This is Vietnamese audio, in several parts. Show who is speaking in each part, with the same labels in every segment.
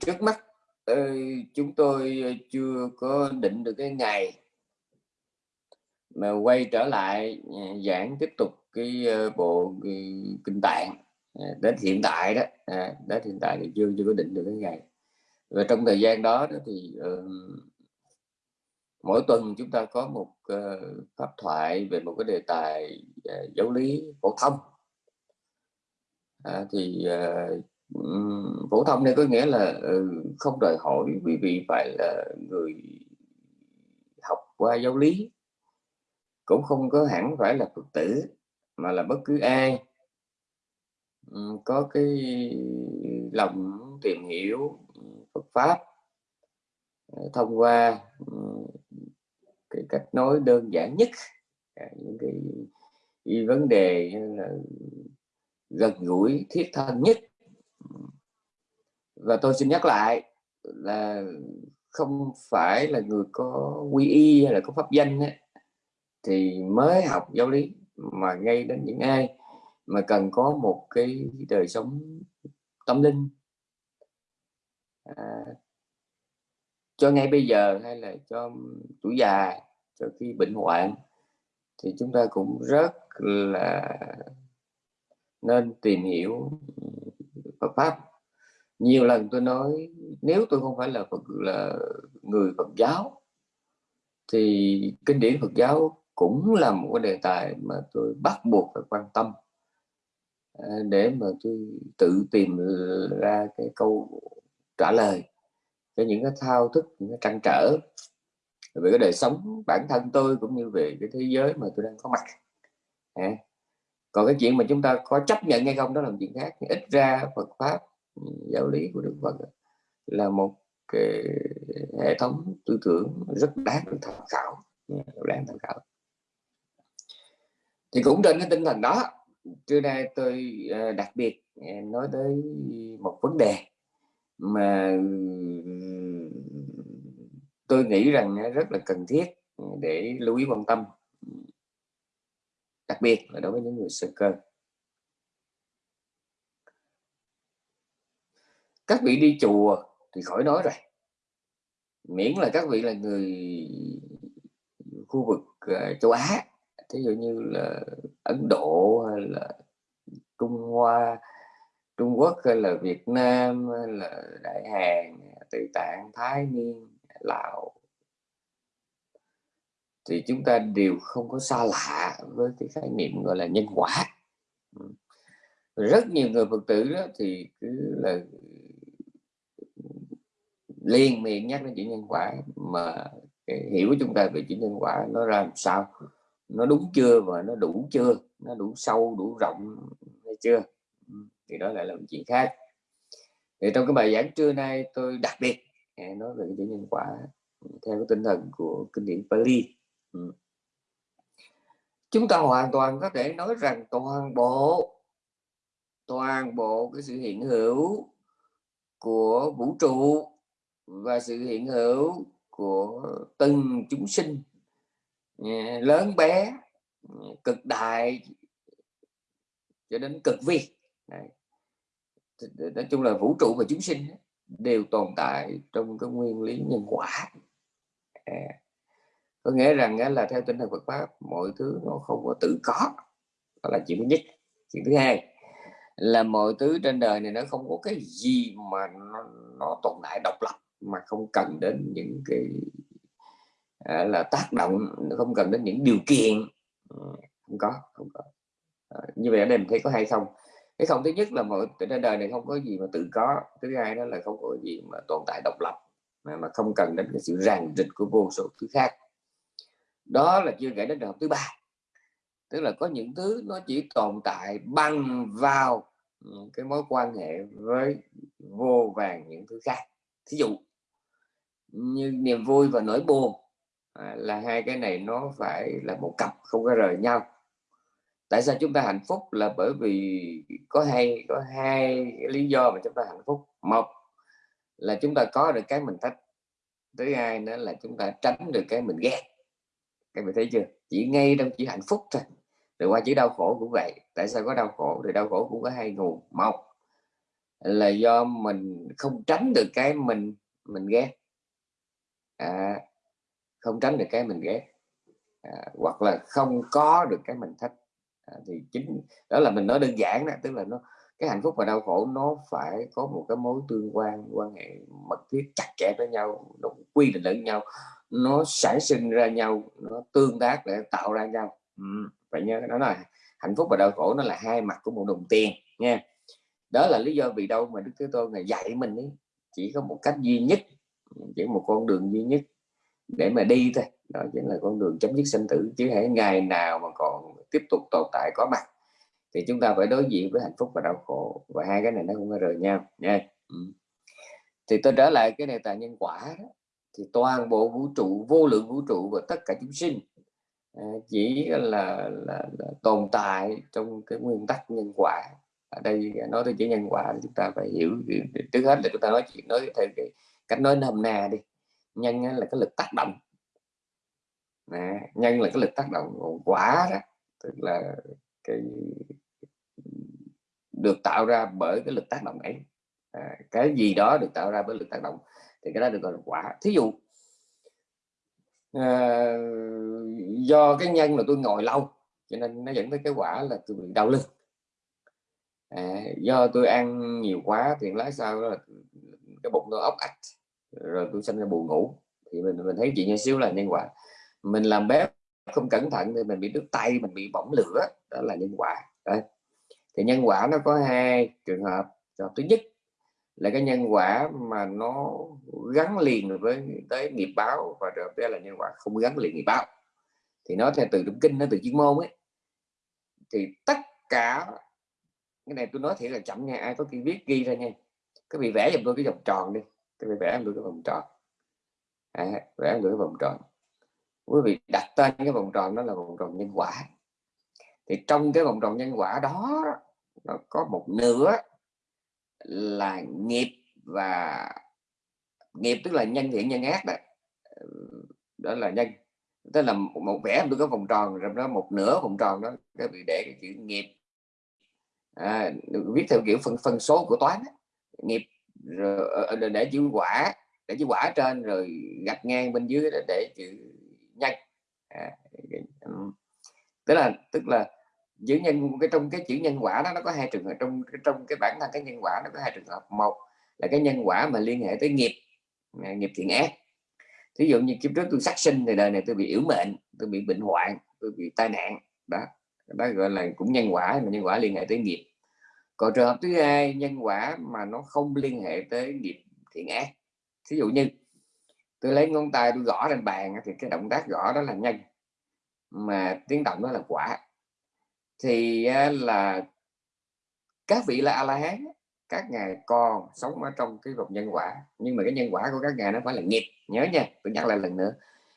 Speaker 1: trước mắt chúng tôi chưa có định được cái ngày mà quay trở lại à, giảng tiếp tục cái bộ kinh tạng à, đến hiện tại đó à, đến hiện tại thì chưa chưa có định được cái ngày. Và trong thời gian đó, đó thì uh, mỗi tuần chúng ta có một uh, pháp thoại về một cái đề tài uh, giáo lý phổ thông. À, thì uh, phổ thông này có nghĩa là ừ, không đòi hỏi quý vị phải là người học qua giáo lý cũng không có hẳn phải là phật tử mà là bất cứ ai. Có cái lòng tìm hiểu Phật pháp ờ, thông qua cái cách nói đơn giản nhất à, những cái, cái vấn đề là gần gũi thiết thân nhất và tôi xin nhắc lại là không phải là người có quy y hay là có pháp danh ấy, thì mới học giáo lý mà ngay đến những ai mà cần có một cái đời sống tâm linh. À, cho ngay bây giờ hay là cho tuổi già cho khi bệnh hoạn thì chúng ta cũng rất là nên tìm hiểu pháp nhiều lần tôi nói, nếu tôi không phải là Phật, là người Phật giáo, thì kinh điển Phật giáo cũng là một cái đề tài mà tôi bắt buộc phải quan tâm à, để mà tôi tự tìm ra cái câu trả lời cho những cái thao thức, những cái trăn trở về cái đời sống bản thân tôi cũng như về cái thế giới mà tôi đang có mặt à còn cái chuyện mà chúng ta có chấp nhận hay không đó là một chuyện khác. Ít ra Phật pháp ừ, giáo lý của Đức Phật là một cái hệ thống tư tưởng rất đáng được tham khảo ừ, đáng tham khảo. Thì cũng trên cái tinh thần đó, trưa nay tôi ờ, đặc biệt ờ, nói tới một vấn đề mà ừ, tôi nghĩ rằng rất là cần thiết để lưu ý quan tâm đặc biệt là đối với những người sơ cơ. Các vị đi chùa thì khỏi nói rồi. Miễn là các vị là người khu vực uh, châu Á thí dụ như là Ấn Độ hay là Trung Hoa Trung Quốc hay là Việt Nam hay là Đại Hàn Tây Tạng Thái Niên Lào thì chúng ta đều không có xa lạ với cái khái niệm gọi là nhân quả. Rất nhiều người Phật tử đó thì cứ là liên miệng nhắc đến chuyện nhân quả mà cái hiểu của chúng ta về chuyện nhân quả nó ra làm sao? Nó đúng chưa và nó đủ chưa? Nó đủ sâu đủ rộng hay chưa? Thì đó lại là một chuyện khác. Thì trong cái bài giảng trưa nay tôi đặc biệt nói về cái chuyện nhân quả theo cái tinh thần của kinh điển Pali Ừ. chúng ta hoàn toàn có thể nói rằng toàn bộ toàn bộ cái sự hiện hữu của vũ trụ và sự hiện hữu của từng chúng sinh à, lớn bé à, cực đại cho đến cực vi Đấy. nói chung là vũ trụ và chúng sinh đều tồn tại trong cái nguyên lý nhân quả à có nghĩa rằng là theo tinh thần Phật pháp mọi thứ nó không có tự có. Đó là chuyện thứ nhất. Chuyện thứ hai là mọi thứ trên đời này nó không có cái gì mà nó, nó tồn tại độc lập mà không cần đến những cái à, là tác động không cần đến những điều kiện. Ừ, không có không có. À, như vậy ở đây mình thấy có hay không? Cái không thứ nhất là mọi trên đời này không có gì mà tự có. Thứ hai đó là không có gì mà tồn tại độc lập mà, mà không cần đến cái sự ràng rịch của vô số thứ khác đó là chưa kể đến trường hợp thứ ba. Tức là có những thứ nó chỉ tồn tại bằng vào ừ, cái mối quan hệ với vô vàng những thứ khác. Thí dụ như niềm vui và nỗi buồn à, là hai cái này nó phải là một cặp không có rời nhau. Tại sao chúng ta hạnh phúc là bởi vì có hai có hai lý do mà chúng ta hạnh phúc. Một là chúng ta có được cái mình thích thứ hai nữa là chúng ta tránh được cái mình ghét các bạn thấy chưa? Chỉ ngay trong chỉ hạnh phúc thôi. Rồi qua chỉ đau khổ cũng vậy. Tại sao có đau khổ? Thì đau khổ cũng có hai nguồn. Một là do mình không tránh được cái mình mình ghét. À, không tránh được cái mình ghét. À, hoặc là không có được cái mình thích. À, thì chính đó là mình nói đơn giản đó tức là nó cái hạnh phúc và đau khổ nó phải có một cái mối tương quan quan hệ mật thiết chặt chẽ với nhau nó quy định lẫn nhau nó sản sinh ra nhau nó tương tác để tạo ra nhau. Ừ, phải nhớ đó là hạnh phúc và đau khổ nó là hai mặt của một đồng tiền nha. Đó là lý do vì đâu mà đức thế tôn này dạy mình ấy, chỉ có một cách duy nhất chỉ một con đường duy nhất để mà đi thôi. Đó chính là con đường chấm dứt sinh tử chứ hãy ngày nào mà còn tiếp tục tồn tại có mặt thì chúng ta phải đối diện với hạnh phúc và đau khổ. Và hai cái này nó không có rời nhau nha. Ừ. thì tôi trở lại cái đề tài nhân quả đó thì toàn bộ vũ trụ vô lượng vũ trụ và tất cả chúng sinh à, chỉ là, là, là tồn tại trong cái nguyên tắc nhân quả. Ở đây nói tới chữ nhân quả thì chúng ta phải hiểu trước hết là chúng ta nói chuyện nói theo cái cách nói nôm na đi. Nhân là cái lực tác động. À, nhân là cái lực tác động. Quả đó tức là cái được tạo ra bởi cái lực tác động ấy. À, cái gì đó được tạo ra bởi lực tác động thì cái đó được gọi là quả. Thí dụ à, do cái nhân là tôi ngồi lâu cho nên nó dẫn tới cái quả là tôi bị đau lưng. À, do tôi ăn nhiều quá thì lái sao là cái bụng tôi ốc ạch rồi tôi sinh ra buồn ngủ. Thì mình mình thấy chuyện như xíu là nhân quả. Mình làm bếp không cẩn thận thì mình bị đứt tay mình bị bỏng lửa đó là nhân quả. Đấy. thì nhân quả nó có hai trường hợp. Trường thứ nhất là cái nhân quả mà nó gắn liền với tới nghiệp báo và trường hợp là nhân quả không gắn liền nghiệp báo. Thì nó theo từ trong kinh nó từ chuyên môn ấy thì tất cả cái này tôi nói thiệt là chậm nha ai có khi viết ghi ra nha. Cái bị vẽ giùm tôi cái vòng tròn đi cái bị vẽ giùm tôi cái vòng tròn. À, vẽ giùm tôi cái vòng tròn. Quý vị đặt tên cái vòng tròn đó là vòng tròn nhân quả. Thì trong cái vòng tròn nhân quả đó nó có một nửa là nghiệp và nghiệp tức là nhân thiện nhân ác đó. Đó là nhân tức là một, vẽ tôi có vòng tròn rồi đó một nửa vòng tròn đó cái bị để cái chữ nghiệp. À, viết theo kiểu phân phân số của toán đó. nghiệp rồi ờ, ờ, để chữ quả để chữ quả trên rồi gạch ngang bên dưới để chữ nhân. À, tức là tức là giữ nhân cái trong cái chữ nhân quả đó, nó có hai trường hợp, trong trong cái bản thân cái nhân quả nó có hai trường hợp. Một là cái nhân quả mà liên hệ tới nghiệp à, nghiệp thiện ác. Thí dụ như kiếp trước tôi sát sinh thì đời này tôi bị yếu mệnh, tôi bị bệnh hoạn, tôi bị tai nạn. Đó đó gọi là cũng nhân quả, mà nhân quả liên hệ tới nghiệp. Còn trường hợp thứ hai, nhân quả mà nó không liên hệ tới nghiệp thiện ác. Thí dụ như tôi lấy ngón tay tôi gõ lên bàn thì cái động tác gõ đó là nhân, mà tiếng động đó là quả thì là các vị là a la hán, các ngài còn sống ở trong cái vòng nhân quả. Nhưng mà cái nhân quả của các ngài nó phải là nghiệp, nhớ nha, tôi nhắc lại lần nữa.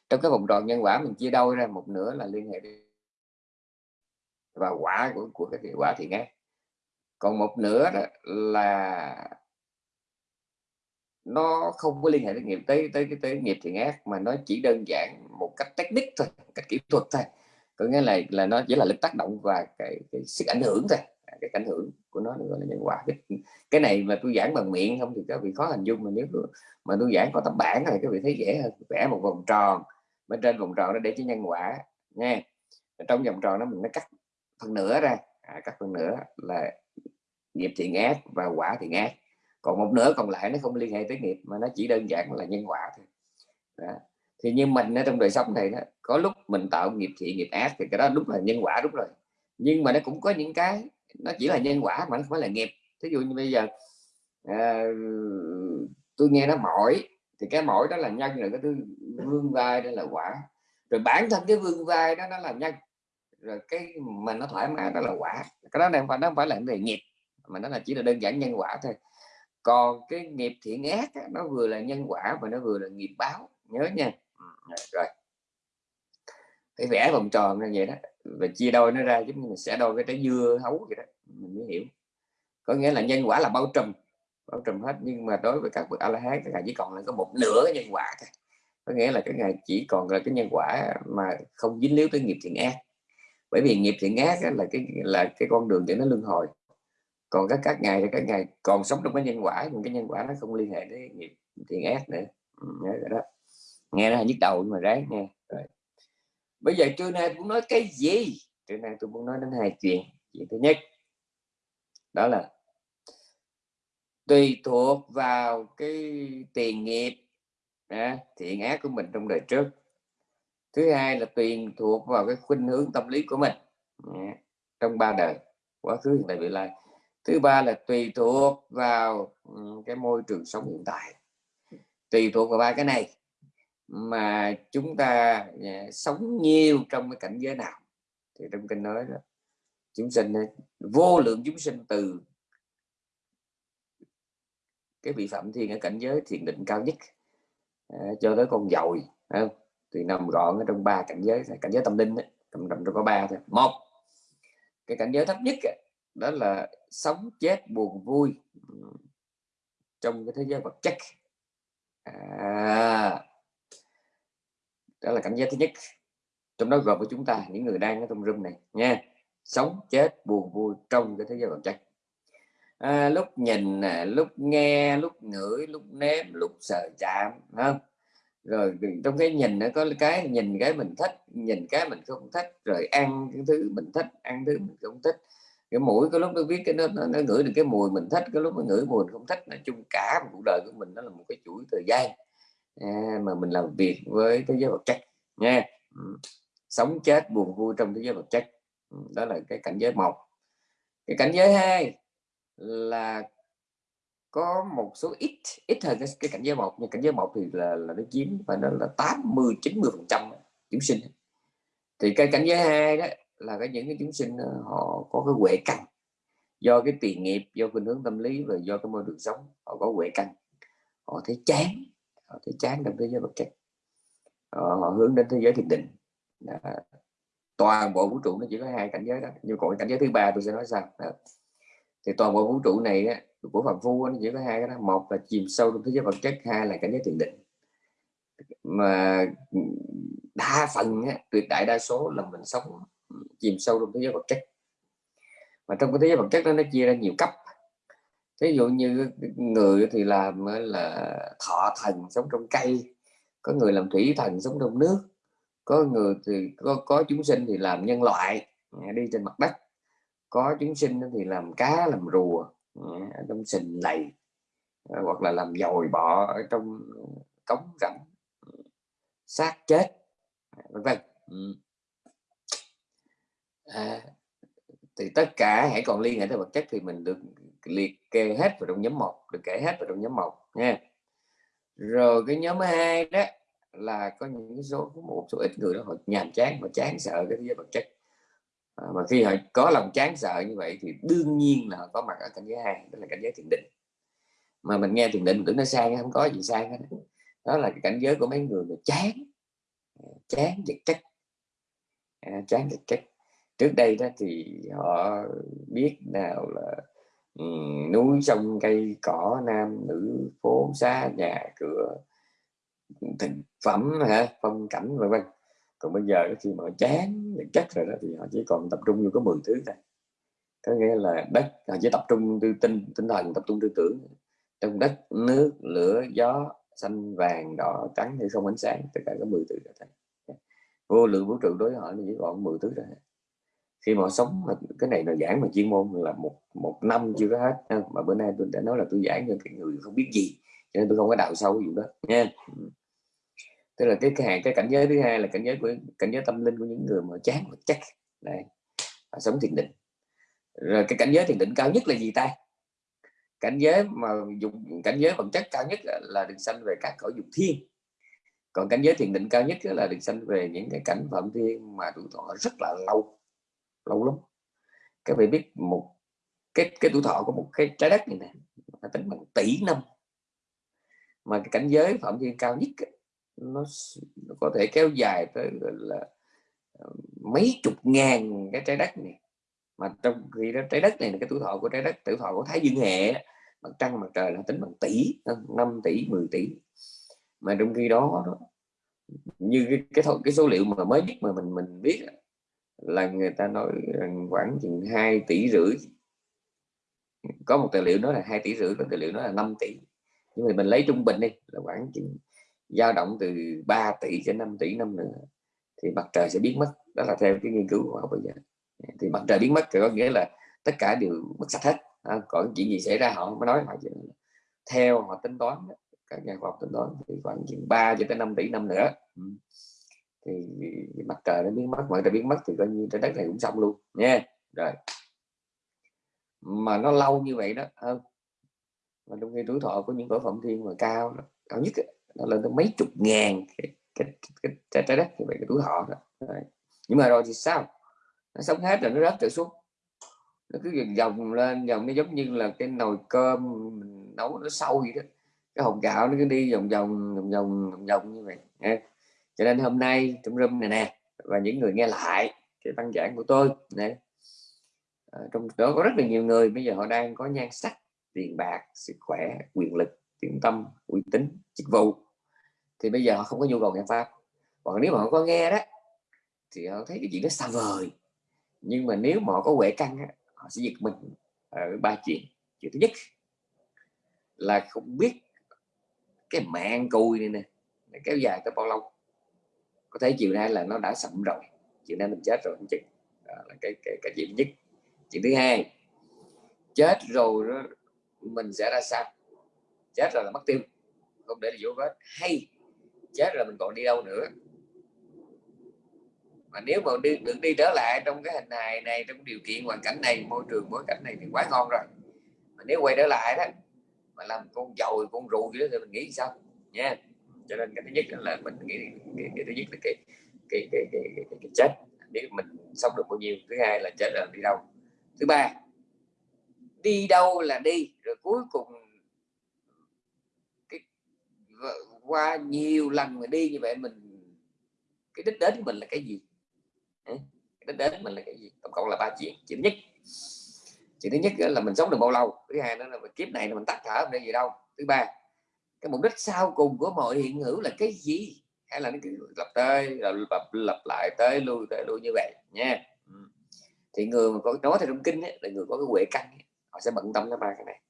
Speaker 1: Trong cái vòng tròn nhân quả mình chia đôi ra, một nửa là liên hệ và quả của của cái quả thì nghe còn một nửa đó là nó không có liên hệ tới nghiệp, tới tới cái tới nghiệp thì ác, mà nó chỉ đơn giản một cách technique thôi, cách kỹ thuật thôi có nghĩa là là nó chỉ là lực tác động và cái, cái sức ảnh hưởng thôi. À, cái ảnh hưởng của nó gọi là nhân quả. Cái, cái này mà tôi giảng bằng miệng không thì các vị khó hình dung mà nếu mà tôi giảng có tấm bản này các vị thấy dễ hơn. Vẽ một vòng tròn bên trên vòng tròn nó để cho nhân quả nha trong vòng tròn đó mình nó cắt phần nửa ra. À, cắt phần nửa là nghiệp thiện ác và quả thiện ác. Còn một nửa còn lại nó không liên hệ tới nghiệp mà nó chỉ đơn giản là nhân quả thôi. Đó. thì như mình ở trong đời sống này đó có lúc mình tạo nghiệp thiện nghiệp ác thì cái đó đúng là nhân quả đúng rồi. Nhưng mà nó cũng có những cái nó chỉ là nhân quả mà nó không phải là nghiệp. Thí dụ như bây giờ à, tôi nghe nó mỏi thì cái mỏi đó là nhân rồi cái thứ vương vai đó là quả. Rồi bản thân cái vương vai đó nó là nhân. Rồi cái mà nó thoải mái đó là quả. Cái đó này phải nó không phải là về nghiệp mà nó là chỉ là đơn giản nhân quả thôi. Còn cái nghiệp thiện ác đó, nó vừa là nhân quả và nó vừa là nghiệp báo. Nhớ nha. Ừ, rồi cái vẽ vòng tròn như vậy đó, và chia đôi nó ra giống như mình sẽ đôi cái trái dưa hấu vậy đó, mình mới hiểu. Có nghĩa là nhân quả là bao trùm bao trùm hết, nhưng mà đối với các bậc a la hán các ngài chỉ còn là có một nửa nhân quả thôi. Có nghĩa là cái ngày chỉ còn là cái nhân quả mà không dính líu tới nghiệp thiện ác. Bởi vì nghiệp thiện ác là cái là cái con đường để nó luân hồi. Còn các các ngày thì các ngày còn sống trong cái nhân quả, nhưng cái nhân quả nó không liên hệ đến nghiệp thiện ác nữa. Nhớ rồi đó. Nghe nó nhức đầu nhưng mà ráng nghe bây giờ trưa nay muốn nói cái gì? Trưa nay tôi muốn nói đến hai chuyện. Chuyện thứ nhất đó là tùy thuộc vào cái tiền nghiệp à, thiện ác của mình trong đời trước. Thứ hai là tùy thuộc vào cái khuynh hướng tâm lý của mình à, trong ba đời quá khứ hiện tại vị lai. Thứ ba là tùy thuộc vào ừ, cái môi trường sống hiện tại. Tùy thuộc vào ba cái này mà chúng ta à, sống nhiều trong cái cảnh giới nào? Thì trong kinh nói đó chúng sinh à, vô lượng chúng sinh từ cái vị phạm thiên ở cảnh giới thiền định cao nhất à, cho tới con dồi không? thì nằm gọn ở trong ba cảnh giới cảnh giới tâm linh ấy, trong trong có ba thôi. Một cái cảnh giới thấp nhất đó là sống chết buồn vui ừ, trong cái thế giới vật chất. À, đó là cảnh giác thứ nhất. Trong đó gồm với chúng ta những người đang ở trong room này nha. Sống chết buồn vui trong cái thế giới vật chất. À, lúc nhìn lúc nghe lúc ngửi lúc nếm lúc sờ chạm không? Rồi trong cái nhìn nó có cái nhìn cái mình thích nhìn cái mình không thích rồi ăn cái thứ mình thích ăn thứ mình không thích. Cái mũi có lúc nó biết cái nó, nó, nó ngửi được cái mùi mình thích cái lúc nó ngửi mùi mình không thích. Nói chung cả một cuộc đời của mình nó là một cái chuỗi thời gian à, mà mình làm việc với thế giới vật chất nha ừ. sống chết buồn vui trong thế giới vật chất. Ừ, đó là cái cảnh giới một. Cái cảnh giới hai là có một số ít ít hơn cái, cái cảnh giới một nhưng cảnh giới một thì là là nó chiếm và nó là 80 90 phần trăm chúng sinh. Thì cái cảnh giới hai đó là cái những cái chúng sinh ờ, họ có cái huệ căn. Do cái tiền nghiệp do khuynh hướng tâm lý và do cái môi trường sống họ có huệ căn. Họ thấy chán họ thấy chán trong thế giới vật chất. Họ, họ hướng đến thế giới thiền định. Đó. toàn bộ vũ trụ nó chỉ có hai cảnh giới đó. Nhưng còn cảnh giới thứ ba tôi sẽ nói sao đó. thì toàn bộ vũ trụ này của phạm phu nó chỉ có hai cái đó. Một là chìm sâu trong thế giới vật chất hai là cảnh giới thiền định. Mà đa phần tuyệt đại đa số là mình sống chìm sâu trong thế giới vật chất. Mà trong cái thế giới vật chất đó nó chia ra nhiều cấp ví dụ như người thì làm là thọ thần sống trong cây có người làm thủy thần sống trong nước có người thì có, có chúng sinh thì làm nhân loại à, đi trên mặt đất có chúng sinh thì làm cá làm rùa à, trong sình lầy à, hoặc là làm dồi bọ ở trong cống rãnh xác chết vân vân. Ừ. À, thì tất cả hãy còn liên hệ tới vật chất thì mình được liệt kê hết vào trong nhóm một được kể hết vào trong nhóm một nha. Rồi cái nhóm hai đó là có những số một số ít người đó họ nhàm chán và chán sợ cái thế giới vật chất. À, mà khi họ có lòng chán sợ như vậy thì đương nhiên là họ có mặt ở cảnh giới hai đó là cảnh giới thiền định. Mà mình nghe thiền định mình tưởng nó sang không có gì sang hết đó là cái cảnh giới của mấy người mà chán. À, chán vật chất. À, chán vật chất. Trước đây đó thì họ biết nào là núi sông cây cỏ nam nữ phố xá nhà cửa thực phẩm hả? Phong cảnh, vân vân. Còn bây giờ khi mà chán chất rồi đó thì họ chỉ còn tập trung vô có 10 thứ thôi. Có nghĩa là đất, họ chỉ tập trung tư tinh tinh thần tập trung tư tưởng. Trong đất nước, lửa, gió, xanh, vàng, đỏ, trắng hay không ánh sáng, tất cả có 10 thứ rồi thôi. Vô lượng vũ trụ đối với họ chỉ còn 10 thứ rồi khi mà sống mà cái này là giảng mà chuyên môn là một một năm chưa có hết mà bữa nay tôi đã nói là tôi giảng cho cái người không biết gì cho nên tôi không có đào sâu cái vụ đó nha. Tức là cái cái, cái cảnh giới thứ hai là cảnh giới của cảnh giới tâm linh của những người mà chán vật chất này sống thiền định. Rồi cái cảnh giới thiền định cao nhất là gì ta? Cảnh giới mà dùng cảnh giới vật chất cao nhất là được sanh về các cõi dục thiên. Còn cảnh giới thiền định cao nhất là được sanh về những cái cảnh phạm thiên mà tuổi thọ rất là lâu lâu lắm. Các vị biết một cái cái tuổi thọ của một cái trái đất này nè là tính bằng tỷ năm. Mà cái cảnh giới phạm vi cao nhất nó, nó có thể kéo dài tới là ờ, mấy chục ngàn cái trái đất này. Mà trong khi đó trái đất này là cái tuổi thọ của trái đất tuổi thọ của thái dương hệ mặt trăng mặt trời là tính bằng tỷ ờ, 5 tỷ 10 tỷ. Mà trong khi đó, đó như cái cái, cái số liệu mà mới nhất mà mình mình biết là người ta nói khoảng chừng 2 tỷ rưỡi. Có một tài liệu nói là hai tỷ rưỡi có tài liệu nói là 5 tỷ. Nhưng mà mình lấy trung bình đi là khoảng chừng dao động từ 3 tỷ cho 5 tỷ năm nữa thì mặt trời sẽ biến mất. Đó là theo cái nghiên cứu của họ bây giờ. Thì mặt trời biến mất thì có nghĩa là tất cả đều mất sạch hết. À, còn chuyện gì xảy ra họ mới nói họ theo họ tính toán các nhà khoa học tính toán thì khoảng chừng 3 cho tới 5 tỷ năm nữa. Ừ thì mặt trời nó biến mất mọi người biến mất thì coi như trái đất này cũng xong luôn nha. Rồi. Mà nó lâu như vậy đó hơn mà trong khi tuổi thọ của những cổ phẩm thiên mà cao cao nhất nó lên tới mấy chục ngàn cái, cái, cái, cái trái đất như vậy cái tuổi thọ đó. Rồi. nhưng mà rồi thì sao? Nó sống hết rồi nó rớt trở xuống. Nó cứ dòng lên dòng nó giống như là cái nồi cơm mình nấu nó sâu vậy đó. Cái hồng gạo nó cứ đi vòng vòng vòng vòng vòng như vậy nha cho nên hôm nay trong room này nè và những người nghe lại cái văn giảng của tôi này à, trong đó có rất là nhiều người bây giờ họ đang có nhan sắc tiền bạc sức khỏe quyền lực tiếng tâm uy tín chức vụ. Thì bây giờ họ không có nhu cầu nghe pháp. Còn nếu mà họ có nghe đó thì họ thấy cái chuyện đó xa vời. Nhưng mà nếu mà họ có huệ căn họ sẽ giật mình ở ba chuyện. Chuyện thứ nhất là không biết cái mạng cùi này nè kéo dài tới bao lâu có thể chiều nay là nó đã sậm rồi chiều nay mình chết rồi không chừng. Đó là cái cái cái chuyện nhất. Chuyện thứ hai chết rồi đó, mình sẽ ra sao? Chết rồi là mất tiêu không để là dấu vết. Hay chết rồi mình còn đi đâu nữa? Mà nếu mà đi, được đi trở lại trong cái hình hài này trong điều kiện hoàn cảnh này môi trường bối cảnh này thì quá ngon rồi. Mà nếu quay trở lại đó mà làm con dồi con ruồi gì đó thì mình nghĩ sao? Nha cho nên cái thứ nhất là mình nghĩ cái, cái thứ nhất là cái cái cái, cái, cái, cái, cái chết. Nếu mình sống được bao nhiêu. Thứ hai là chết là đi đâu. Thứ ba đi đâu là đi. Rồi cuối cùng cái qua nhiều lần mà đi như vậy mình cái đích đến của mình là cái gì? Cái đích đến của mình là cái gì? Tổng cộng là ba chuyện. Chuyện nhất chuyện thứ nhất là mình sống được bao lâu? Thứ hai nữa là kiếp này là mình tắt thở không để gì đâu. Thứ ba cái mục đích sau cùng của mọi hiện hữu là cái gì? Hay là nó cứ lặp tới lặp, lặp lại tới lui tới lui như vậy nha. Thì người mà có nói theo trong kinh ấy, là người có cái huệ căn ấy, họ sẽ bận tâm tới ba cái này.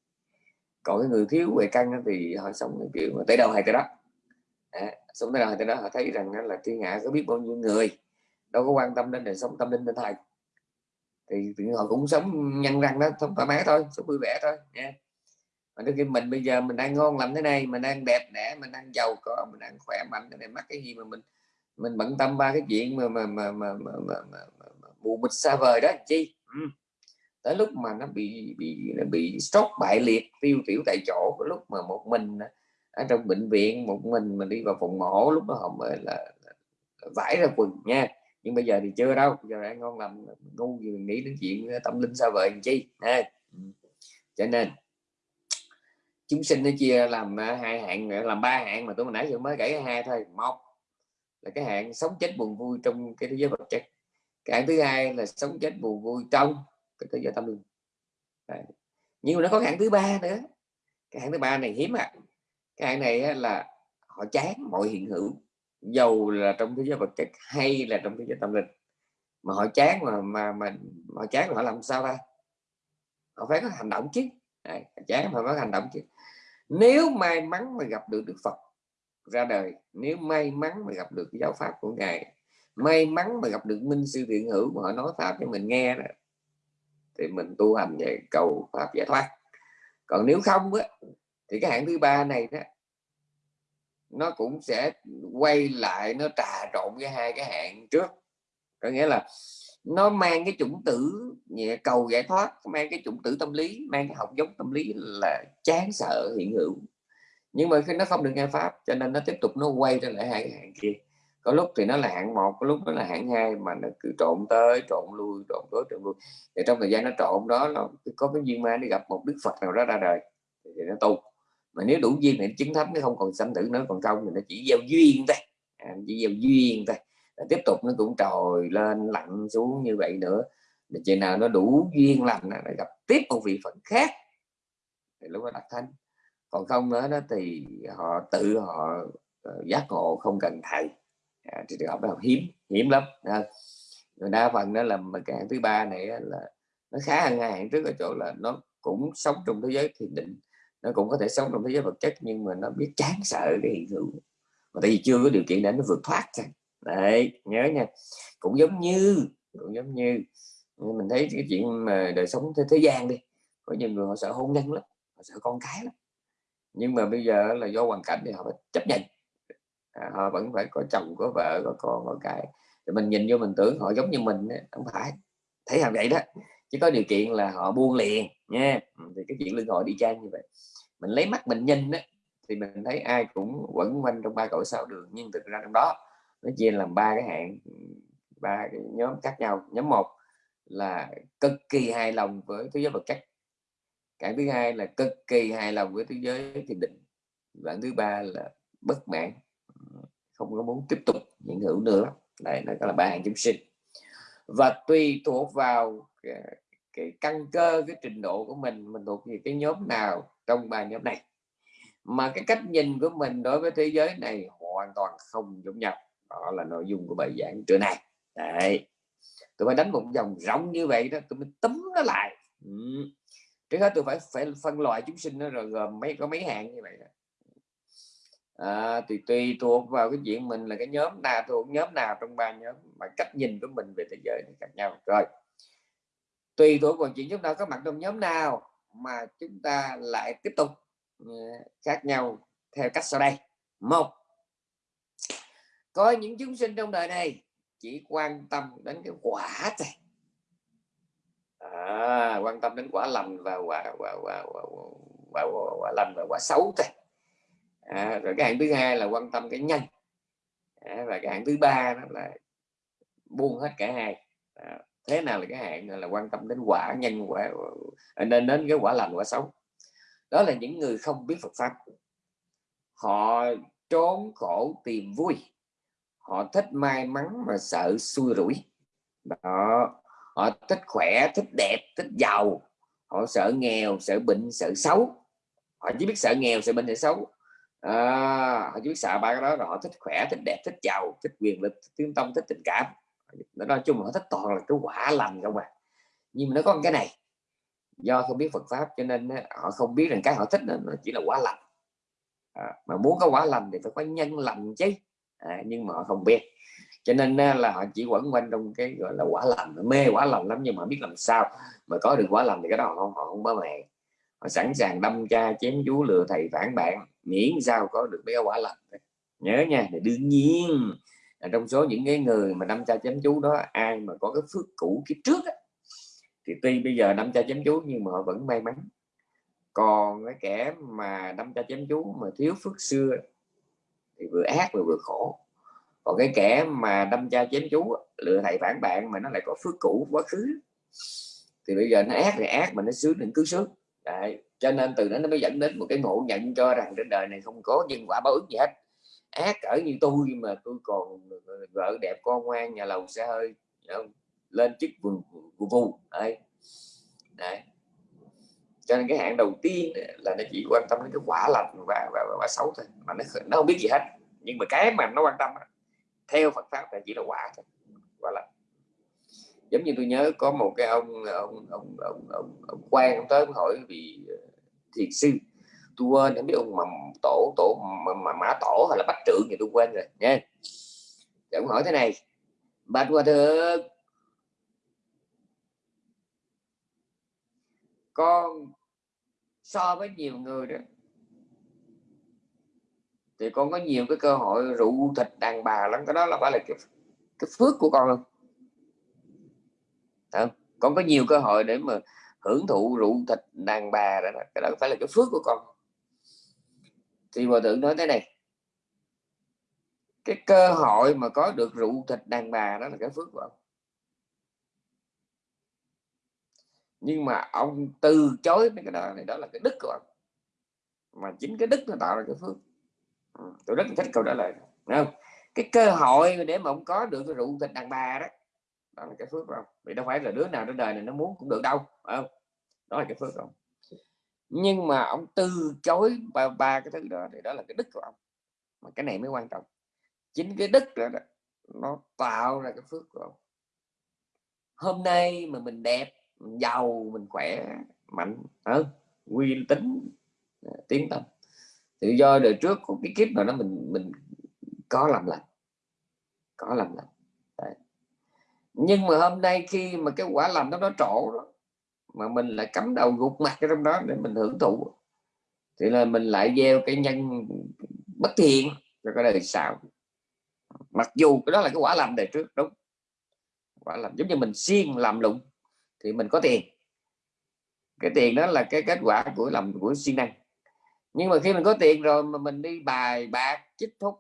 Speaker 1: Còn cái người thiếu huệ căn thì họ sống cái kiểu tới đâu hay tới đó. À, sống tới đâu hay tới đó họ thấy rằng là thiên hạ có biết bao nhiêu người đâu có quan tâm đến đời sống tâm linh tinh thần thì, thì họ cũng sống nhăn răng đó không thoải mái thôi sống vui vẻ thôi nha mà nó khi mình bây giờ mình đang ngon lành thế này mình đang đẹp đẽ mình đang giàu có mình đang khỏe mạnh cái này mắc cái gì mà mình mình bận tâm ba cái chuyện mà mà mà mà, mà, mà, mà, mà, mà mù mịt xa vời đó chi ừ. tới lúc mà nó bị bị nó bị stroke bại liệt tiêu tiểu tại chỗ lúc mà một mình ở trong bệnh viện một mình mình đi vào phòng mổ lúc đó họ mới là vải ra quần nha nhưng bây giờ thì chưa đâu giờ đang ngon làm ngu gì mình nghĩ đến chuyện tâm linh xa vời chi à. cho nên chúng sinh nó chia làm à, hai hạng à, làm ba hạng mà tôi nãy giờ mới kể hai thôi. Một là cái hạng sống chết buồn vui trong cái thế giới vật chất. Cái hạng thứ hai là sống chết buồn vui trong cái thế giới tâm linh. Đấy. nhưng mà nó có hạng thứ ba nữa. Cái hạng thứ ba này hiếm à cái hạng này là họ chán mọi hiện hữu dầu là trong thế giới vật chất hay là trong thế giới tâm linh. Mà họ chán mà mà mà họ chán là họ làm sao ra họ phải có hành động chứ. Đấy, chán mà phải có hành động chứ nếu may mắn mà gặp được Đức Phật ra đời nếu may mắn mà gặp được giáo pháp của ngài may mắn mà gặp được minh sư thiện hữu mà họ nói pháp cho mình nghe đó, thì mình tu hành về cầu pháp giải thoát. Còn nếu không á, thì cái hạng thứ ba này đó nó cũng sẽ quay lại nó trà trộn với hai cái hạng trước. Có nghĩa là nó mang cái chủng tử cầu giải thoát mang cái chủng tử tâm lý mang cái học giống tâm lý là chán sợ hiện hữu. Nhưng mà khi nó không được nghe pháp cho nên nó tiếp tục nó quay trở lại hai cái hạng kia. Có lúc thì nó là hạng một có lúc nó là hạng hai mà nó cứ trộn tới trộn lui trộn tới trộn lui. Thì trong thời gian nó trộn đó nó có cái duyên ma đi gặp một đức phật nào đó ra đời thì nó tu. Mà nếu đủ duyên thì chứng thánh nó không còn sanh tử nữa còn không thì nó chỉ gieo duyên thôi. À, chỉ gieo duyên thôi tiếp tục nó cũng trồi lên lạnh xuống như vậy nữa. Để chừng nào nó đủ duyên lành nó gặp tiếp một vị phận khác. Thì lúc đó đặt thanh còn không nữa đó thì họ tự họ ờ, giác ngộ không cần thầy. À, thì trường hợp đó hiếm hiếm lắm à. đa phần đó là cái hạng thứ ba này là nó khá hơn hai hạng trước ở chỗ là nó cũng sống trong thế giới thiền định. Nó cũng có thể sống trong thế giới vật chất nhưng mà nó biết chán sợ cái hiện hữu. Mà tại vì chưa có điều kiện để nó vượt thoát ra đấy nhớ nha. Cũng giống như cũng giống như mình thấy cái chuyện mà đời sống thế, thế gian đi có nhiều người họ sợ hôn nhân lắm họ sợ con cái lắm. Nhưng mà bây giờ là do hoàn cảnh thì họ phải chấp nhận. À, họ vẫn phải có chồng có vợ có con có cái. Thì mình nhìn vô mình tưởng họ giống như mình không phải. Thấy làm vậy đó chỉ có điều kiện là họ buông liền nha. Ừ, thì cái chuyện lưng họ đi trang như vậy. Mình lấy mắt mình nhìn đó, thì mình thấy ai cũng quẩn quanh trong ba cõi sao đường nhưng thực ra trong đó nó chia làm ba cái hạng ba cái nhóm khác nhau. Nhóm một là cực kỳ hài lòng với thế giới vật chất. Cái thứ hai là cực kỳ hài lòng với thế giới thiền định. Và thứ ba là bất mãn không có muốn tiếp tục hiện hữu nữa. Đây nó là ba hạng chúng sinh. Và tùy thuộc vào cái, cái căn cơ cái trình độ của mình mình thuộc về cái nhóm nào trong ba nhóm này. Mà cái cách nhìn của mình đối với thế giới này hoàn toàn không giống nhau đó là nội dung của bài giảng trưa nay. Đấy. Tôi phải đánh một dòng rộng như vậy đó tôi mới tấm nó lại. Ừ. trước hết tôi phải phải phân loại chúng sinh nó rồi gồm mấy có mấy hạng như vậy đó. À, thì tùy thuộc vào cái chuyện mình là cái nhóm nào thuộc nhóm nào trong ba nhóm mà cách nhìn của mình về thế giới khác nhau. Rồi. Tùy thuộc vào chuyện chúng ta có mặt trong nhóm nào mà chúng ta lại tiếp tục ừ, khác nhau theo cách sau đây. Một có những chúng sinh trong đời này chỉ quan tâm đến cái quả thôi. À, quan tâm đến quả lành và quả quả quả quả, quả, quả, quả lành và quả xấu thôi. À, rồi cái hạng thứ hai là quan tâm cái nhanh. À, và cái hạng thứ ba đó là buông hết cả hai. À, thế nào là cái hạng là quan tâm đến quả nhân quả à, nên đến cái quả lành quả xấu? Đó là những người không biết Phật pháp. Họ trốn khổ tìm vui họ thích may mắn mà sợ xui rủi. Đó họ thích khỏe thích đẹp thích giàu. Họ sợ nghèo sợ bệnh sợ xấu. Họ chỉ biết sợ nghèo sợ bệnh sợ xấu. À, họ chỉ biết sợ ba cái đó rồi. Họ thích khỏe thích đẹp thích giàu thích quyền lực thích tiếng tông thích tình cảm. Nói chung là họ thích toàn là cái quả lành không à. Nhưng mà nó có cái này. Do không biết Phật pháp cho nên họ không biết rằng cái họ thích nó chỉ là quả lành. À, mà muốn có quả lành thì phải có nhân lành chứ à, nhưng mà họ không biết. Cho nên là họ chỉ quẩn quanh trong cái gọi là quả lành. Mê quả lành lắm nhưng mà biết làm sao. Mà có được quả lành thì cái đó họ không họ không bớ mẹ. Họ sẵn sàng đâm cha chém chú lừa thầy phản bạn. Miễn sao có được cái quả lành nhớ nha thì đương nhiên. Là trong số những cái người mà đâm cha chém chú đó ai mà có cái phước cũ kiếp trước á, thì tuy bây giờ đâm cha chém chú nhưng mà họ vẫn may mắn. Còn cái kẻ mà đâm cha chém chú mà thiếu phước xưa thì vừa ác vừa vừa khổ. Còn cái kẻ mà đâm cha chém chú lựa thầy phản bạn mà nó lại có phước cũ quá khứ. Thì bây giờ nó ác thì ác mà nó sướng thì cứ sướng. Đấy. cho nên từ đó nó mới dẫn đến một cái ngộ nhận cho rằng trên đời này không có nhân quả báo ứng gì hết. Ác ở như tôi mà tôi còn ờ, vợ đẹp, con ngoan, nhà lầu xe hơi ờ, lên chức vù vù vù đấy. Đấy cho nên cái hạn đầu tiên là nó chỉ quan tâm đến cái quả lành và, và, và, và xấu thôi mà nó nó không biết gì hết. Nhưng mà cái mà nó quan tâm theo Phật pháp là chỉ là quả thôi quả lành. Giống như tôi nhớ có một cái ông ông ông ông ông, ông quan ông tới ông hỏi vì ờ, thiền sư tôi quên không biết ông mà tổ tổ mà, mà mã tổ hay là bách trưởng thì tôi quên rồi nha. Thì ông hỏi thế này bạch hòa thượng con so với nhiều người đó. Thì con có nhiều cái cơ hội rượu thịt đàn bà lắm cái đó là phải là cái, cái phước của con không không? Con có nhiều cơ hội để mà hưởng thụ rượu thịt đàn bà đó cái đó phải là cái phước của con. Thì hòa thượng nói thế này cái cơ hội mà có được rượu thịt đàn bà đó là cái phước của ông nhưng mà ông từ chối mấy cái đó này đó là cái đức của ông. Mà chính cái đức nó tạo ra cái phước. Ừ, tôi rất thích câu trả lời không? Cái cơ hội để mà ông có được cái rượu thịt đàn bà đó đó là cái phước không vì đâu phải là đứa nào trên đời này nó muốn cũng được đâu không? Đó là cái phước không nhưng mà ông từ chối ba, ba cái thứ đó thì đó là cái đức của ông. Mà cái này mới quan trọng. Chính cái đức đó, đó nó tạo ra cái phước của ông. Hôm nay mà mình đẹp mình giàu, mình khỏe, mạnh. Ờ, Hơn nguyên tính ờ, tiến tâm tự do đời trước có cái kiếp mà nó mình mình có làm lành. Có làm lành. Đấy. nhưng mà hôm nay khi mà cái quả lành nó nó trổ đó, mà mình lại cắm đầu gục mặt trong đó để mình hưởng thụ, thì là mình lại gieo cái nhân bất thiện cho cái đời sau. Mặc dù cái đó là cái quả làm đời trước, đúng. Quả làm giống như mình siêng làm lụng thì mình có tiền. Cái tiền đó là cái kết quả của làm của siêng năng. Nhưng mà khi mình có tiền rồi mà mình đi bài bạc chích thúc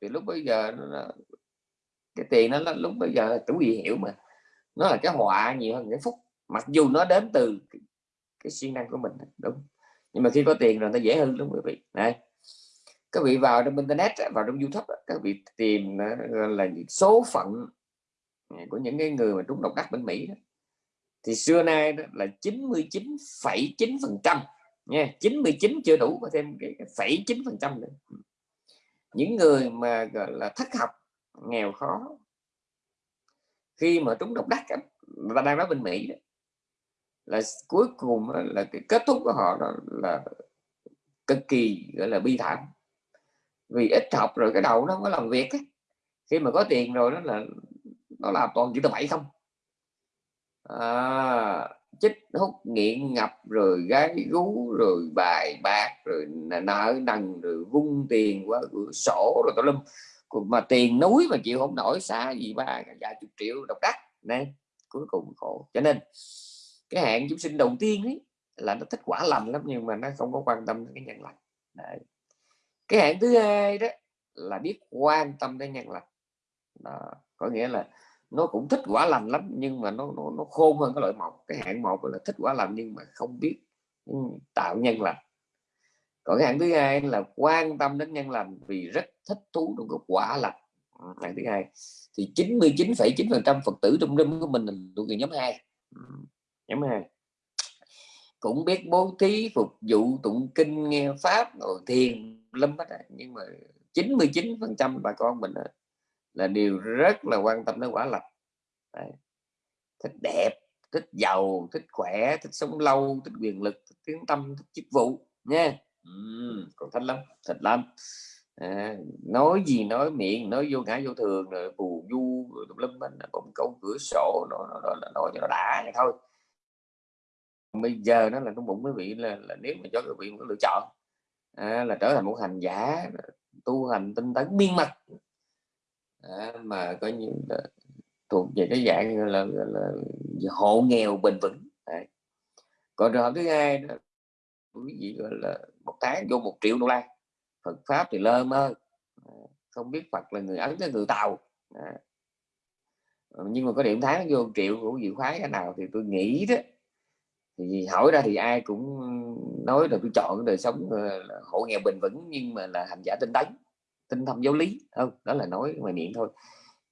Speaker 1: thì lúc bây giờ nó, cái tiền nó lúc bây giờ chủ gì hiểu mà. Nó là cái họa nhiều hơn cái phúc. Mặc dù nó đến từ cái, cái siêng năng của mình đúng. Nhưng mà khi có tiền rồi nó dễ hơn đúng quý vị? Này. Các vị vào trong internet vào trong youtube các vị tìm là số phận của những cái người mà trúng độc đắc bên mỹ đó thì xưa nay đó là 99,9 phần trăm nha 99 chưa đủ có thêm cái phẩy chín phần trăm nữa. Những người mà gọi là thất học nghèo khó khi mà trúng độc đắc và đang nói bên mỹ đó, là cuối cùng là cái kết thúc của họ đó là cực kỳ gọi là bi thảm. Vì ít học rồi cái đầu nó không có làm việc ấy. khi mà có tiền rồi đó là nó làm toàn chữ tờ bảy không à, chích hút nghiện ngập rồi gái gú rồi bài bạc rồi nợ nần rồi vung tiền qua cửa sổ rồi tao lâm mà tiền núi mà chịu không nổi xa gì ba vài chục triệu độc đắc nè cuối cùng khổ cho nên cái hạn chúng sinh đầu tiên ấy là nó thích quả lành lắm nhưng mà nó không có quan tâm đến cái nhân lành Đấy. cái hạn thứ hai đó là biết quan tâm đến nhân lành đó. có nghĩa là nó cũng thích quả lành lắm nhưng mà nó nó, nó khôn hơn cái loại một cái hạng một là thích quả lành nhưng mà không biết ừ, tạo nhân lành. Còn cái hạng thứ hai là quan tâm đến nhân lành vì rất thích thú trong cái quả lành. Ừ, hạng thứ hai. Thì 99,9 phần trăm phật tử trong đêm của mình là thuộc về nhóm hai. Ừ, nhóm hai. Cũng biết bố thí phục vụ tụng kinh nghe pháp rồi thiền lâm hết nhưng mà 99 phần trăm bà con mình là điều rất là quan tâm đến quả lành. Đấy. thích đẹp thích giàu thích khỏe thích sống lâu thích quyền lực thích tiếng tâm thích chức vụ nha. Uhm, còn thích lắm thích lắm à, nói gì nói miệng nói vô ngã vô thường rồi phù du rồi tùm lum mình cũng câu cửa sổ nó, nó, nó, nó nói cho nó đã vậy thôi. Bây giờ nó là trong bụng quý vị là, là nếu mà cho quý vị có lựa chọn à, là trở thành một hành giả tu hành tinh tấn miên mật à, mà coi những ờ, thuộc về cái dạng là, là, là hộ nghèo bền vững à. còn trường hợp thứ hai đó quý vị gọi là một tháng vô một triệu đô la Phật pháp thì lơ mơ à, không biết Phật là người ấn cái người tàu à. nhưng mà có điểm tháng vô một triệu của dự khoái cái nào thì tôi nghĩ đó thì hỏi ra thì ai cũng nói là tôi chọn đời sống hộ nghèo bền vững nhưng mà là hành giả tinh tấn tinh thông giáo lý, không, đó là nói ngoài miệng thôi.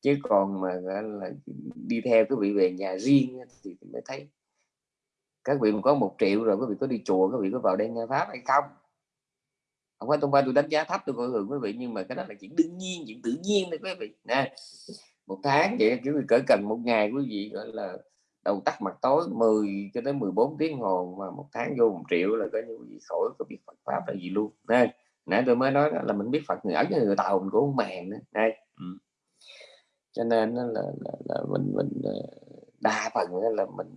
Speaker 1: Chứ còn mà là, đi theo cái vị về nhà riêng thì mới thấy các vị có một triệu rồi quý vị có đi chùa, các vị có vào đây nghe pháp hay không? Không phải tôi qua tôi đánh giá thấp tôi coi thường quý vị, nhưng mà cái đó là chuyện đương nhiên, chuyện tự nhiên đấy quý vị. Nè, một tháng vậy quý vị cỡ cần một ngày quý vị, gọi là, đầu tắt mặt tối 10 cho tới 14 tiếng hồ mà một tháng vô một triệu là coi như gì khỏi có biết Phật pháp là gì luôn. Nè nãy tôi mới nói là mình biết Phật người ấn người tàu mình cũng không màng nữa đây. Ừ. cho nên là, là, là mình mình ờ, đa phần là mình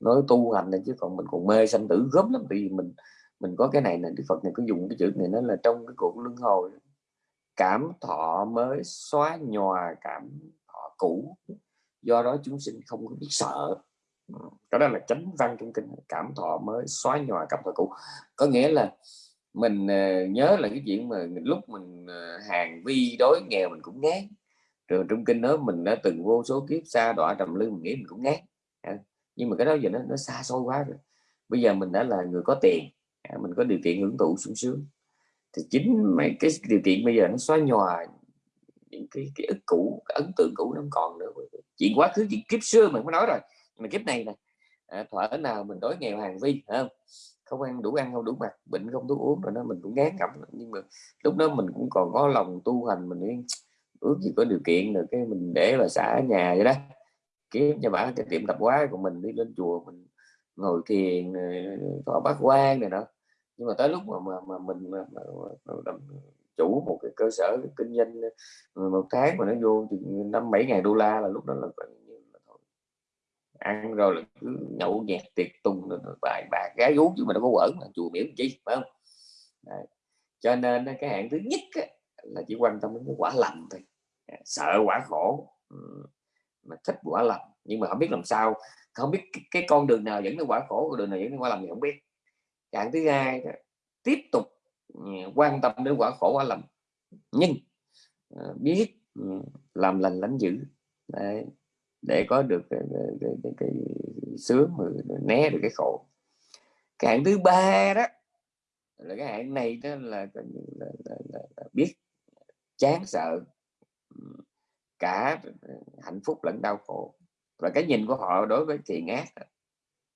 Speaker 1: nói tu hành này chứ còn mình còn mê sanh tử gớm lắm. Vì mình mình có cái này nè Đức Phật này có dùng cái chữ này nó là trong cái cuộc luân hồi cảm thọ mới xóa nhòa cảm thọ cũ. Do đó chúng sinh không có biết sợ. Ừ, cái đó là chánh văn trong kinh. Cảm thọ mới xóa nhòa cảm thọ cũ. Có nghĩa là mình uh, nhớ là cái chuyện mà lúc mình uh, hàng vi đối nghèo mình cũng ngán. Rồi trong kinh đó mình đã từng vô số kiếp xa đọa trầm lưng mình nghĩ mình cũng ngán. À, nhưng mà cái đó giờ nó nó xa xôi quá rồi. Bây giờ mình đã là người có tiền à, mình có điều kiện hưởng thụ sung sướng. Thì chính mấy cái điều kiện bây giờ nó xóa nhòa những cái, cái ức cũ cái ấn tượng cũ nó không còn nữa. Chuyện quá khứ chuyện kiếp xưa mình mới nói rồi mà kiếp này nè à, thỏa nào mình đối nghèo hàng vi phải không? Không ăn đủ ăn không đủ mặc bệnh không thuốc uống rồi đó mình cũng ngán ngẩm nhưng mà lúc đó mình cũng còn có lòng tu hành mình ước gì có điều kiện được cái mình để là xã nhà vậy đó. Kiếm cho bà cái tiệm tập hóa của mình đi lên chùa mình ngồi thiền có bác quan này đó. Nhưng mà tới lúc mà mà, mà mình mà, mà, mà, mà, chủ một cái cơ sở kinh doanh một tháng mà nó vô năm bảy ngàn đô la là lúc đó là ăn rồi là cứ nhậu nhẹt tiệc tùng bài bạc gái gú chứ mà nó có quẩn mà chùa miễn chi phải không? Đấy. cho nên cái hạng thứ nhất á, là chỉ quan tâm đến cái quả lành thôi. À, sợ quả khổ. Mà thích quả lành. Nhưng mà không biết làm sao không biết cái, cái con đường nào dẫn đến quả khổ con đường nào dẫn đến quả lành thì không biết. Hạng thứ hai đó, tiếp tục ừ, quan tâm đến quả khổ quả lành. Nhưng ờ, biết ừ, làm lành lánh dữ. Đấy để có được cái, cái, cái, cái, sướng mà né được cái khổ. Cái hạng thứ ba đó là cái hạng này đó là, là, là, là, là, là biết chán sợ cả hạnh phúc lẫn đau khổ. Và cái nhìn của họ đối với thiện ác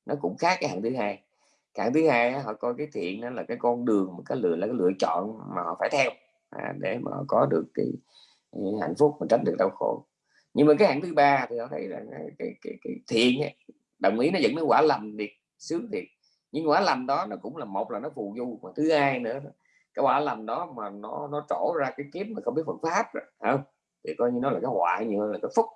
Speaker 1: nó cũng khác cái hạng thứ hai. Hạng thứ hai họ coi cái thiện đó là cái con đường cái lựa là cái lựa chọn mà họ phải theo à, để mà họ có được cái, cái hạnh phúc mà tránh được đau khổ nhưng mà cái hạng thứ ba thì họ thấy là cái, cái, cái, cái thiện ấy, đồng ý nó dẫn đến quả lành thiệt sướng thiệt. Nhưng quả lành đó nó cũng là một là nó phù du mà thứ hai nữa cái quả lành đó mà nó nó trổ ra cái kiếm mà không biết Phật pháp rồi không? Thì coi như nó là cái hoại như là cái phúc.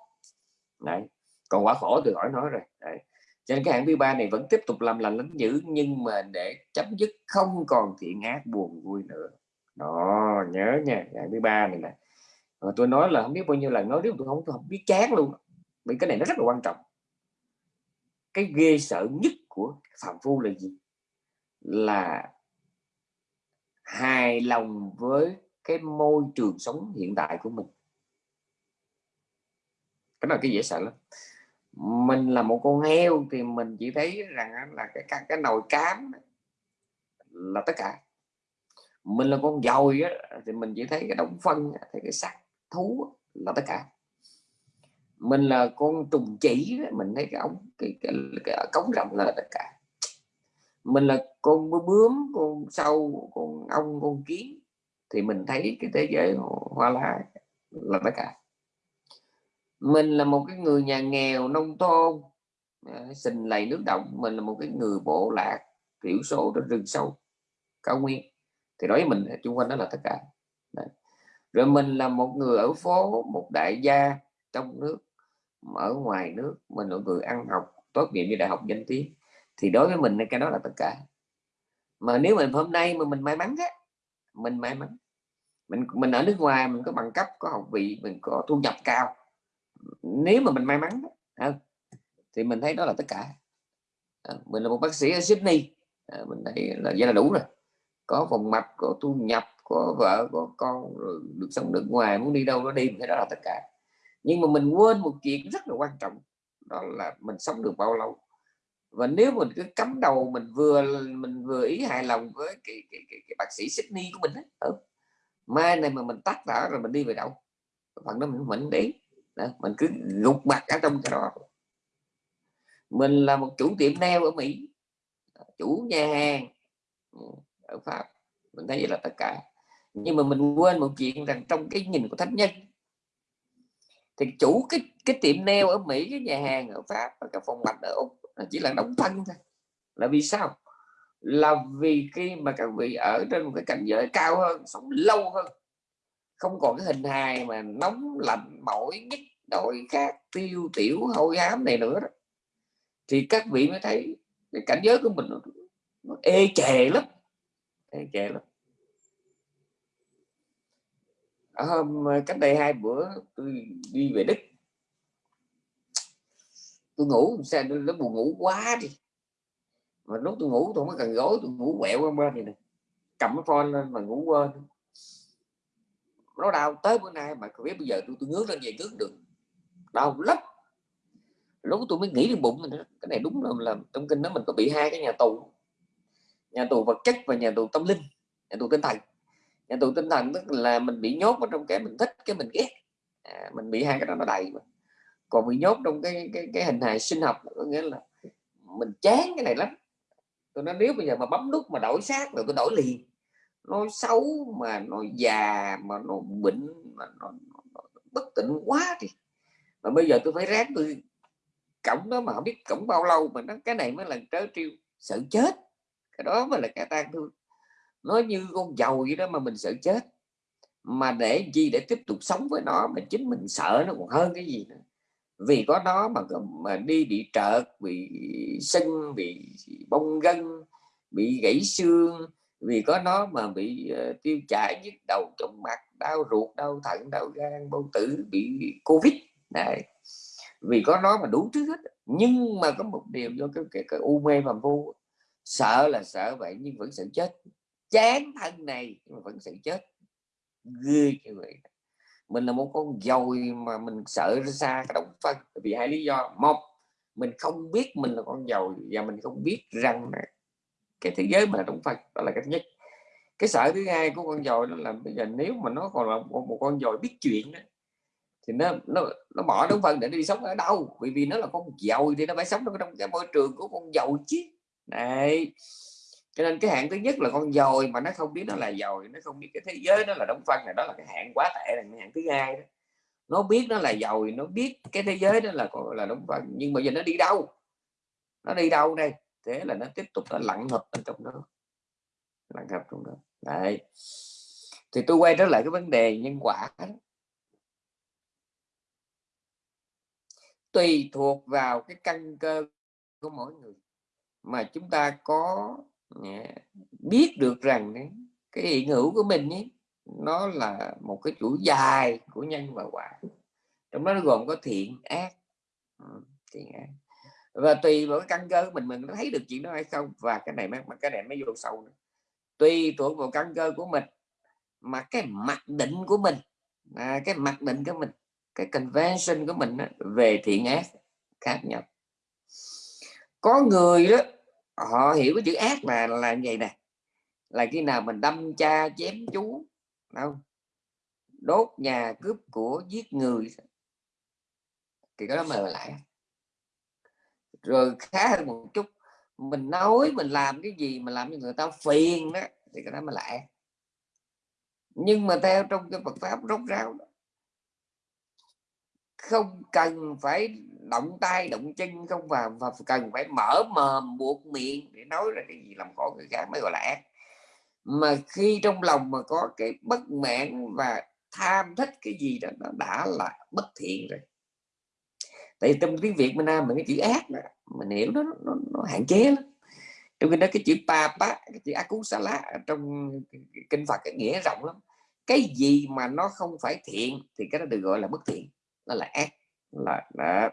Speaker 1: Đấy còn quả khổ thì khỏi nói rồi đấy. cho nên cái hạng thứ ba này vẫn tiếp tục làm lành lánh dữ nhưng mà để chấm dứt không còn thiện ác buồn vui nữa. Đó nhớ nha hạng thứ ba này nè mà tôi nói là không biết bao nhiêu lần nói nếu tôi không tôi không biết chán luôn. Vì cái này nó rất là quan trọng. Cái ghê sợ nhất của phạm phu là gì? Là hài lòng với cái môi trường sống hiện tại của mình. Cái này cái dễ sợ lắm. Mình là một con heo thì mình chỉ thấy rằng là cái cái, cái nồi cám là tất cả. Mình là con dồi á, thì mình chỉ thấy cái đống phân thấy cái sắt thú là tất cả. Mình là con trùng chỉ mình thấy cái ống cái, cái, cái cống rộng là tất cả. Mình là con bướm con sâu con ong con kiến thì mình thấy cái thế giới hoa lá là tất cả. Mình là một cái người nhà nghèo nông thôn à, sình lầy nước động mình là một cái người bộ lạc thiểu số trong rừng sâu cao nguyên. Thì đối với mình chung quanh đó là tất cả rồi mình là một người ở phố, một đại gia trong nước, ở ngoài nước, mình là người ăn học, tốt nghiệp như đại học danh tiếng. Thì đối với mình, cái đó là tất cả. Mà nếu mình hôm nay mà mình may mắn á, mình may mắn. Mình mình ở nước ngoài, mình có bằng cấp, có học vị, mình có thu nhập cao. Nếu mà mình may mắn thì mình thấy đó là tất cả. À, mình là một bác sĩ ở Sydney. À, mình thấy là, vậy là đủ rồi. Có phòng mạch có thu nhập có vợ có con rồi được sống nước ngoài muốn đi đâu nó đi cái đó là tất cả. Nhưng mà mình quên một chuyện rất là quan trọng đó là mình sống được bao lâu. Và nếu mình cứ cắm đầu mình vừa mình vừa ý hài lòng với cái, cái, cái, cái bác sĩ Sydney của mình ấy. Ừ. mai này mà mình tắt đã rồi mình đi về đâu? Phần đó mình mình đấy. Mình cứ gục mặt ở trong cái đó. Mình là một chủ tiệm nail ở Mỹ chủ nhà hàng ừ, ở Pháp. Mình thấy vậy là tất cả nhưng mà mình quên một chuyện rằng trong cái nhìn của thánh nhân thì chủ cái cái tiệm nail ở Mỹ cái nhà hàng ở Pháp và cái phòng mạch ở Úc chỉ là đóng thân thôi. Là vì sao? Là vì khi mà các vị ở trên một cái cảnh giới cao hơn sống lâu hơn không còn cái hình hài mà nóng lạnh mỏi nhức đổi khác tiêu tiểu hôi hám này nữa đó. thì các vị mới thấy cái cảnh giới của mình nó, nó ê chề lắm ê chề lắm. Ờ, hôm ờ, cách đây hai bữa tôi đi về đức. Tôi ngủ sao nó buồn ngủ quá đi. Mà lúc tôi ngủ tôi không cần gối tôi ngủ quẹo qua bên này nè. Cầm cái phone lên mà ngủ quên. Nó đau tới bữa nay mà biết bây giờ tôi tôi ngước lên về ngước được. Đau lắm. Lúc tôi mới nghĩ đến bụng mình cái này đúng là, là trong kinh đó mình có bị hai cái nhà tù. Nhà tù vật chất và nhà tù tâm linh nhà tù tinh thần nhà tù tinh thần tức là mình bị nhốt ở trong cái mình thích cái mình ghét. À, mình bị hai cái đó nó đầy mà. Còn bị nhốt trong cái cái, cái hình hài sinh học có nghĩa là mình chán cái này lắm. Tôi nói nếu bây giờ mà bấm nút mà đổi xác rồi tôi đổi liền. Nó xấu mà nó già mà nó bệnh mà nó, nó, nó bất tỉnh quá thì. Mà bây giờ tôi phải ráng tôi cổng đó mà không biết cổng bao lâu mà nó cái này mới là trớ trêu sợ chết. Cái đó mới là cái tan thương nó như con dầu vậy đó mà mình sợ chết. Mà để gì để tiếp tục sống với nó mà chính mình sợ nó còn hơn cái gì nữa. Vì có nó mà mà đi bị trợt bị sưng bị bong gân bị gãy xương. Vì có nó mà bị uh, tiêu chảy nhức đầu trong mặt đau ruột đau thận đau gan bao tử bị covid. Này vì có nó mà đủ thứ hết. Nhưng mà có một điều do cái, cái, cái u mê và vô, sợ là sợ vậy nhưng vẫn sợ chết chán thân này mà vẫn sự chết. Ghê cái vậy. Mình là một con dồi mà mình sợ ra xa động phân. Vì hai lý do. Một mình không biết mình là con dồi và mình không biết rằng cái thế giới mà là động phân. Đó là cái thứ nhất. Cái sợ thứ hai của con dồi đó là bây giờ nếu mà nó còn là một, một con dồi biết chuyện đó, thì nó nó nó bỏ động phân để nó đi sống ở đâu? Vì vì nó là con dồi thì nó phải sống trong cái môi trường của con dồi chứ. Này cho nên cái hạng thứ nhất là con dồi mà nó không biết nó là dồi, nó không biết cái thế giới nó là đóng phân này đó là cái hạng quá tệ là cái hạng thứ hai đó. Nó biết nó là dồi, nó biết cái thế giới đó là là đóng phân nhưng mà giờ nó đi đâu? Nó đi đâu đây? Thế là nó tiếp tục nó lặng hợp ở trong đó. Lặng hợp trong đó. Đấy. Thì tôi quay trở lại cái vấn đề nhân quả đó. tùy thuộc vào cái căn cơ của mỗi người. Mà chúng ta có Dạ. biết được rằng cái hiện hữu của mình ấy, nó là một cái chuỗi dài của nhân và quả. Trong đó nó gồm có thiện ác. Ừ, thiện ác. Và tùy vào cái căn cơ của mình mình có thấy được chuyện đó hay không và cái này mà cái này mới vô sâu nữa. tùy thuộc vào căn cơ của mình mà cái mặc định của mình à, cái mặc định của mình cái convention của mình về thiện ác khác nhau. Có người đó họ hiểu cái chữ ác là là như vậy nè. Là khi nào mình đâm cha chém chú không? Đốt nhà cướp của giết người. Thì cái đó mời lại rồi khá hơn một chút mình nói mình làm cái gì mà làm cho người ta phiền đó thì cái đó mới lại nhưng mà theo trong cái Phật pháp rốt ráo đó, không cần phải động tay động chân không và, và cần phải mở mồm buộc miệng để nói ra cái gì làm khổ người khác mới gọi là ác. Mà khi trong lòng mà có cái bất mãn và tham thích cái gì đó nó đã là bất thiện rồi. Tại trong tiếng việt mình nam mình cái chữ ác đó, mình hiểu nó nó, nó hạn chế lắm. Trong khi đó cái chữ papa cái chữ akusala trong kinh phật cái nghĩa rộng lắm. Cái gì mà nó không phải thiện thì cái đó được gọi là bất thiện nó là ác là, đó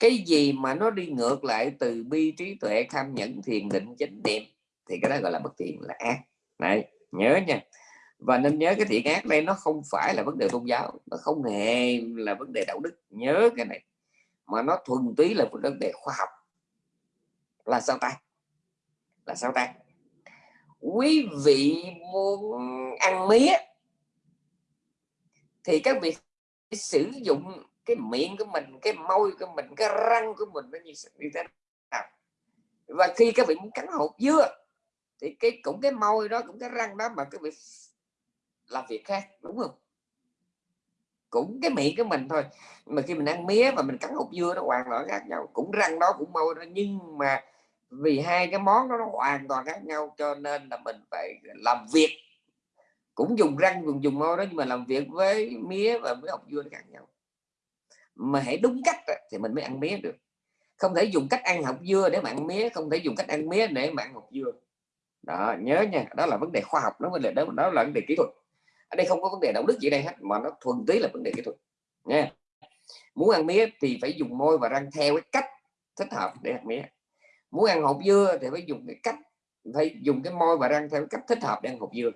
Speaker 1: cái gì mà nó đi ngược lại từ bi trí tuệ tham nhẫn thiền định chánh niệm thì cái đó gọi là bất thiện là ác. Này nhớ nha. Và nên nhớ cái thiện ác đây nó không phải là vấn đề tôn giáo nó không hề là vấn đề đạo đức. Nhớ cái này mà nó thuần túy là vấn đề khoa học. Là sao ta? Là sao ta? Quý vị muốn ăn mía thì các vị sử dụng cái miệng của mình cái môi của mình cái răng của mình nó như, như thế nào? Và khi các vị muốn cắn hột dưa thì cái cũng cái môi đó cũng cái răng đó mà các vị làm việc khác đúng không? Cũng cái miệng của mình thôi. Mà khi mình ăn mía và mình cắn hột dưa nó hoàn toàn khác nhau. Cũng răng đó cũng môi đó nhưng mà vì hai cái món đó nó hoàn toàn khác nhau cho nên là mình phải làm việc. Cũng dùng răng dùng dùng môi đó nhưng mà làm việc với mía và với hột dưa nó khác nhau mà hãy đúng cách thì mình mới ăn mía được. Không thể dùng cách ăn hột dưa để mà ăn mía không thể dùng cách ăn mía để mà ăn hột dưa. Đó nhớ nha đó là vấn đề khoa học đó vấn đề đó, đó là vấn đề kỹ thuật. Ở đây không có vấn đề đạo đức gì đây hết mà nó thuần túy là vấn đề kỹ thuật nha. Muốn ăn mía thì phải dùng môi và răng theo cái cách thích hợp để ăn mía. Muốn ăn hột dưa thì phải dùng cái cách phải dùng cái môi và răng theo cách thích hợp để ăn hột dưa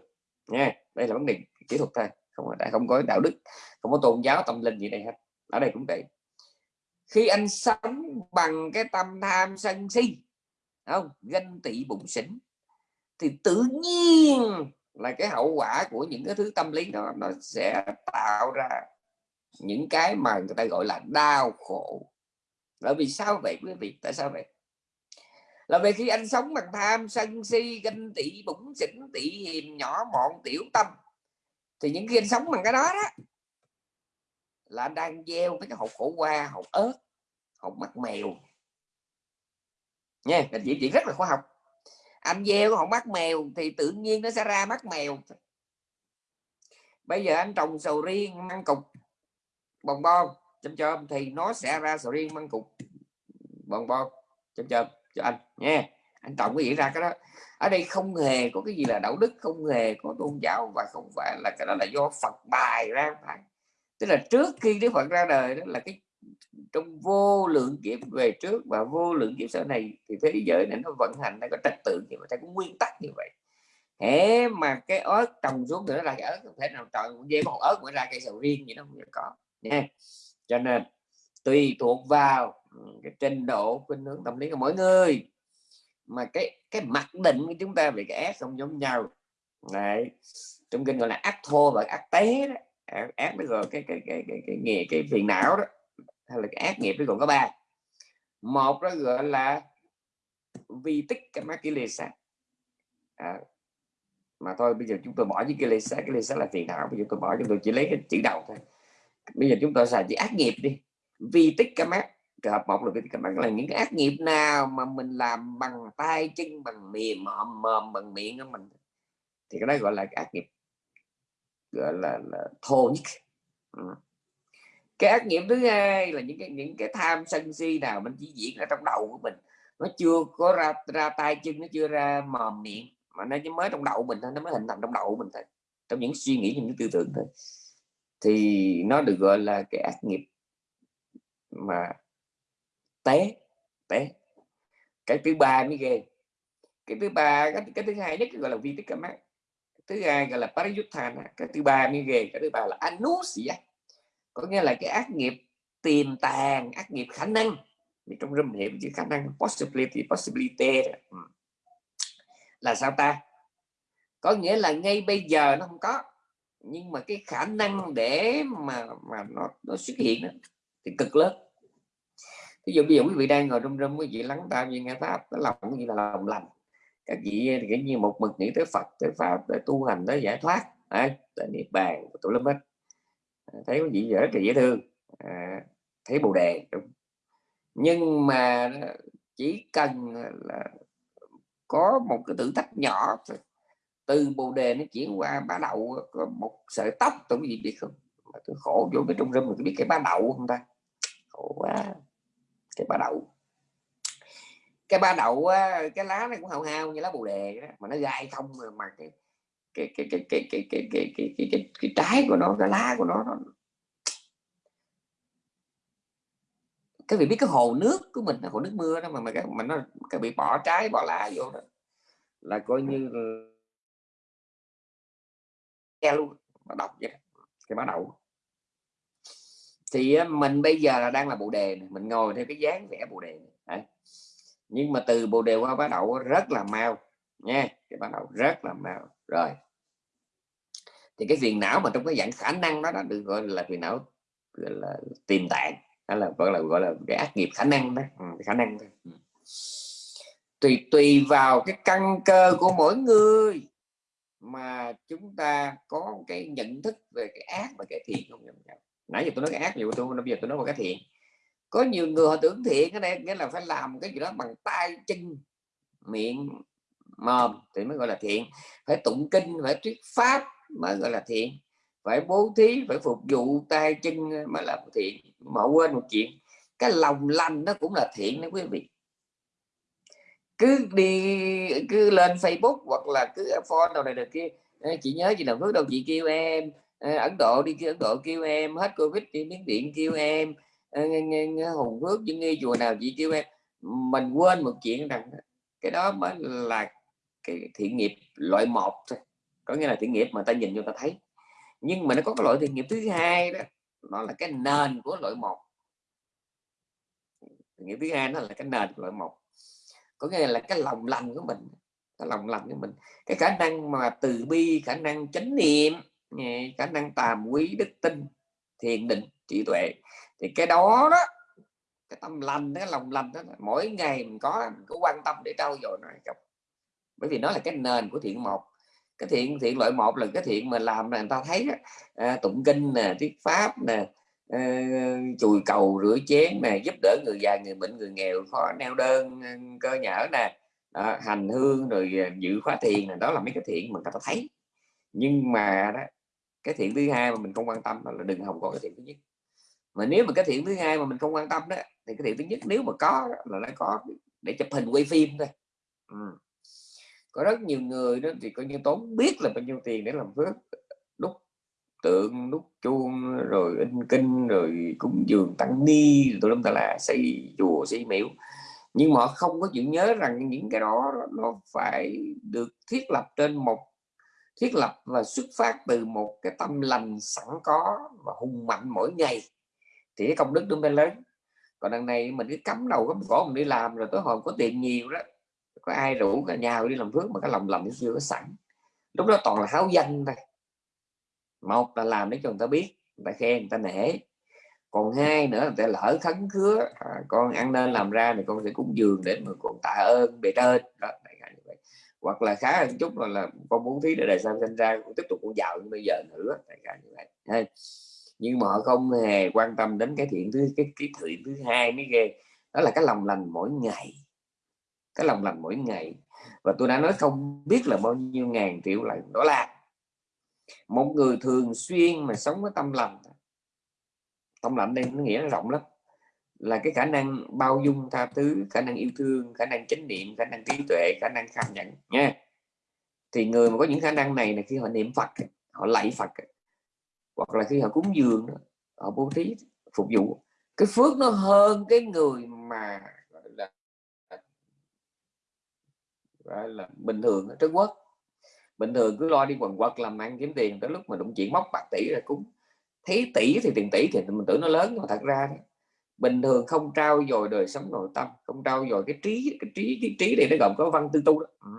Speaker 1: nha. Đây là vấn đề kỹ thuật thôi không phải không có đạo đức không có tôn giáo tâm linh gì đây hết ở đây cũng vậy khi anh sống bằng cái tâm tham sân si không? Ganh tị bụng xỉn, thì tự nhiên là cái hậu quả của những cái thứ tâm lý đó, nó sẽ tạo ra những cái mà người ta gọi là đau khổ. Là vì sao vậy, quý vị? Tại sao vậy? Là vì khi anh sống bằng tham sân si, ganh tị bụng xỉn, tị hiềm, nhỏ mọn, tiểu tâm, thì những khi anh sống bằng cái đó đó là anh đang gieo mấy cái hột khổ qua, hột ớt, hột mắt mèo. Nha anh chuyện chỉ rất là khoa học. Anh gieo hột mắt mèo thì tự nhiên nó sẽ ra mắt mèo. Bây giờ anh trồng sầu riêng măng cục bồng bon chấm chôm, thì nó sẽ ra sầu riêng măng cục bồng bon chấm chôm cho anh, nha. Anh trồng cái gì ra cái đó. Ở đây không hề có cái gì là đạo đức, không hề có tôn giáo và không phải là cái đó là do Phật bài ra, phải tức là trước khi Đức Phật ra đời đó là cái trong vô lượng kiếp về trước và vô lượng kiếp sau này thì thế giới này nó vận hành, nó có trật tự như vậy có nguyên tắc như vậy. Thế mà cái ớt trồng xuống thì nó là cái ớt không thể nào trồng dê một ớt mới ra cây sầu riêng gì đó, không có, nha. Cho nên tùy thuộc vào ừ, cái trình độ, khuynh hướng tâm lý của mỗi người. Mà cái cái mặc định của chúng ta về cái ác không giống nhau. Này trong kinh gọi là ác thô và ác tế đó ác nó gọi cái cái cái cái cái nghề cái phiền não đó hay là cái ác nghiệp nó còn có ba. Một nó gọi là vi tích cái mắt lê à, mà thôi bây giờ chúng tôi bỏ những cái lê cái lê là phiền não bây giờ tôi bỏ chúng tôi chỉ lấy cái chữ đầu thôi. Bây giờ chúng tôi xài chữ ác nghiệp đi. Vi tích cái mắt trường hợp một là cái các là những cái ác nghiệp nào mà mình làm bằng tay chân bằng miệng mồm mồm bằng miệng của mình. Thì cái đó gọi là cái ác nghiệp gọi là, là thô nhất ừ. cái ác nghiệp thứ hai là những cái những cái tham sân si nào mình chỉ diễn ở trong đầu của mình. Nó chưa có ra ra tay chân nó chưa ra mồm miệng mà nó chỉ mới trong đầu mình thôi nó mới hình thành trong đầu mình thôi trong những suy nghĩ những tư tưởng thôi. Thì nó được gọi là cái ác nghiệp mà té té. Cái thứ ba mới ghê. Cái thứ ba cái, cái thứ hai nhất gọi là vi tích mát thứ hai gọi là parayuthana cái thứ ba mới ghê cái thứ ba là anusya có nghĩa là cái ác nghiệp tiềm tàng ác nghiệp khả năng. Trong râm hiểm chữ khả năng possibility possibility ừ. là sao ta? Có nghĩa là ngay bây giờ nó không có nhưng mà cái khả năng để mà mà nó nó xuất hiện đó, thì cực lớn. Ví dụ bây giờ quý vị đang ngồi trong râm quý vị lắng tai như nghe pháp cái lòng như là lòng lành các vị ờ, thì như một mực nghĩ tới Phật tới pháp tới tu hành tới giải thoát đấy, tới niết bàn tụi lâm hết à, thấy quý vị rất là dễ thương à, thấy bồ đề đúng. Nhưng mà ờ, chỉ cần ờ, là có một cái thử thách nhỏ từ bồ đề nó chuyển qua ba đậu một sợi tóc tụi quý vị biết không? Tôi khổ vô cái trung râm mình biết cái ba đậu không ta? Khổ quá cái ba đậu cái ba đậu cái lá này cũng hao hao như lá bồ đề đó, mà nó gai không mà, mà cái cái cái cái cái cái cái cái cái cái, cái, cái trái của nó cái lá của nó, nó cái vị biết cái hồ nước của mình hồ nước mưa đó mà mà cái mà nó cái bị bỏ trái bỏ lá vô đó là coi như nghe luôn mà đọc vậy cái bắt đầu thì mình bây giờ là đang là bộ đề này. mình ngồi theo cái dáng vẽ bộ đề này nhưng mà từ bộ đề qua bắt đầu rất là mau nha cái bắt đầu rất là mau. Rồi. Thì cái phiền não mà trong cái dạng khả năng đó, đó được gọi là phiền não gọi là tiềm tạng đó là gọi là gọi là cái ác nghiệp khả năng đó. Ừ, khả năng đó. ừ. tùy tùy vào cái căn cơ của mỗi người mà chúng ta có cái nhận thức về cái ác và cái thiện không nhau. Nãy giờ tôi nói cái ác nhiều tôi bây giờ tôi nói một cái thiện có nhiều người họ tưởng thiện cái này, nghĩa là phải làm cái gì đó bằng tay, chân, miệng, mồm thì mới gọi là thiện. Phải tụng kinh, phải thuyết pháp mới gọi là thiện. Phải bố thí, phải phục vụ tay, chân mới là thiện. Mà quên một chuyện, cái lòng lành nó cũng là thiện đó quý vị. Cứ đi, cứ lên Facebook hoặc là cứ phone đầu này được kia chị nhớ chị nào phước đâu, chị kêu em. Ấn Độ đi kia Ấn Độ kêu em. Hết Covid đi Miến Điện kêu em nghe nghe nghe Hùng Phước những nghe chùa nào chị kêu em? Mình quên một chuyện rằng cái đó mới là cái thiện nghiệp loại một thôi. Có nghĩa là thiện nghiệp mà ta nhìn cho ta thấy. Nhưng mà nó có cái loại thiện nghiệp thứ hai đó, nó là cái nền của loại một. Thiện nghiệp thứ hai nó là cái nền của loại một. Có nghĩa là cái lòng lành của mình, cái lòng lành của mình, cái khả năng mà từ bi, khả năng chánh niệm khả năng tàm quý đức tin, thiền định, trí tuệ thì cái đó đó cái tâm lành cái lòng lành đó mỗi ngày mình có mình có quan tâm để trau dồi nó bởi vì nó là cái nền của thiện một. Cái thiện thiện loại một là cái thiện mà làm là người ta thấy đó, à, tụng kinh nè thuyết pháp nè à, chùi cầu rửa chén nè giúp đỡ người già người bệnh người nghèo khó neo đơn ờ, cơ nhở nè à, hành hương rồi ờ, giữ khóa thiền này đó là mấy cái thiện mà người ta thấy. Nhưng mà đó cái thiện thứ hai mà mình không quan tâm là đừng hòng có cái thiện thứ nhất mà nếu mà cái thiện thứ hai mà mình không quan tâm đó, thì cái thiện thứ nhất nếu mà có là nó có để chụp hình quay phim thôi. Ừ. có rất nhiều người đó thì coi như tốn biết là bao nhiêu tiền để làm phước, đúc tượng, đúc chuông, rồi in kinh, rồi cúng dường tăng ni tụi lâm ta là xây chùa, xây miếu. Nhưng mà họ không có chịu nhớ rằng những cái đó nó phải được thiết lập trên một, thiết lập và xuất phát từ một cái tâm lành sẵn có và hùng mạnh mỗi ngày thì cái công đức nó mới lớn. Còn đằng này mình cứ cắm đầu cắm cổ mình đi làm rồi tối hồi có tiền nhiều đó có ai rủ cả nhà đi làm phước mà cái lòng lòng nó chưa có sẵn. Lúc đó toàn là háo danh thôi. Một là làm để cho người ta biết người ta khen người ta nể. Còn hai nữa người ta lỡ khấn khứa à, con ăn nên làm ra thì con sẽ cúng dường để mà còn tạ ơn bề trên. Đó hoặc là khá hơn chút là, là con muốn thí để đời sau sinh ra cũng tiếp tục con giàu như bây giờ nữa đại như vậy nhưng mà họ không hề quan tâm đến cái thiện thứ, cái cái thiện thứ hai mới ghê. Đó là cái lòng lành mỗi ngày. Cái lòng lành mỗi ngày. Và tôi đã nói không biết là bao nhiêu ngàn triệu lần đó là một người thường xuyên mà sống với tâm lành. Tâm lành đây nó nghĩa nó rộng lắm. Là cái khả năng bao dung tha thứ, khả năng yêu thương, khả năng chánh niệm, khả năng trí tuệ, khả năng cảm nhận nha. Thì người mà có những khả năng này là khi họ niệm phật, họ lạy phật hoặc là khi họ cúng dường họ bố thí phục vụ. Cái phước nó hơn cái người mà là, gọi là bình thường ở Trung Quốc. Bình thường cứ lo đi quần quật làm ăn kiếm tiền tới lúc mà đụng chuyện móc bạc tỷ là cúng. Thấy tỷ thì tiền tỷ thì mình tưởng nó lớn mà thật ra bình thường không trao dồi đời sống nội tâm không trao dồi cái trí cái trí cái trí này nó gồm có văn tư tu đó. Ừ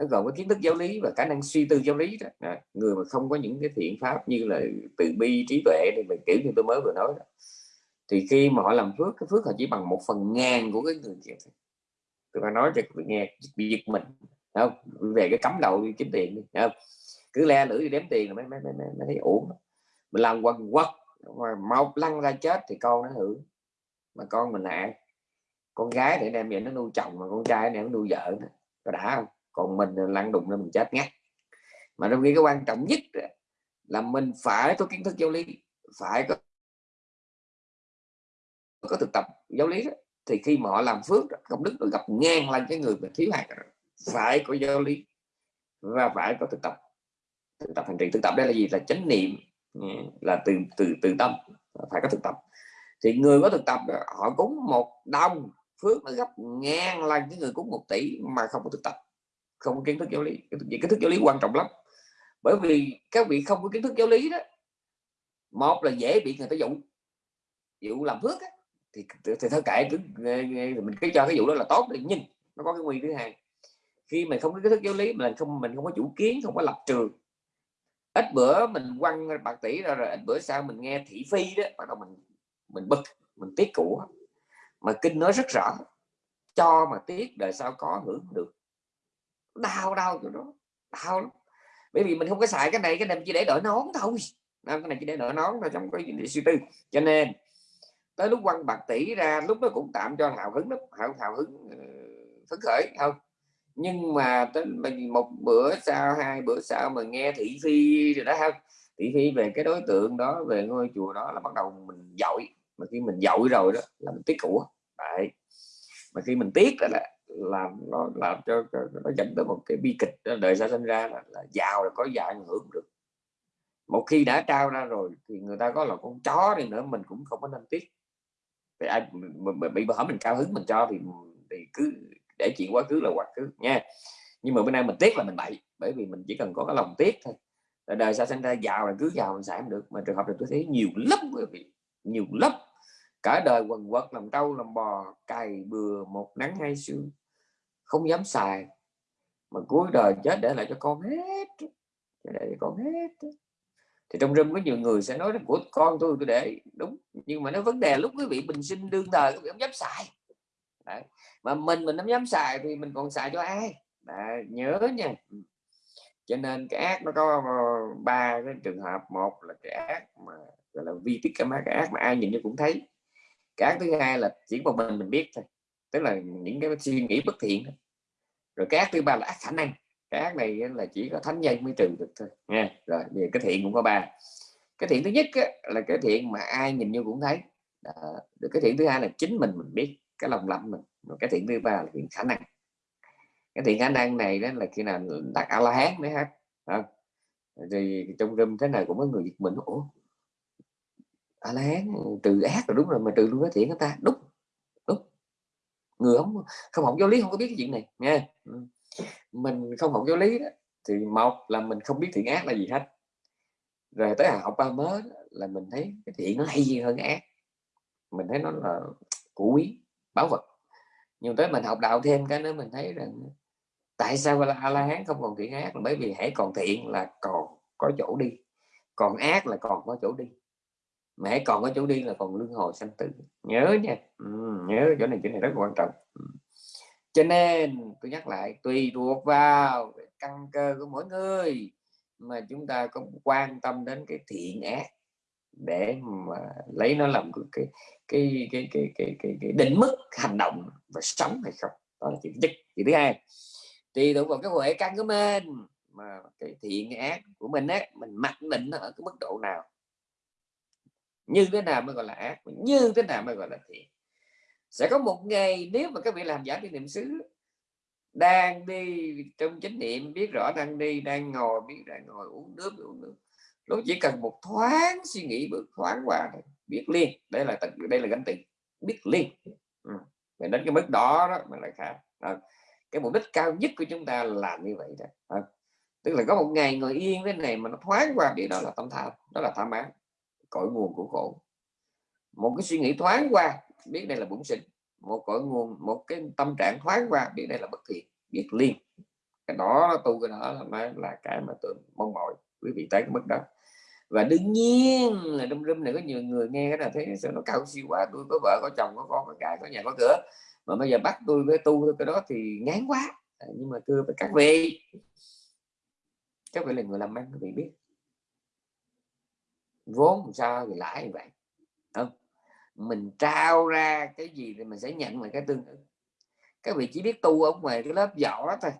Speaker 1: nó gồm có kiến thức giáo lý và khả năng suy tư giáo lý đó. Đó. người mà không có những cái thiện pháp như là từ bi trí tuệ thì mình kiểu như tôi mới vừa nói đó thì khi mà họ làm phước cái phước họ chỉ bằng một phần ngàn của cái người kia tôi phải nói cho người nghe bị giật mình không về cái cấm đầu đi kiếm tiền đi không? cứ le lưỡi đi đếm tiền là mới, mới, mới, mới thấy ổn mình làm quần quật mà mau lăn ra chết thì con nó hưởng mà con mình là con gái để đem về nó nuôi chồng mà con trai để nó nuôi vợ nữa. có đã không còn mình lăn đụng nên mình chết ngắt mà trong khi cái quan trọng nhất là mình phải có kiến thức giáo lý, phải có có thực tập giáo lý đó. thì khi mà họ làm phước công đức nó gặp ngang lên cái người mà thiếu hạt phải có giáo lý và phải có thực tập thực tập hành trì. Thực tập đây là gì? Là chánh niệm ừ, là từ từ từ tâm, phải có thực tập. Thì người có thực tập họ cúng một đồng, phước nó gấp ngang lần cái người cúng một tỷ mà không có thực tập không có kiến thức giáo lý. Kiến thức giáo lý quan trọng lắm. Bởi vì các vị không có kiến thức giáo lý đó một là dễ bị người ta dụ. Dụ làm phước á, thì, thì thôi kệ cứ mình cứ cho cái vụ đó là tốt đi nhưng nó có cái nguy thứ hai khi mình không có kiến thức giáo lý mình không mình không có chủ kiến không có lập trường. Ít bữa mình quăng bạc tỷ ra rồi ít bữa sau mình nghe thị phi đó bắt đầu mình mình bực mình tiếc của. Mà kinh nói rất rõ cho mà tiếc đời sau có hưởng được đau đau chỗ đó đau lắm. Bởi vì mình không có xài cái này cái này chỉ để đổi nón thôi. Cái này chỉ để đổi nón thôi trong cái suy tư. Cho nên tới lúc quăng bạc tỷ ra lúc đó cũng tạm cho hào hứng lắm hào, hào hứng ờ, phấn khởi không? Nhưng mà tới mình một bữa sau hai bữa sau mà nghe thị phi rồi đó không? Thị phi về cái đối tượng đó về ngôi chùa đó là bắt đầu mình dội mà khi mình dội rồi đó là mình tiếc của. Đấy. Mà khi mình tiếc là làm nó làm cho nó dẫn tới một cái bi kịch đời sau sinh ra là, là giàu là có giàu ảnh hưởng được. Một khi đã trao ra rồi thì người ta có là con chó đi nữa mình cũng không có nên tiếc. Thì ai bị bỡ mình cao hứng mình cho thì thì cứ để chuyện quá khứ là quá khứ nha. Nhưng mà bữa nay mình tiếc là mình bậy bởi vì mình chỉ cần có cái lòng tiếc thôi. Đời sau sinh ra giàu là cứ giàu mình xài không được. Mà trường hợp này tôi thấy nhiều lắm quý vị nhiều lắm cả đời quần quật làm trâu làm bò cày bừa một nắng hai sương không dám xài. Mà cuối đời chết để lại cho con hết. Để cho con hết. Thì trong rừng có nhiều người sẽ nói của con tôi tôi để đúng. Nhưng mà nó vấn đề lúc quý vị bình sinh đương thời quý vị không dám xài. Đấy. mà mình mình không dám xài thì mình còn xài cho ai? Đấy, nhớ nha. Cho nên cái ác nó có ờ, ba cái trường hợp. Một là cái ác mà gọi là vi tích cái ác mà ai nhìn cũng thấy. Cái ác thứ hai là chỉ một mình mình biết thôi tức là những cái suy nghĩ bất thiện rồi cái ác thứ ba là ác khả năng. Cái ác này là chỉ có thánh nhân mới trừ được thôi nha rồi về cái thiện cũng có ba. Cái thiện thứ nhất á, là cái thiện mà ai nhìn vô cũng thấy. Đó. được cái thiện thứ hai là chính mình mình biết cái lòng lạnh mình. Rồi cái thiện thứ ba là thiện khả năng. Cái thiện khả năng này đó là khi nào đặt a la hán mới hết không? Thì trong râm thế này cũng có người giật mình ủa? A la hán trừ ác rồi đúng rồi mà trừ luôn cái thiện của ta. Đúng người không không học giáo lý không có biết cái chuyện này nha ừ. mình không học giáo lý đó, thì một là mình không biết thiện ác là gì hết. Rồi tới học ba mới là mình thấy cái thiện nó hay gì hơn cái ác. Mình thấy nó là củ quý bảo vật. Nhưng tới mình học đạo thêm cái nữa mình thấy rằng tại sao là a la hán không còn thiện ác? Là bởi vì hãy còn thiện là còn có chỗ đi còn ác là còn có chỗ đi mà hãy còn có chỗ đi là còn luân hồi sanh tử. Nhớ nha. Ừ, nhớ chỗ này chỗ này rất quan trọng. Cho nên tôi nhắc lại tùy thuộc vào căn cơ của mỗi người mà chúng ta có quan tâm đến cái thiện ác để mà lấy nó làm cái cái cái cái cái cái, cái định mức hành động và sống hay không. Đó là chuyện nhất. Chuyện thứ hai tùy thuộc vào cái huệ căn của mình mà cái thiện ác của mình á mình mặc định nó ở cái mức độ nào như thế nào mới gọi là ác? Như thế nào mới gọi là thiện? Sẽ có một ngày nếu mà các vị làm giả đi niệm xứ đang đi trong chánh niệm biết rõ đang đi đang ngồi biết đang ngồi uống nước uống nước. Lúc chỉ cần một thoáng suy nghĩ bước thoáng qua biết liền. Đây là đây là gánh tiền biết liền. Ừ. đến cái mức đó đó mà lại khác à, cái mục đích cao nhất của chúng ta là như vậy đó. À, tức là có một ngày ngồi yên thế này mà nó thoáng qua biết đó là tâm tham đó là tham ái cội nguồn của khổ. Một cái suy nghĩ thoáng qua biết đây là bổn sinh. Một cội nguồn một cái tâm trạng thoáng qua biết đây là bất thiện biết liền. Cái đó tu cái đó là, là cái mà tôi mong mỏi quý vị tới cái mức đó. Và đương nhiên là đâm râm này có nhiều người nghe cái là thấy sao nó cao siêu quá tôi có vợ có chồng có con có cái có nhà có cửa. Mà bây giờ bắt tôi với tu cái đó thì ngán quá. À, nhưng mà thưa với các vị. Các vị là người làm ăn các vị biết vốn sao thì lãi như vậy. Không? Mình trao ra cái gì thì mình sẽ nhận lại cái tương ứng. Các vị chỉ biết tu ở ngoài cái lớp vỏ thôi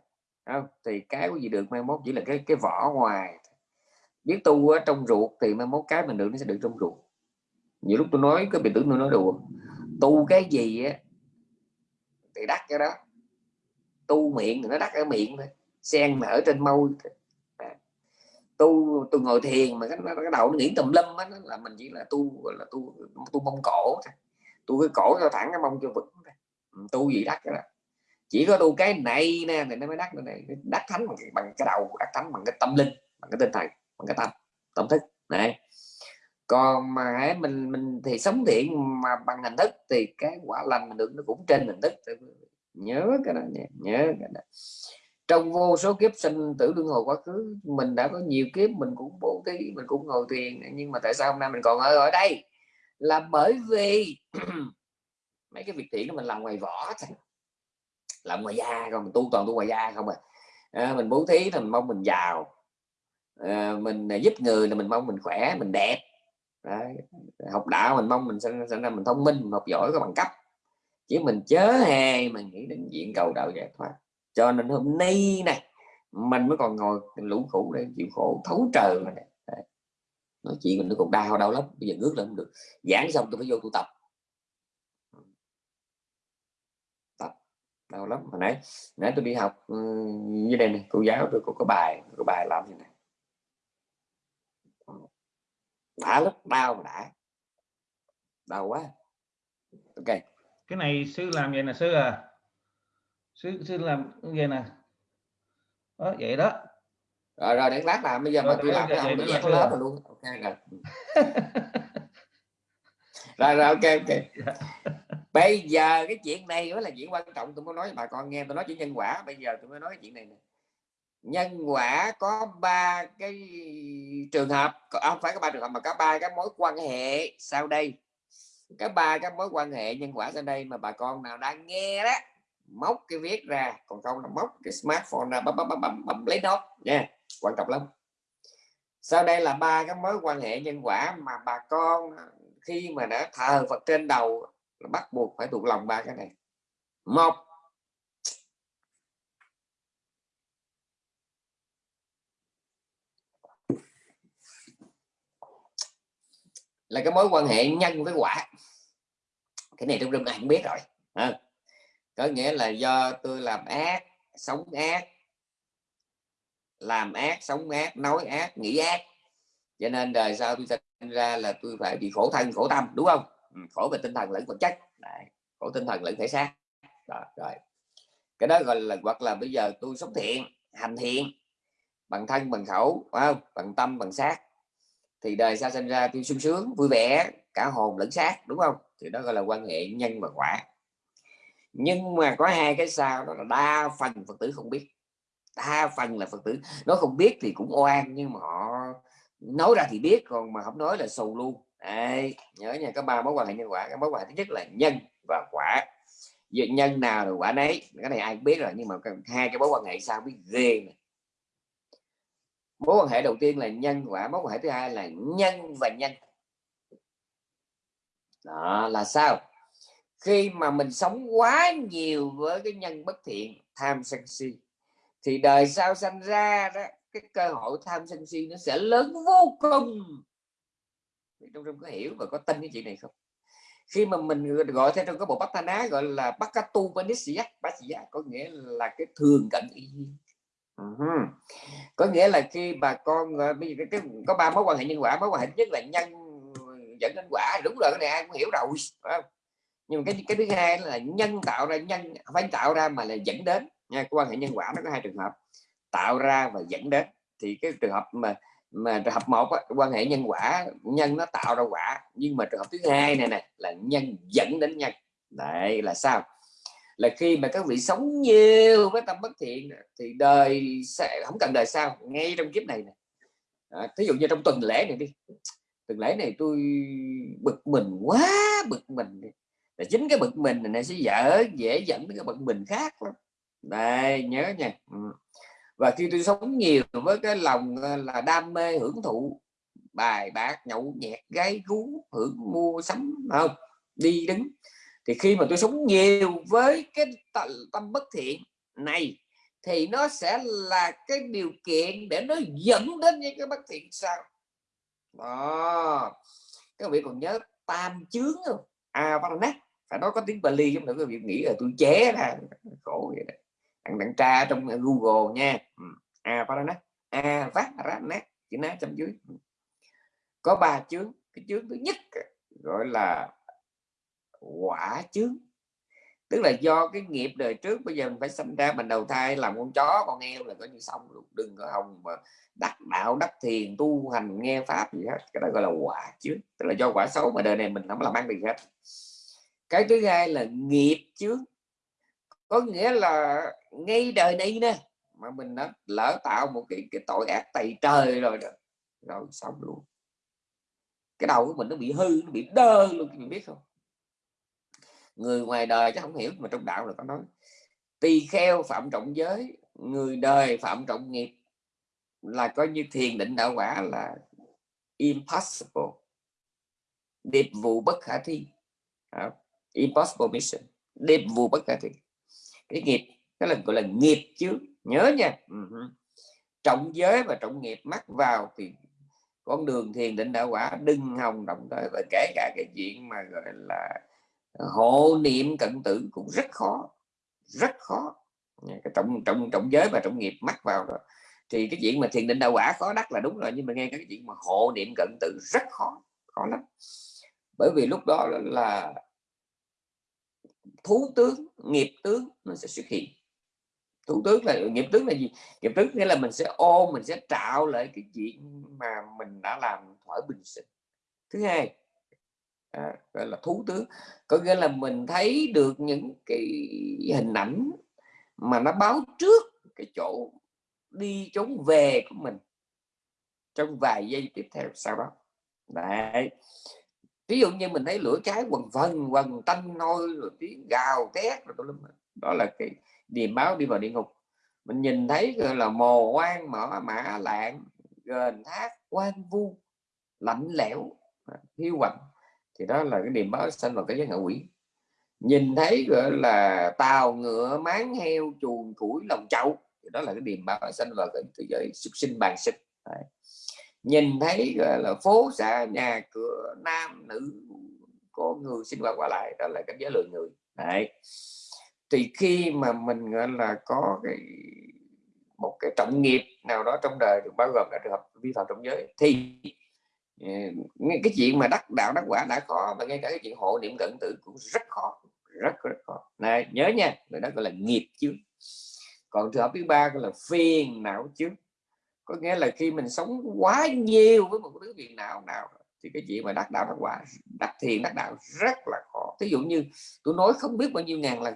Speaker 1: không? Thì cái gì được mai mốt chỉ là cái cái vỏ ngoài biết tu ở trong ruột thì mai mốt cái mình được nó sẽ được trong ruột. Nhiều lúc tôi nói, cái bị tưởng tôi nói đùa, tu cái gì á thì đắt cái đó. Tu miệng thì nó đắt ở miệng thôi. Sen nở trên môi tu tu ngồi thiền mà cái, cái đầu nó nghĩ tùm lum á là mình chỉ là tu là tu tu mông cổ thôi, tu cái cổ cho thẳng cái mông cho vững ừ, tu gì đắt cái đó. Chỉ có tu cái này nè thì nó mới đắt này. Đắt thánh bằng, bằng cái đầu đắt thánh bằng cái tâm linh bằng cái tinh thần bằng cái tâm tâm thức. Này. Còn mà mình mình thì sống thiện mà bằng hình thức thì cái quả lành mình được nó cũng trên hình thức. Nhớ cái đó nhớ, nhớ cái đó trong vô số kiếp sinh tử luân hồi quá khứ mình đã có nhiều kiếp mình cũng bố thí mình cũng ngồi thiền. Nhưng mà tại sao hôm nay mình còn ở ở đây? Là bởi vì mấy cái việc thiện đó mình làm ngoài vỏ thôi. Làm ngoài da còn mình tu toàn tu ngoài da không à, à mình bố thí thì mình mong mình giàu. À, mình à, giúp người là mình mong mình khỏe mình đẹp. Đấy. học đạo mình mong mình sinh, sinh ra mình thông minh mình học giỏi có bằng cấp. Chứ mình chớ hề mình nghĩ đến diện cầu đạo giải thoát cho nên hôm nay này mình mới còn ngồi lũ khổ để chịu khổ thấu trời mà nói chuyện mình nó còn đau đau lắm bây giờ ngước lên không được. Giảng xong tôi phải vô tu tập. Tập đau lắm. Hồi nãy nãy tôi đi học ừ, như đây này cô giáo tôi có, có bài có bài làm như này. Đã lắm đau mà đã. Đau quá. Ok.
Speaker 2: Cái này sư làm vậy nè sư à sư sư làm vậy nè đó vậy đó.
Speaker 1: Rồi rồi để lát làm. Bây giờ rồi, mà tôi làm cái ông nó dẹp lớp rồi luôn. Ok rồi. Rồi rồi ok ok. Bây giờ cái chuyện này mới là chuyện quan trọng. Tôi muốn nói với bà con nghe. Tôi nói chuyện nhân quả. Bây giờ tôi mới nói chuyện này nè. Nhân quả có ba cái trường hợp. Không phải có ba trường hợp mà có ba cái mối quan hệ sau đây. Cái ba cái mối quan hệ nhân quả sau đây mà bà con nào đang nghe đó móc cái viết ra còn không là móc cái smartphone ra bấm bấm bấm bấm, bấm lấy nó nha quan trọng lắm. Sau đây là ba cái mối quan hệ nhân quả mà bà con khi mà đã thờ Phật trên đầu bắt buộc phải thuộc lòng ba cái này. Một là cái mối quan hệ nhân với quả. Cái này trong rừng này cũng biết rồi à, có nghĩa là do tôi làm ác sống ác làm ác sống ác nói ác nghĩ ác. Cho nên đời sau tôi sinh ra là tôi phải bị khổ thân khổ tâm đúng không? Ừ, khổ về tinh thần lẫn vật chất. Đấy, khổ tinh thần lẫn thể xác. Đó, rồi. Cái đó gọi là hoặc là bây giờ tôi sống thiện hành thiện bằng thân bằng khẩu không? bằng tâm bằng xác. Thì đời sau sinh ra tôi sung sướng vui vẻ cả hồn lẫn xác đúng không? Thì đó gọi là quan hệ nhân và quả nhưng mà có hai cái sao đó là đa phần phật tử không biết. Đa phần là phật tử nó không biết thì cũng oan nhưng mà họ nói ra thì biết còn mà không nói là sầu luôn. Đấy, nhớ nha có ba mối quan hệ nhân quả. Cái mối quan hệ thứ nhất là nhân và quả. Vậy nhân nào rồi quả nấy, cái này ai cũng biết rồi nhưng mà hai cái mối quan hệ sao biết ghê này. mối quan hệ đầu tiên là nhân quả mối quan hệ thứ hai là nhân và nhân. Đó là sao? Khi mà mình sống quá nhiều với cái nhân bất thiện tham sân si thì đời sau sanh ra đó cái cơ hội tham sân si nó sẽ lớn vô cùng trong trong có hiểu và có tin cái chuyện này không khi mà mình gọi theo trong cái bộ bát thana gọi là bakatu panisya panisya có nghĩa là cái thường cận y uh-huh. có nghĩa là khi bà con bây giờ cái, có ba mối quan hệ nhân quả mối quan hệ nhất là nhân dẫn đến quả đúng rồi cái này ai cũng hiểu rồi không? Nhưng mà cái cái thứ hai là nhân tạo ra nhân phải tạo ra mà là dẫn đến. Nha quan hệ nhân quả nó có hai trường hợp. Tạo ra và dẫn đến. Thì cái trường hợp mà mà trường hợp một á, quan hệ nhân quả nhân nó tạo ra quả. Nhưng mà trường hợp thứ hai này này là nhân dẫn đến nhân. Đấy là sao? Là khi mà các vị sống nhiều với tâm bất thiện thì đời sẽ không cần đời sau ngay trong kiếp này, này. À, thí dụ như trong tuần lễ này đi. Tuần lễ này tôi bực mình quá bực mình là chính cái bực mình này sẽ dở, dễ dẫn đến cái bực mình khác lắm. Đây, nhớ nha. Ừ. và khi tôi sống nhiều với cái lòng ờ, là đam mê hưởng thụ, bài bạc, nhậu nhẹt, gái gú, hưởng mua sắm không? Đi đứng. Thì khi mà tôi sống nhiều với cái tâm bất thiện này, thì nó sẽ là cái điều kiện để nó dẫn đến những cái bất thiện sao đó. Các vị còn nhớ tam chướng không? À nát phải nói có tiếng Bali giống ta có việc nghĩ là tôi chế ra khổ vậy đó. Bạn bạn tra trong ờ, Google nha. Ừ. A à Parana a vát ra nát. Chữ nát trong dưới. Ừ. Có ba chướng. Cái chướng thứ nhất ờ, gọi là quả chướng. Tức là do cái nghiệp đời trước, bây giờ mình phải sinh ra mình đầu thai, làm con chó, con heo là coi như xong luôn. Đừng có hồng mà đắc đạo, đắc thiền, tu hành, nghe pháp gì hết. Cái đó gọi là quả chướng. Tức là do quả xấu mà đời này mình không làm ăn gì hết cái thứ hai là nghiệp chướng. Có nghĩa là ngay đời này nè, mà mình đã lỡ tạo một cái cái tội ác tày trời rồi đó, rồi xong luôn. Cái đầu của mình nó bị hư, nó bị đơ luôn, mình biết không? Người ngoài đời chắc không hiểu, mà trong đạo là có nói, tỳ kheo phạm trọng giới, người đời phạm trọng nghiệp. Là coi như thiền định đạo quả là impossible. Điệp vụ bất khả thi impossible mission. Đêm vua bất khả thi. Cái nghiệp, cái là gọi là nghiệp chứ. Nhớ nha. Trọng giới và trọng nghiệp mắc vào thì con đường thiền định đạo quả đừng hòng động tới và kể cả cái chuyện mà gọi là hộ niệm cận tử cũng rất khó. Rất khó. Cái trọng trọng trọng giới và trọng nghiệp mắc vào rồi thì cái chuyện mà thiền định đạo quả khó đắc là đúng rồi, nhưng mà nghe cái chuyện mà hộ niệm cận tử rất khó. Khó lắm. Bởi vì lúc đó là thú tướng nghiệp tướng nó sẽ xuất hiện. Thủ tướng là nghiệp tướng là gì? Nghiệp tướng nghĩa là mình sẽ ôm mình sẽ trạo lại cái chuyện mà mình đã làm thỏa bình sinh. Thứ hai à, gọi là thú tướng có nghĩa là mình thấy được những cái hình ảnh mà nó báo trước cái chỗ đi trốn về của mình trong vài giây tiếp theo sau đó. Đấy ví dụ như mình thấy lửa cháy quần vần quần tanh nôi, rồi tiếng gào thét, rồi đó là cái điềm báo đi vào địa ngục. Mình nhìn thấy gọi là mồ quan mở mã lạng, gền thác quan vu, lạnh lẽo, hiu quạnh, thì đó là cái điềm báo sanh vào cái giới ngạ quỷ. Nhìn thấy gọi là tàu ngựa, máng heo, chuồng củi lòng chậu, thì đó là cái điềm báo sanh vào cái thế giới súc sinh, bàn sinh. Đấy nhìn thấy là, phố xá, nhà cửa, nam, nữ, có người sinh hoạt qua lại, đó là cảnh giới lượng người. Đấy. thì khi mà mình, gọi là, có cái, một cái trọng nghiệp nào đó trong đời, được bao gồm cả trường hợp vi phạm trong giới, thì ờ, cái chuyện mà đắc đạo đắc quả đã khó mà ngay cả cái chuyện hộ niệm cận tử cũng rất khó, rất rất khó. Này, nhớ nha, người đó gọi là nghiệp chứ còn trường hợp thứ ba gọi là phiền não chứ có nghĩa là khi mình sống quá nhiều với một thứ việc nào nào thì cái chuyện mà đắc đạo đắc quả, đắc thiền, đắc đạo rất là khó. Thí dụ như tôi nói không biết bao nhiêu ngàn lần,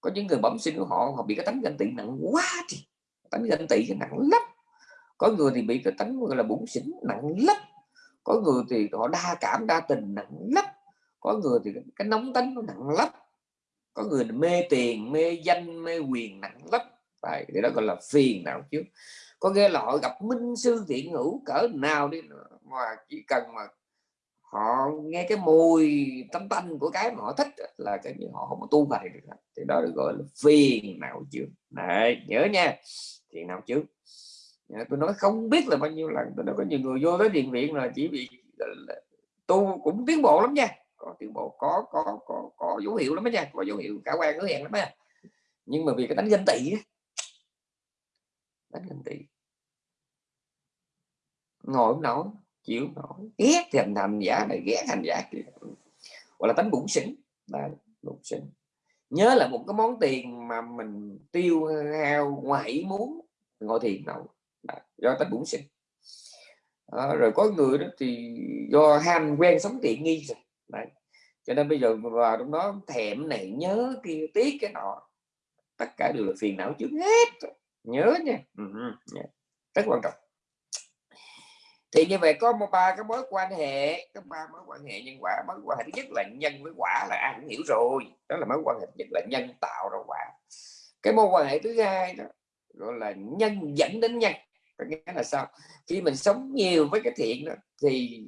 Speaker 1: có những người bẩm sinh của họ họ bị cái tánh ganh tị nặng quá thì tánh ganh tị nặng lắm. Có người thì bị cái tánh gọi là bụng xỉn nặng lắm. Có người thì họ đa cảm, đa tình nặng lắm. Có người thì cái nóng tánh nó nặng lắm. Có người mê tiền, mê danh, mê quyền nặng lắm. Tại thì đó gọi là phiền não chứ có nghĩa là họ gặp minh sư thiện hữu cỡ nào đi mà chỉ cần mà họ nghe cái mùi tấm tanh của cái mà họ thích là cái như họ không có tu bài được thì đó được gọi là phiền não chứ này nhớ nha. Phiền não chứ tôi nói không biết là bao nhiêu lần, tôi nói có nhiều người vô tới điện viện là chỉ bị tu cũng tiến bộ lắm nha. Có tiến bộ, có có có có dấu hiệu lắm đó nha. Có dấu hiệu cả quan, hứa hẹn lắm nha nhưng mà vì cái đánh ganh tị đánh ganh tị ngồi không nổi chịu nổi ghét thì thành thành giả này ghét thành giả kia. Gọi là tánh bụng xỉn. Là bụng xỉn. Nhớ là một cái món tiền mà mình tiêu hao ngoài ý muốn ngồi thiền nổi do tánh bụng xỉn. À, rồi có người đó thì do ham quen sống tiện nghi rồi. Đấy. cho nên bây giờ vào trong đó thèm này nhớ kia tiếc cái nọ. Tất cả đều là phiền não trước hết nhớ nha. Uh-huh. rất quan trọng. Thì như vậy có một ba cái mối quan hệ có ba mối quan hệ nhân quả. Mối quan hệ thứ nhất là nhân với quả là ai cũng hiểu rồi. Đó là mối quan hệ nhất là nhân tạo ra quả. Cái mối quan hệ thứ hai đó gọi là nhân dẫn đến nhân. Có nghĩa là sao? Khi mình sống nhiều với cái thiện đó thì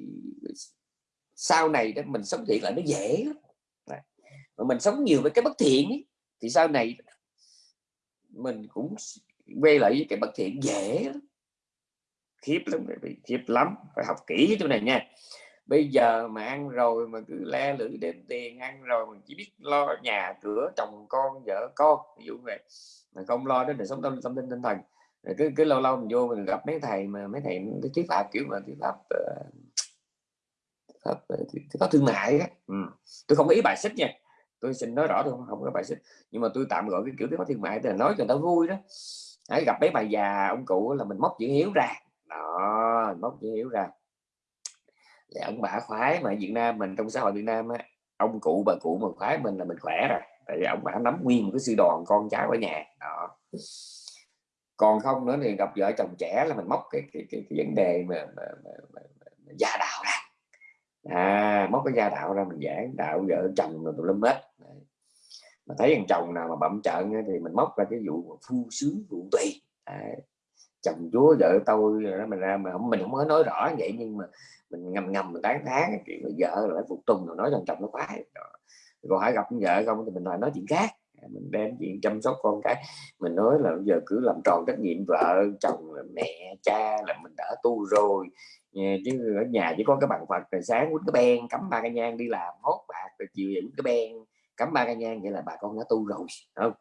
Speaker 1: sau này đó mình sống thiện là nó dễ mà mình sống nhiều với cái bất thiện ấy, thì sau này mình cũng quay lại với cái bất thiện dễ lắm. khiếp lắm khiếp lắm. Phải học kỹ cái chỗ này nha. Bây giờ mà ăn rồi mà cứ le lưỡi đem tiền ăn rồi mình chỉ biết lo nhà cửa chồng con vợ con ví dụ vậy. Mà không lo đến đời sống tâm tâm linh tinh thần. Rồi cứ cứ lâu lâu mình vô mình gặp mấy thầy mà mấy thầy cái thuyết pháp kiểu mà thuyết pháp uh, pháp, ờ, pháp thương mại á. Ừ. tôi không có ý bài xích nha. Tôi xin nói rõ tôi không, không có bài xích. Nhưng mà tôi tạm gọi cái kiểu thuyết pháp thương mại tức là nói cho nó vui đó. Đấy, gặp mấy bà già ông cụ là mình móc chữ hiếu ra. Đó móc chữ hiếu ra. Để ông bà khoái mà Việt Nam mình trong xã hội Việt Nam á ông cụ bà cụ mà khoái mình là mình khỏe rồi. Tại vì ông bà nắm nguyên một cái sư đoàn con cháu ở nhà. Đó. Còn không nữa thì gặp vợ chồng trẻ là mình móc cái cái, cái, cái vấn đề mà, mà, mà, mà, mà gia đạo ra. À móc cái gia đạo ra mình giảng đạo vợ chồng rồi tụi lâm hết mà thấy thằng chồng nào mà bậm trợn thì mình móc ra cái vụ phu sướng vụ tùy. À, chồng chúa vợ tôi đó mình ra mà không mình không có nói rõ vậy nhưng mà mình ngầm ngầm mình tán thán chuyện vợ rồi phục tùng rồi nói thằng chồng nó khoái. Còn hãy gặp vợ không thì mình lại nói chuyện khác. Mình đem chuyện chăm sóc con cái. Mình nói là bây giờ cứ làm tròn trách nhiệm vợ chồng mẹ cha là mình đã tu rồi. Chứ ở nhà chỉ có cái bằng Phật rồi sáng quýnh cái ben cắm ba cái nhang đi làm hốt bạc rồi chiều quýnh cái ben cắm ba cái nhang vậy là bà con đã tu rồi không?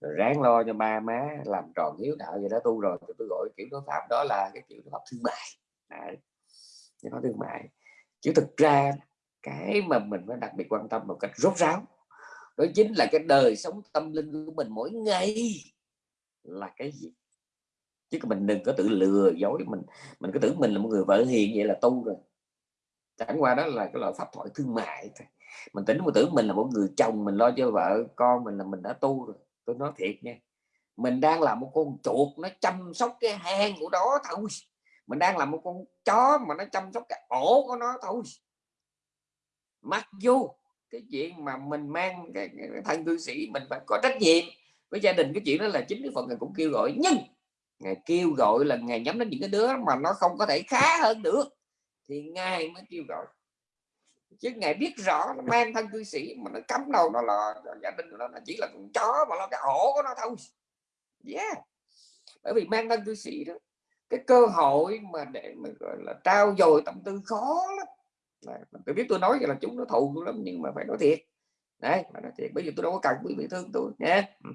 Speaker 1: Ráng lo cho ba má làm tròn hiếu đạo vậy đó tu rồi, thì tôi gọi kiểu đối pháp đó là cái kiểu đối pháp thương mại. Đấy. nó thương mại. Chứ thực ra cái mà mình phải đặc biệt quan tâm một cách rốt ráo, đó chính là cái đời sống tâm linh của mình mỗi ngày là cái gì? Chứ mình đừng có tự lừa dối mình mình cứ tưởng mình là một người vợ hiền vậy là tu rồi. Chẳng qua đó là cái loại pháp thoại thương mại thôi mình tính một tưởng mình là một người chồng mình lo cho vợ con mình là mình đã tu rồi tôi nói thiệt nha. Mình đang là một con chuột nó chăm sóc cái hang của đó thôi. Mình đang là một con chó mà nó chăm sóc cái ổ của nó thôi. Mặc dù cái chuyện mà mình mang cái, cái thân cư sĩ mình phải có trách nhiệm với gia đình cái chuyện đó là chính cái phần ngài cũng kêu gọi. Nhưng ngài kêu gọi là ngài nhắm đến những cái đứa mà nó không có thể khá hơn được thì ngài mới kêu gọi chứ ngài biết rõ nó mang thân cư sĩ mà nó cấm đầu nó là gia đình của nó, nó chỉ là con chó mà nó cái ổ của nó thôi. Yeah. Bởi vì mang thân cư sĩ đó cái cơ hội mà để mà gọi là trao dồi tâm tư khó lắm. Tôi biết tôi nói là chúng nó thù lắm nhưng mà phải nói thiệt. Đấy mà nói thiệt. Bây giờ tôi đâu có cần quý vị thương tôi nhé ừ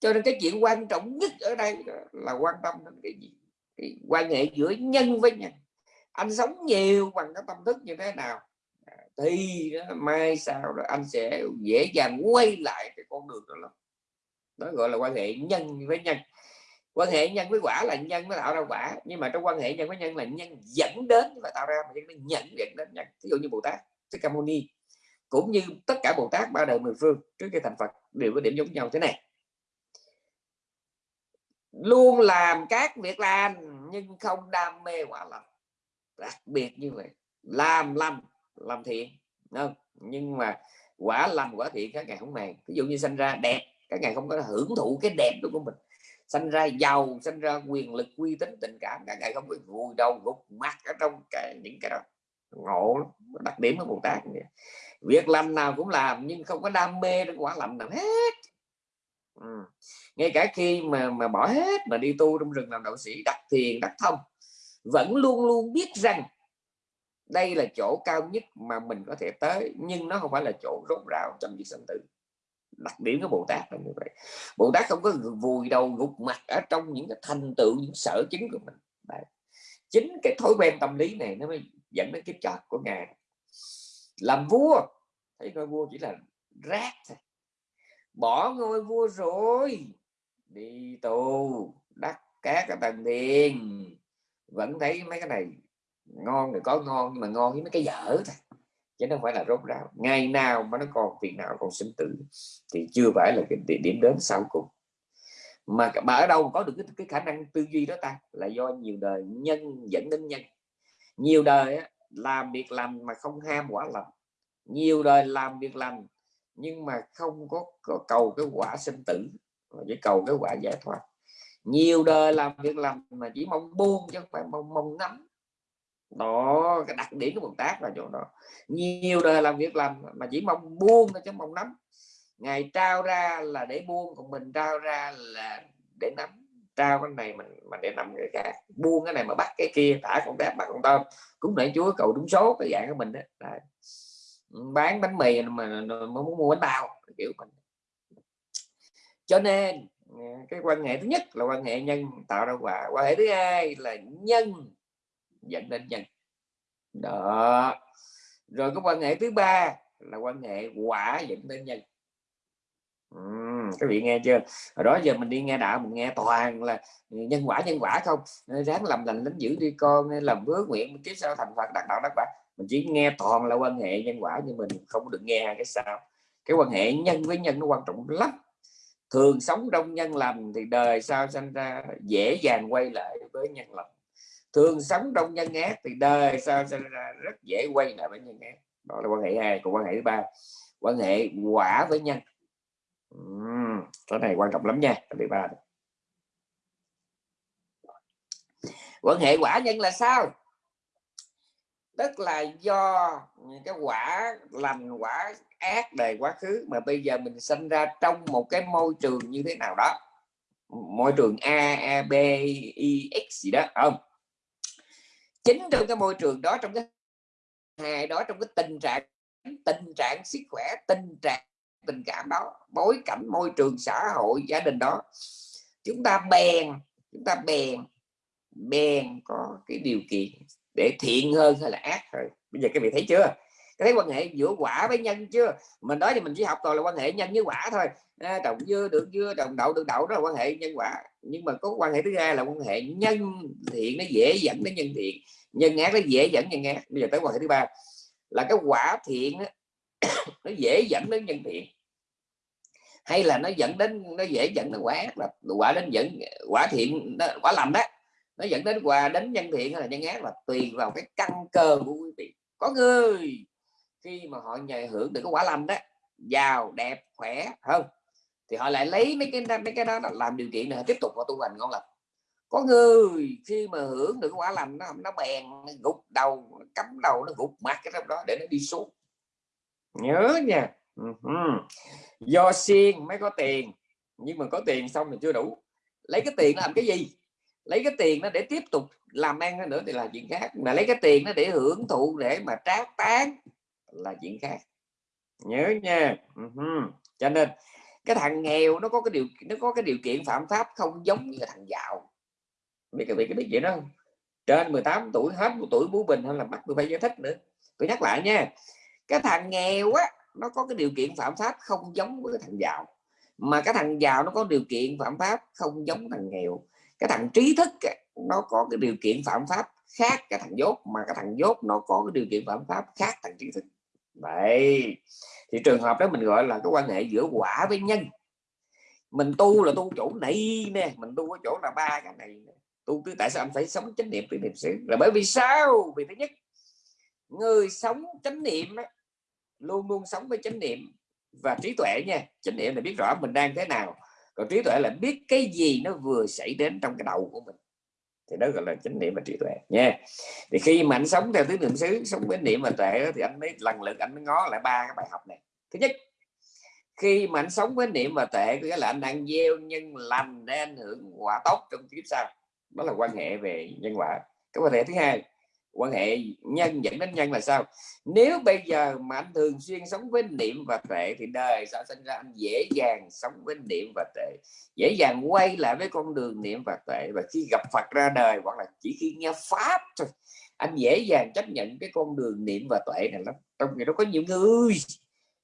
Speaker 1: cho nên cái chuyện quan trọng nhất ở đây là quan tâm đến cái gì? Cái quan hệ giữa nhân với nhân anh sống nhiều bằng cái tâm thức như thế nào? À, thì mai sau đó anh sẽ dễ dàng quay lại cái con đường đó lắm. Đó gọi là quan hệ nhân với nhân. Quan hệ nhân với quả là nhân nó tạo ra quả, nhưng mà trong quan hệ nhân với nhân là nhân dẫn đến và tạo ra, mà nó nhận dẫn đến nhân. Ví dụ như bồ tát, thích ca mâu ni, cũng như tất cả bồ tát ba đời mười phương trước khi thành phật đều có điểm giống nhau thế này. Luôn làm các việc làm nhưng không đam mê quả lành đặc biệt như vậy. Làm làm làm thiện không? Nhưng mà quả lành, quả thiện các ngày không màng ví dụ như sinh ra đẹp, các ngày không có hưởng thụ cái đẹp đó của mình. Sinh ra giàu sinh ra quyền lực, uy tín, tình cảm, các ngày không có vùi đầu gục mặt ở trong cái, những cái đó. Ngộ đặc điểm của bồ tát việc làm nào cũng làm, nhưng không có đam mê đến quả lành nào hết. Ừ. ngay cả khi mà mà bỏ hết mà đi tu trong rừng làm đạo sĩ đặt thiền đặt thông vẫn luôn luôn biết rằng đây là chỗ cao nhất mà mình có thể tới, nhưng nó không phải là chỗ rốt rào trong việc sinh tử. Đặc điểm của Bồ Tát là như vậy. Bồ Tát không có vùi đầu gục mặt ở trong những cái thành tựu, những sở chứng của mình. Đấy. chính cái thói quen tâm lý này nó mới dẫn đến cái chót của ngài. Làm vua, thấy ngôi vua chỉ là rác thôi. Bỏ ngôi vua rồi, đi tù, đắc các cái tầng tiền vẫn thấy mấy cái này ngon thì có ngon nhưng mà ngon với mấy cái dở thôi. Chứ không phải là rốt ráo. Ngày nào mà nó còn việc nào còn sinh tử thì chưa phải là cái điểm đến sau cùng. Mà mà ở đâu có được cái, cái khả năng tư duy đó ta? Là do nhiều đời nhân dẫn đến nhân. Nhiều đời á, làm việc làm mà không ham quả lành. Nhiều đời làm việc làm nhưng mà không có, có cầu cái quả sinh tử mà chỉ cầu cái quả giải thoát nhiều đời làm việc làm mà chỉ mong buông chứ không phải mong mong ngắm đó, cái đặc điểm của Bồ Tát là chỗ đó. Nhiều đời làm việc làm mà chỉ mong buông thôi chứ mong nắm. Ngày trao ra là để buông, còn mình trao ra là để nắm. Trao cái này mình, mà để nằm cái khác. Buông cái này mà bắt cái kia, thả con tép bắt con tôm. Cũng để chúa cầu đúng số cái dạng của mình đó Đấy. bán bánh mì mà muốn mua bánh bao, kiểu mình. Cho nên cái quan hệ thứ nhất là quan hệ nhân tạo ra quả quan hệ thứ hai là nhân dẫn đến nhân. Đó. Rồi có quan hệ thứ ba là quan hệ quả dẫn đến nhân. Uhm, các vị nghe chưa? Hồi đó giờ mình đi nghe đạo mình nghe toàn là nhân quả nhân quả không? Ráng làm lành lính giữ đi con làm hứa nguyện kiếp sau thành phật đạt đạo đắc quả. Mình chỉ nghe toàn là quan hệ nhân quả nhưng mình không được nghe cái sao. Cái quan hệ nhân với nhân nó quan trọng lắm thường sống đông nhân lành thì đời sau sinh ra dễ dàng quay lại với nhân lành. Thường sống trong nhân ác thì đời sau sinh ra rất dễ quay lại với nhân ác. Đó là quan hệ hai còn quan hệ thứ ba quan hệ quả với nhân. Uhm, cái này quan trọng lắm nha thứ ba quan hệ quả nhân là sao? Tức là do cái quả lành, quả ác đời quá khứ mà bây giờ mình sinh ra trong một cái môi trường như thế nào đó. Môi trường a a, b, i, x gì đó không? Chính trong cái môi trường đó, trong cái hài đó, trong cái tình trạng tình trạng sức khỏe, tình trạng tình cảm đó, bối cảnh môi trường xã hội, gia đình đó, chúng ta bèn, chúng ta bèn bèn có cái điều kiện để thiện hơn hay là ác hơn? Bây giờ các vị thấy chưa? Cái thấy quan hệ giữa quả với nhân chưa? Mình nói thì mình chỉ học toàn là quan hệ nhân với quả thôi. À, trồng dưa được dưa trồng đậu được đậu đó là quan hệ nhân quả. Nhưng mà có quan hệ thứ hai là quan hệ nhân thiện nó dễ dẫn đến nhân thiện. Nhân ác nó dễ dẫn nhân ác. Bây giờ tới quan hệ thứ ba. Là cái quả thiện đó, nó dễ dẫn đến nhân thiện. Hay là nó dẫn đến nó dễ dẫn đến quả ác. Là quả đến dẫn quả thiện quả lầm đó nó dẫn đến quà đến nhân thiện hay là nhân ác là tùy vào cái căn cơ của quý vị. Có người, khi mà họ nhờ hưởng được cái quả lành đó, giàu, đẹp, khỏe hơn thì họ lại lấy mấy cái mấy cái đó làm điều kiện để tiếp tục họ tu hành ngon lành. Có người, khi mà hưởng được quả lành nó nó bèn, nó gục đầu nó cắm đầu, nó gục mặt cái trong đó để nó đi xuống. Nhớ nha. Do xiên mới có tiền. Nhưng mà có tiền xong thì chưa đủ. Lấy cái tiền làm cái gì? Lấy cái tiền nó để tiếp tục làm ăn nữa thì là chuyện khác. Mà lấy cái tiền nó để hưởng thụ để mà trác tán là chuyện khác. Nhớ nha. Uh-huh. cho nên, cái thằng nghèo nó có cái điều, nó có cái điều kiện phạm pháp không giống như thằng giàu. Biết cái việc cái biết vậy đó. Trên 18 tuổi, hết một tuổi bú bình hay là bắt tôi phải giải thích nữa. Tôi nhắc lại nha, cái thằng nghèo á, nó có cái điều kiện phạm pháp không giống với cái thằng giàu. Mà cái thằng giàu nó có điều kiện phạm pháp không giống thằng nghèo cái thằng trí thức nó có cái điều kiện phạm pháp khác cái thằng dốt, mà cái thằng dốt nó có cái điều kiện phạm pháp khác thằng trí thức. Vậy thì trường hợp đó mình gọi là cái quan hệ giữa quả với nhân. Mình tu là tu chỗ này nè, mình tu ở chỗ là ba cái này tu cứ tại sao anh phải sống chánh niệm với niệm xứ? Là bởi vì sao? Vì thứ nhất, người sống chánh niệm luôn luôn sống với chánh niệm và trí tuệ nha. Chánh niệm là biết rõ mình đang thế nào còn trí tuệ là biết cái gì nó vừa xảy đến trong cái đầu của mình. Thì đó gọi là chánh niệm và trí tuệ, nha. Thì khi mà anh sống theo tứ niệm xứ, sống với niệm và tuệ thì anh mới, lần lượt anh mới ngó lại ba cái bài học này. Thứ nhất, khi mà anh sống với niệm và tuệ, có nghĩa là anh đang gieo nhân lành để anh hưởng quả tốt trong kiếp sau. Đó là quan hệ về nhân quả. Cái quan hệ thứ hai quan hệ nhân dẫn đến nhân là sao? Nếu bây giờ mà anh thường xuyên sống với niệm và tệ thì đời sao sinh ra anh dễ dàng sống với niệm và tệ, dễ dàng quay lại với con đường niệm và tệ và khi gặp Phật ra đời hoặc là chỉ khi nghe pháp thôi anh dễ dàng chấp nhận cái con đường niệm và tuệ này lắm. Trong khi đó có nhiều người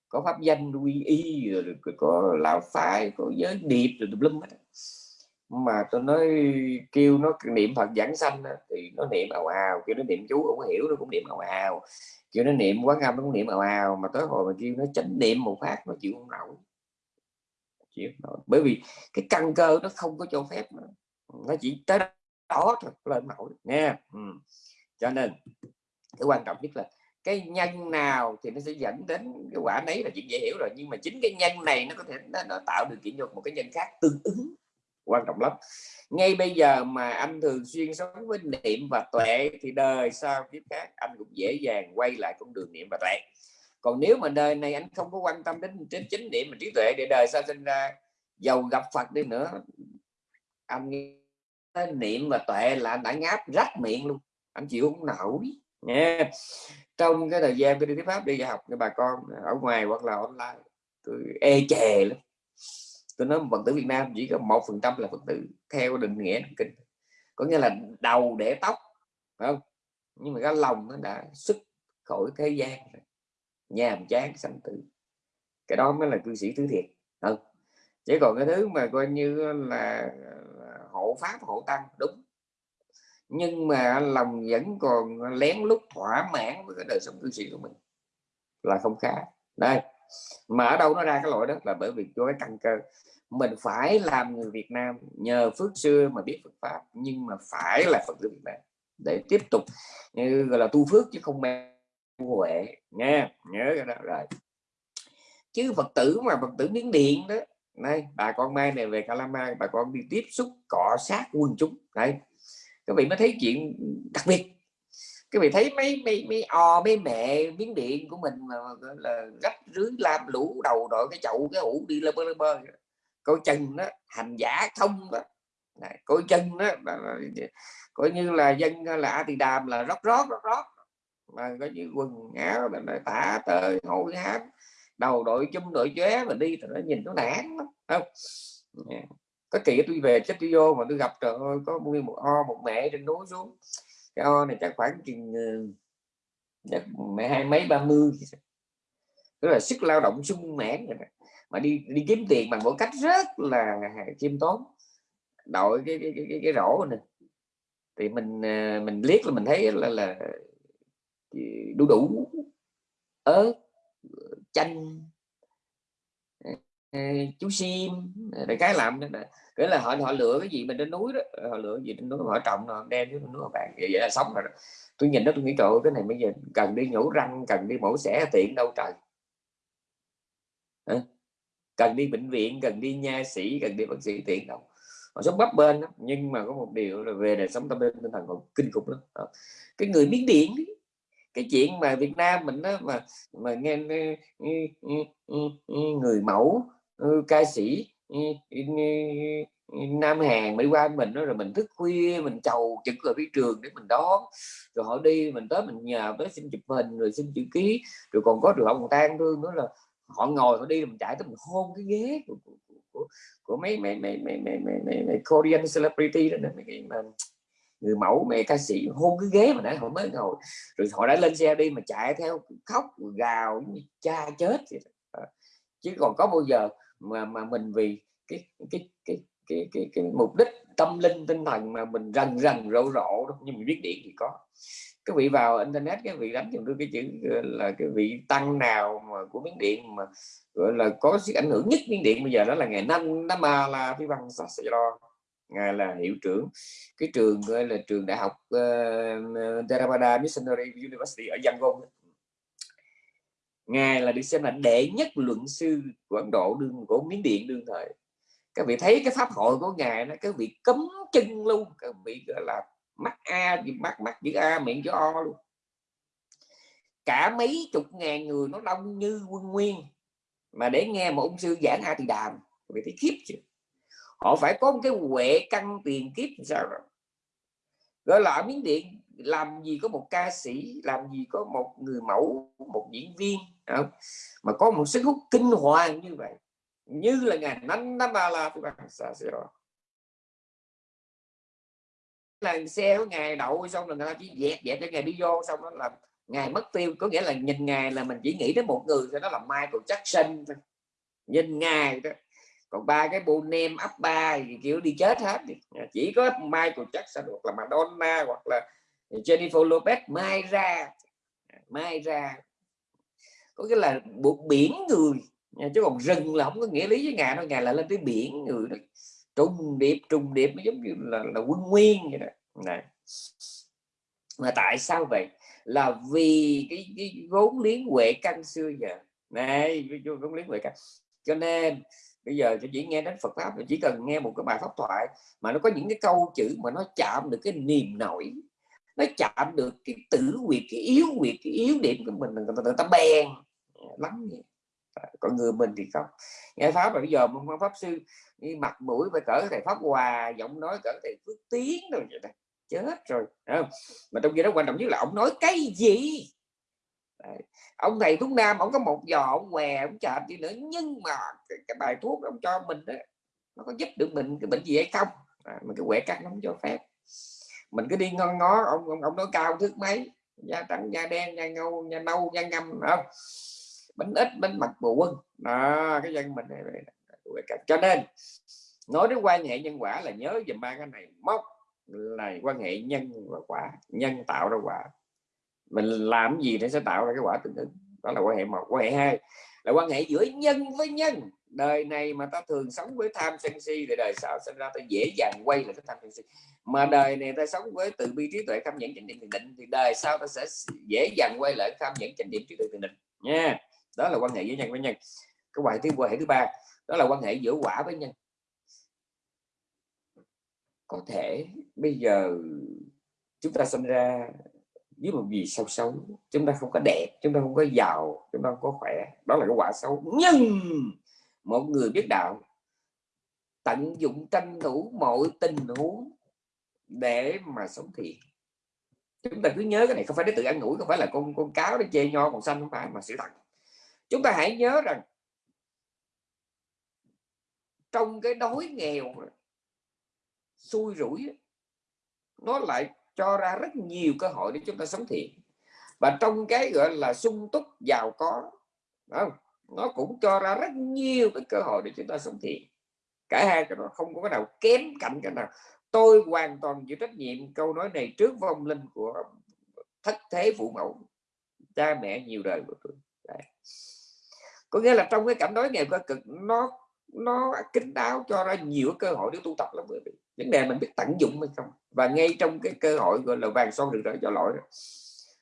Speaker 1: có pháp danh quy y rồi có lão phái có giới điệp rồi tùm lum hết mà tôi nói kêu nó niệm Phật giảng sanh thì nó niệm ào ào kêu nó niệm chú không hiểu nó cũng niệm ào ào. Kêu nó niệm quán âm nó cũng niệm ào ào mà tới hồi mà kêu nó chánh niệm một phát nó chịu không nổi. Chịu nổi. Bởi vì cái căn cơ nó không có cho phép nữa. nó chỉ tới đó thôi lên nổi nha ừ. cho nên cái quan trọng nhất là cái nhân nào thì nó sẽ dẫn đến cái quả đấy là chuyện dễ hiểu rồi. Nhưng mà chính cái nhân này nó có thể nó, nó tạo điều kiện cho một cái nhân khác tương ứng quan trọng lắm. Ngay bây giờ mà anh thường xuyên sống với niệm và tuệ thì đời sau kiếp khác anh cũng dễ dàng quay lại con đường niệm và tuệ. Còn nếu mà đời này anh không có quan tâm đến đến chính niệm và trí tuệ để đời sau sinh ra giàu gặp Phật đi nữa, anh niệm và tuệ là anh đã ngáp rách miệng luôn. Anh chịu không nổi. Nha. Trong cái thời gian tôi đi thuyết pháp đi dạy học cho bà con ở ngoài hoặc là online, tôi e chè lắm tôi nói phật tử Việt Nam chỉ có một phần trăm là phật tử, theo định nghĩa kinh. Có nghĩa là đầu để tóc, phải không? Nhưng mà cái lòng nó đã xuất khỏi thế gian nhàm chán, sanh tử. Cái đó mới là cư sĩ thứ thiệt. Không. Chỉ còn cái thứ mà coi như là hộ pháp, hộ tăng, đúng. Nhưng mà lòng vẫn còn lén lút thỏa mãn với cái đời sống cư sĩ của mình. Là không khá. Đây mà ở đâu nó ra cái lỗi đó là bởi vì cho cái căn cơ. Mình phải làm người Việt Nam nhờ phước xưa mà biết Phật pháp, nhưng mà phải là Phật tử Việt Nam để tiếp tục, như gọi là tu phước chứ không mang huệ, nha, nhớ cái đó rồi. Chứ Phật tử mà Phật tử miếng điện đó, này, bà con mai này về Calama, bà con đi tiếp xúc cọ sát quân chúng đây các vị mới thấy chuyện đặc biệt cái vị thấy mấy mấy mấy o mấy mẹ miếng điện của mình mà là gấp rưới làm lũ đầu đội cái chậu cái ủ đi lơ bơ lơ bơ. Coi chân đó hành giả không đó Này, coi chân đó coi như là dân là thì đàm là rót rót rót rót. Mà có như quần áo là tả tơi hôi hám đầu đội chung đội chóe mà đi thì nó nhìn nó nản lắm không? Có kỳ tôi về chết tôi vô mà tôi gặp trời ơi có nguyên một o một mẹ trên núi xuống cái o này chắc khoảng chừng ờ, chắc mẹ hai mấy ba mươi tức là sức lao động sung mãn rồi mà đi đi kiếm tiền bằng một cách rất là khiêm tốn đội cái cái cái, cái, cái rổ này. Thì mình ờ, mình liếc là mình thấy là là đu đủ ớt chanh ờ, chú sim để cái làm nên cái là họ họ lựa cái gì mình trên núi đó ờ, họ lựa gì trên núi họ trồng họ đem với núi họ bạn vậy, vậy là sống rồi tôi nhìn đó tôi nghĩ trời cái này bây giờ cần đi nhổ răng cần đi mổ xẻ tiện đâu trời. Cần đi bệnh viện cần đi nha sĩ cần đi bác sĩ tiện đâu. Họ sống bấp bên đó. nhưng mà có một điều là về đời sống tâm linh tinh thần còn kinh khủng lắm cái người miếng điện cái chuyện mà Việt Nam mình đó mà mà nghe người mẫu ừ, ca sĩ Nam Hàn mới qua mình đó rồi mình thức khuya mình chầu trực ở phía trường để mình đón. Rồi họ đi mình tới mình nhờ tới xin chụp hình rồi xin chữ ký. Rồi còn có trường hợp còn tan thương nữa là họ ngồi họ đi mình chạy tới mình hôn cái ghế của, của, của, của mấy mấy mấy mấy mấy mấy, mấy, mấy Korean celebrity đó mấy cái mà người mẫu mẹ ca sĩ hôn cái ghế mà nãy họ mới ngồi. Rồi họ đã lên xe đi mà chạy theo khóc gào cha chết vậy. Ờ, chứ còn có bao giờ mà mà mình vì cái cái cái cái cái, cái mục đích tâm linh tinh thần mà mình rần rần rộ rộ nhưng mình biết điện thì có. Cái vị vào internet cái vị đánh dùng tôi cái chữ là cái vị tăng nào mà của miếng điện mà gọi là có sức ảnh hưởng nhất miếng điện bây giờ đó là ngày năm năm mà là phi văn lo ngài là hiệu trưởng cái trường gọi là trường đại học uh, Theravada Missionary University ở Yangon ngài là được xem là đệ nhất luận sư của Ấn Độ đương của Miến Điện đương thời. Các vị thấy cái pháp hội của ngài nó, các vị cấm chân luôn, các vị gọi là mắt a mắt mắt chữ a, miệng chữ o luôn. Cả mấy chục ngàn người nó đông như quân nguyên, mà để nghe một ông sư giảng a thì đàm vì thấy khiếp chứ. Họ phải có một cái huệ căn tiền kiếp sao rồi? Gọi là ở miếng điện làm gì có một ca sĩ, làm gì có một người mẫu, một diễn viên không? mà có một sức hút kinh hoàng như vậy, như là ngày nanh năm ba la thì bạn xa xe rồi là xe của ngài đậu xong rồi người ta chỉ dẹt dẹt cho ngài đi vô, xong đó là ngài mất tiêu. Có nghĩa là nhìn ngài là mình chỉ nghĩ đến một người thôi, đó là Michael Jackson thôi. Nhìn ngài đó còn ba cái bộ nem ấp ba thì kiểu đi chết hết đi. Chỉ có Michael Jackson hoặc là Madonna hoặc là Jennifer Lopez mai ra. Mai ra. Có nghĩa là buộc biển người. Chứ còn rừng là không có nghĩa lý với ngài đâu. Ngài là lên tới biển người đó. Trùng điệp trùng điệp nó giống như là, là quân nguyên vậy đó. Này. Mà tại sao vậy? Là vì cái, cái vốn liếng huệ căn xưa giờ. Này vốn liếng huệ căn cho nên bây giờ chỉ nghe đến Phật pháp chỉ cần nghe một cái bài pháp thoại mà nó có những cái câu chữ mà nó chạm được cái niềm nổi nó chạm được cái tử quyệt cái yếu quyệt cái yếu điểm của mình người ta, người ta bèn lắm vậy còn người mình thì không. Nghe pháp mà bây giờ một pháp sư đi mặt mũi phải cỡ thầy pháp hòa giọng nói cỡ thầy phước tiến rồi vậy này chết rồi không? mà trong khi đó quan trọng nhất là ông nói cái gì? Đấy. ông thầy thuốc nam ông có một giò ông què ông chạm đi nữa nhưng mà cái, cái bài thuốc ông cho mình đó nó có giúp được mình cái bệnh gì hay không? À, mà cái quẻ cắt nó không cho phép mình cứ đi ngon ngó ông ông, ông nói cao thước mấy da trắng da đen da ngâu da nâu da ngâm không? Bánh ít bánh mặt bù quân đó cái dân mình này, cho nên nói đến quan hệ nhân quả là nhớ dùm ba cái này. Móc là quan hệ nhân và quả nhân tạo ra quả. Mình làm gì để sẽ tạo ra cái quả tương ứng. Đó là quan hệ một. Quan hệ hai là quan hệ giữa nhân với nhân. Đời này mà ta thường sống với tham sân si thì đời sau sinh ra ta dễ dàng quay lại cái tham sân si. Mà đời này ta sống với từ bi trí tuệ, tham nhẫn chánh niệm thiền định thì đời sau ta sẽ dễ dàng quay lại tham nhẫn chánh niệm trí tuệ thiền định. Nha. Đó là quan hệ giữa nhân với nhân. Cái quan thứ quan hệ thứ ba, đó là quan hệ giữa quả với nhân. Có thể bây giờ chúng ta sinh ra với một gì sao xấu, chúng ta không có đẹp, chúng ta không có giàu, chúng ta không có khỏe, đó là cái quả xấu. Nhưng một người biết đạo tận dụng tranh thủ mọi tình huống để mà sống thiện. Chúng ta cứ nhớ cái này, không phải để tự ăn ngủi không phải là con con cáo để chê nho còn xanh không phải, mà sự thật. Chúng ta hãy nhớ rằng trong cái đói nghèo xui rủi nó lại cho ra rất nhiều cơ hội để chúng ta sống thiện. Và trong cái, gọi là, sung túc, giàu có không? nó cũng cho ra rất nhiều cái cơ hội để chúng ta sống thiện. Cả hai cái đó không có cái nào kém cạnh cái nào. Tôi hoàn toàn chịu trách nhiệm câu nói này trước vong linh của thất thế phụ mẫu, cha mẹ nhiều đời của tôi. Đấy. có nghĩa là trong cái cảnh đói nghèo cơ cực, nó nó kính đáo cho ra nhiều cơ hội để tu tập lắm bởi vì vấn đề mình biết tận dụng hay không? Và ngay trong cái cơ hội gọi là vàng son được rỡ cho lỗi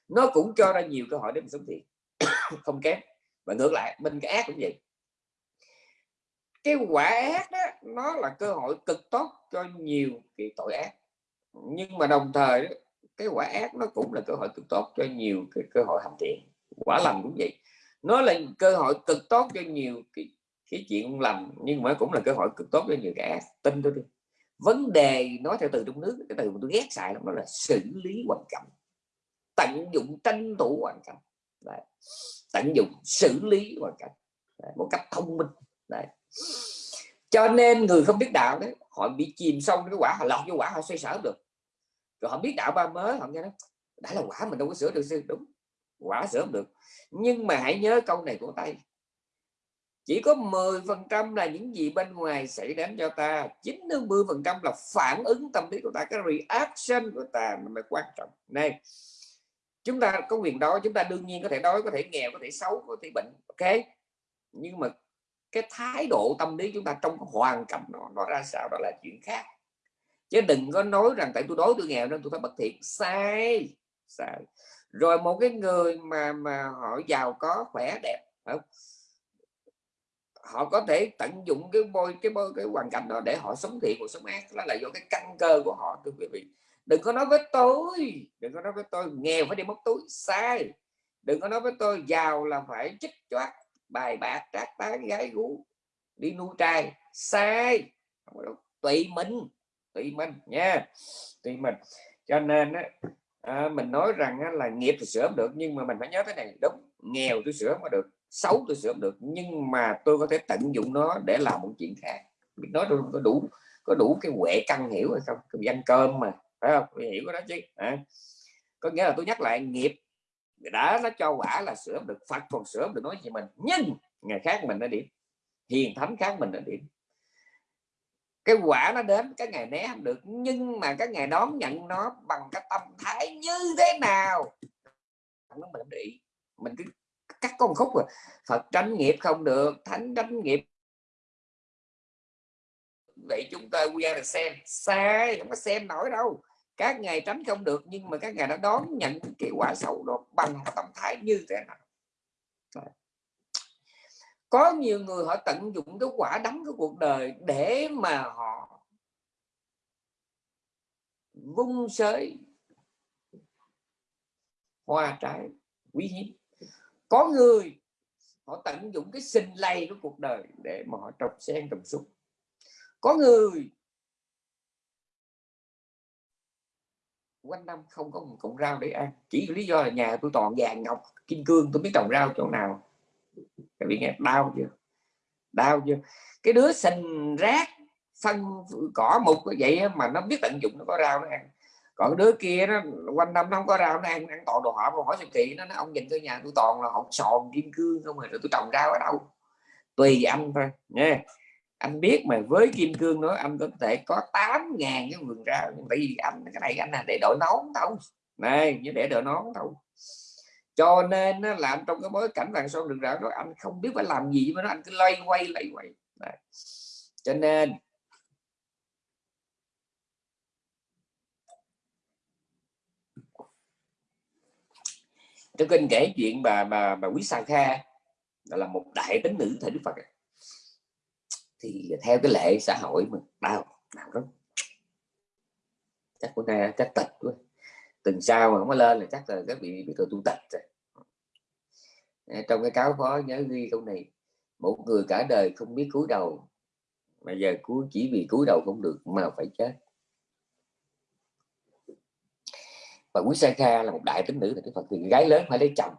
Speaker 1: nó cũng cho ra nhiều cơ hội để mình sống thiện không kém. Và ngược lại bên cái ác cũng vậy. Cái quả ác đó nó là cơ hội cực tốt cho nhiều cái tội ác. Nhưng mà đồng thời cái quả ác nó cũng là cơ hội cực tốt cho nhiều cái cơ hội hành thiện. Quả lành cũng vậy. Nó là cơ hội cực tốt cho nhiều cái, cái chuyện lành nhưng mà cũng là cơ hội cực tốt cho nhiều cái ác. Tin tôi đi vấn đề, nói theo từ trong nước, cái từ mà tôi ghét xài lắm đó là xử lý hoàn cảnh tận dụng tranh thủ hoàn cảnh Đấy. tận dụng xử lý hoàn cảnh Đấy. một cách thông minh. Đấy. cho nên người không biết đạo đấy, họ bị chìm sâu cái quả, họ lọt vô quả, họ xoay sở được. Rồi họ biết đạo ba mới họ nghe đó đã là quả mình đâu có sửa được sư. Đúng, quả sửa được. Nhưng mà hãy nhớ câu này của tay chỉ có 10 phần trăm là những gì bên ngoài xảy đến cho ta 90 phần trăm là phản ứng tâm lý của ta, cái reaction của ta mới quan trọng. Này, chúng ta có quyền đó chúng ta đương nhiên có thể đói, có thể nghèo, có thể xấu, có thể bệnh, ok? Nhưng mà cái thái độ tâm lý chúng ta trong hoàn cảnh nó nó ra sao? Đó là chuyện khác. Chứ đừng có nói rằng tại tôi đói, tôi nghèo nên tôi phải bất thiện. Sai sai. Rồi một cái người mà mà họ giàu có, khỏe, đẹp không? Họ có thể tận dụng cái bôi cái bôi cái hoàn cảnh đó để họ sống thiện hoặc sống ác. Đó là do cái căn cơ của họ thưa quý vị. Đừng có nói với tôi đừng có nói với tôi nghèo phải đi móc túi sai. Đừng có nói với tôi giàu là phải chích choát bài bạc trác tán gái gú đi nuôi trai sai. Tùy mình tùy mình nha tùy mình. Cho nên á, à, mình nói rằng á, là nghiệp thì sửa được nhưng mà mình phải nhớ thế này đúng nghèo tôi sửa mà được xấu tôi sửa được, nhưng mà tôi có thể tận dụng nó để làm một chuyện khác. Biết nói tôi có đủ có đủ cái huệ căn hiểu hay không? Cái ăn cơm mà, phải không? Tôi hiểu cái đó chứ à. có nghĩa là tôi nhắc lại, nghiệp đã nó cho quả là sửa được, Phật còn sửa được nói gì mình. Nhưng ngày khác mình đã điểm, hiền thánh khác mình đã điểm. Cái quả nó đến, cái ngày né không được, nhưng mà cái ngày đón nhận nó bằng cái tâm thái như thế nào? Nó mình để ý. Mình cứ cắt con khúc rồi Phật tránh nghiệp không được, thánh tránh nghiệp. Vậy chúng ta quy là xem sai không có xem nổi đâu. Các ngày tránh không được, nhưng mà các ngày đã đón nhận cái quả xấu đó bằng tâm thái như thế nào. Có nhiều người họ tận dụng cái quả đắng của cuộc đời để mà họ vung sới, hoa trái quý hiếm có người họ tận dụng cái sinh lây của cuộc đời để mà họ trồng sen trồng súng, có người quanh năm không có một cọng rau để ăn. Chỉ lý do là nhà tôi toàn vàng ngọc kim cương tôi biết trồng rau chỗ nào. Các vị nghe đau chưa? Đau chưa? Cái đứa sinh rác phân cỏ mục như vậy mà nó biết tận dụng nó có rau nó ăn còn đứa kia nó quanh năm nó không có rau nó ăn ăn toàn đồ họ mà hỏi sự kỳ nó, nói ông nhìn tôi nhà tôi toàn là hột sòn kim cương không à, rồi tôi trồng rau ở đâu? Tùy anh thôi nha. Anh biết mà với kim cương nữa anh có thể có 8 ngàn cái vườn rau tại vì anh cái này anh là để đội nón thôi. Này như để đội nón thôi. Cho nên nó làm trong cái bối cảnh vàng son đường rạo đó anh không biết phải làm gì mà nó anh cứ lay quay lay quay. Đấy. cho nên trong kinh kể chuyện bà bà bà quý sang kha là một đại tính nữ thời đức phật thì theo cái lệ xã hội mà đau đau lắm. Chắc bữa nay chắc tịch quá. Từng sao mà không có lên là chắc là các vị bị tôi tu tịch rồi. Trong cái cáo phó nhớ ghi câu này, một người cả đời không biết cúi đầu, mà giờ cúi, chỉ vì cúi đầu không được mà phải chết. Và quý sa kha là một đại tính nữ thì phật thì gái lớn phải lấy chồng.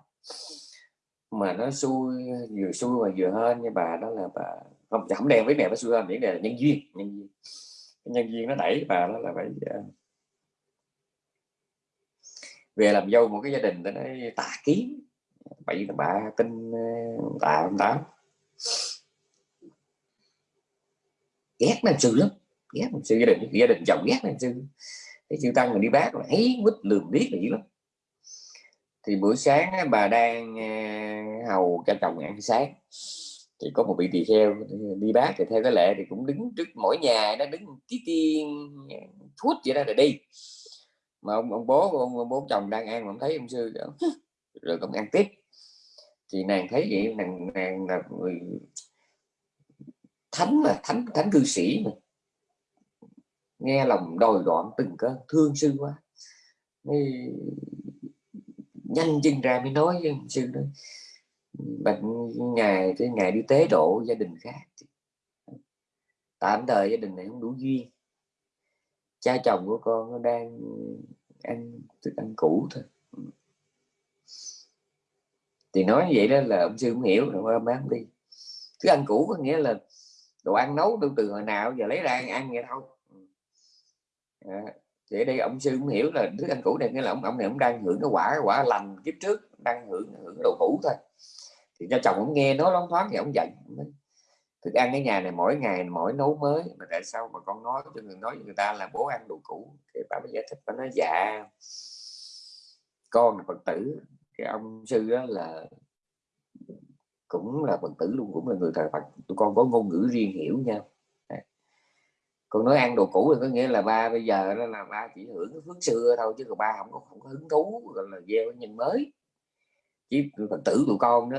Speaker 1: Mà nó xui, vừa xui mà vừa hơn như bà đó là bà không không đen với mẹ phải xui hơn những là nhân duyên nhân duyên. Nhân duyên nó đẩy bà đó là phải ờ, về làm dâu một cái gia đình đó nó tà kiến. Bảy là bà tin ờ, tà ông tám ghét nam sư lắm, ghét nam sư gia đình gia đình chồng ghét nam sư cái chữ tăng mình đi bác là ấy quýt lườm biết là dữ lắm. Thì buổi sáng bà đang ờ, hầu cho chồng ăn sáng. Thì có một vị tỳ kheo đi bác thì theo cái lệ thì cũng đứng trước mỗi nhà nó đứng tí tiên ờ, thuốc vậy đó rồi đi. Mà ông, ông bố ông, ông bố chồng đang ăn mà ông thấy ông sư rồi cũng ăn tiếp. Thì nàng thấy vậy nàng nàng là người thánh mà thánh thánh cư sĩ mà nghe lòng đòi đoạn từng cơn thương sư quá. Mới nhanh chân ra mới nói với sư đó bệnh ngày cái ngày đi tế độ gia đình khác tạm thời gia đình này không đủ duyên. Cha chồng của con nó đang ăn thức ăn cũ thôi. Thì nói vậy đó là ông sư không hiểu rồi má không đi. Thức ăn cũ có nghĩa là đồ ăn nấu từ từ hồi nào giờ lấy ra ăn, ăn vậy thôi. Dạ. à, thì đây ông sư cũng hiểu là thức ăn cũ này nghĩa là ông ông này ông đang hưởng cái quả quả lành kiếp trước đang hưởng hưởng đồ cũ thôi. Thì cho chồng ông nghe nói lóng thoáng thì ông giận thức ăn cái nhà này mỗi ngày mỗi nấu mới mà tại sao mà con nói cho người nói với người ta là bố ăn đồ cũ? Thì bà mới giải thích bà nói dạ con là phật tử. Cái ông sư đó là cũng là phật tử luôn cũng là người thờ phật. Tụi con có ngôn ngữ riêng hiểu nhau còn nói ăn đồ cũ thì có nghĩa là ba bây giờ đó là ba chỉ hưởng cái phước xưa thôi chứ còn ba không có không có hứng thú gọi là gieo nhân mới. Chứ phật tử tụi con đó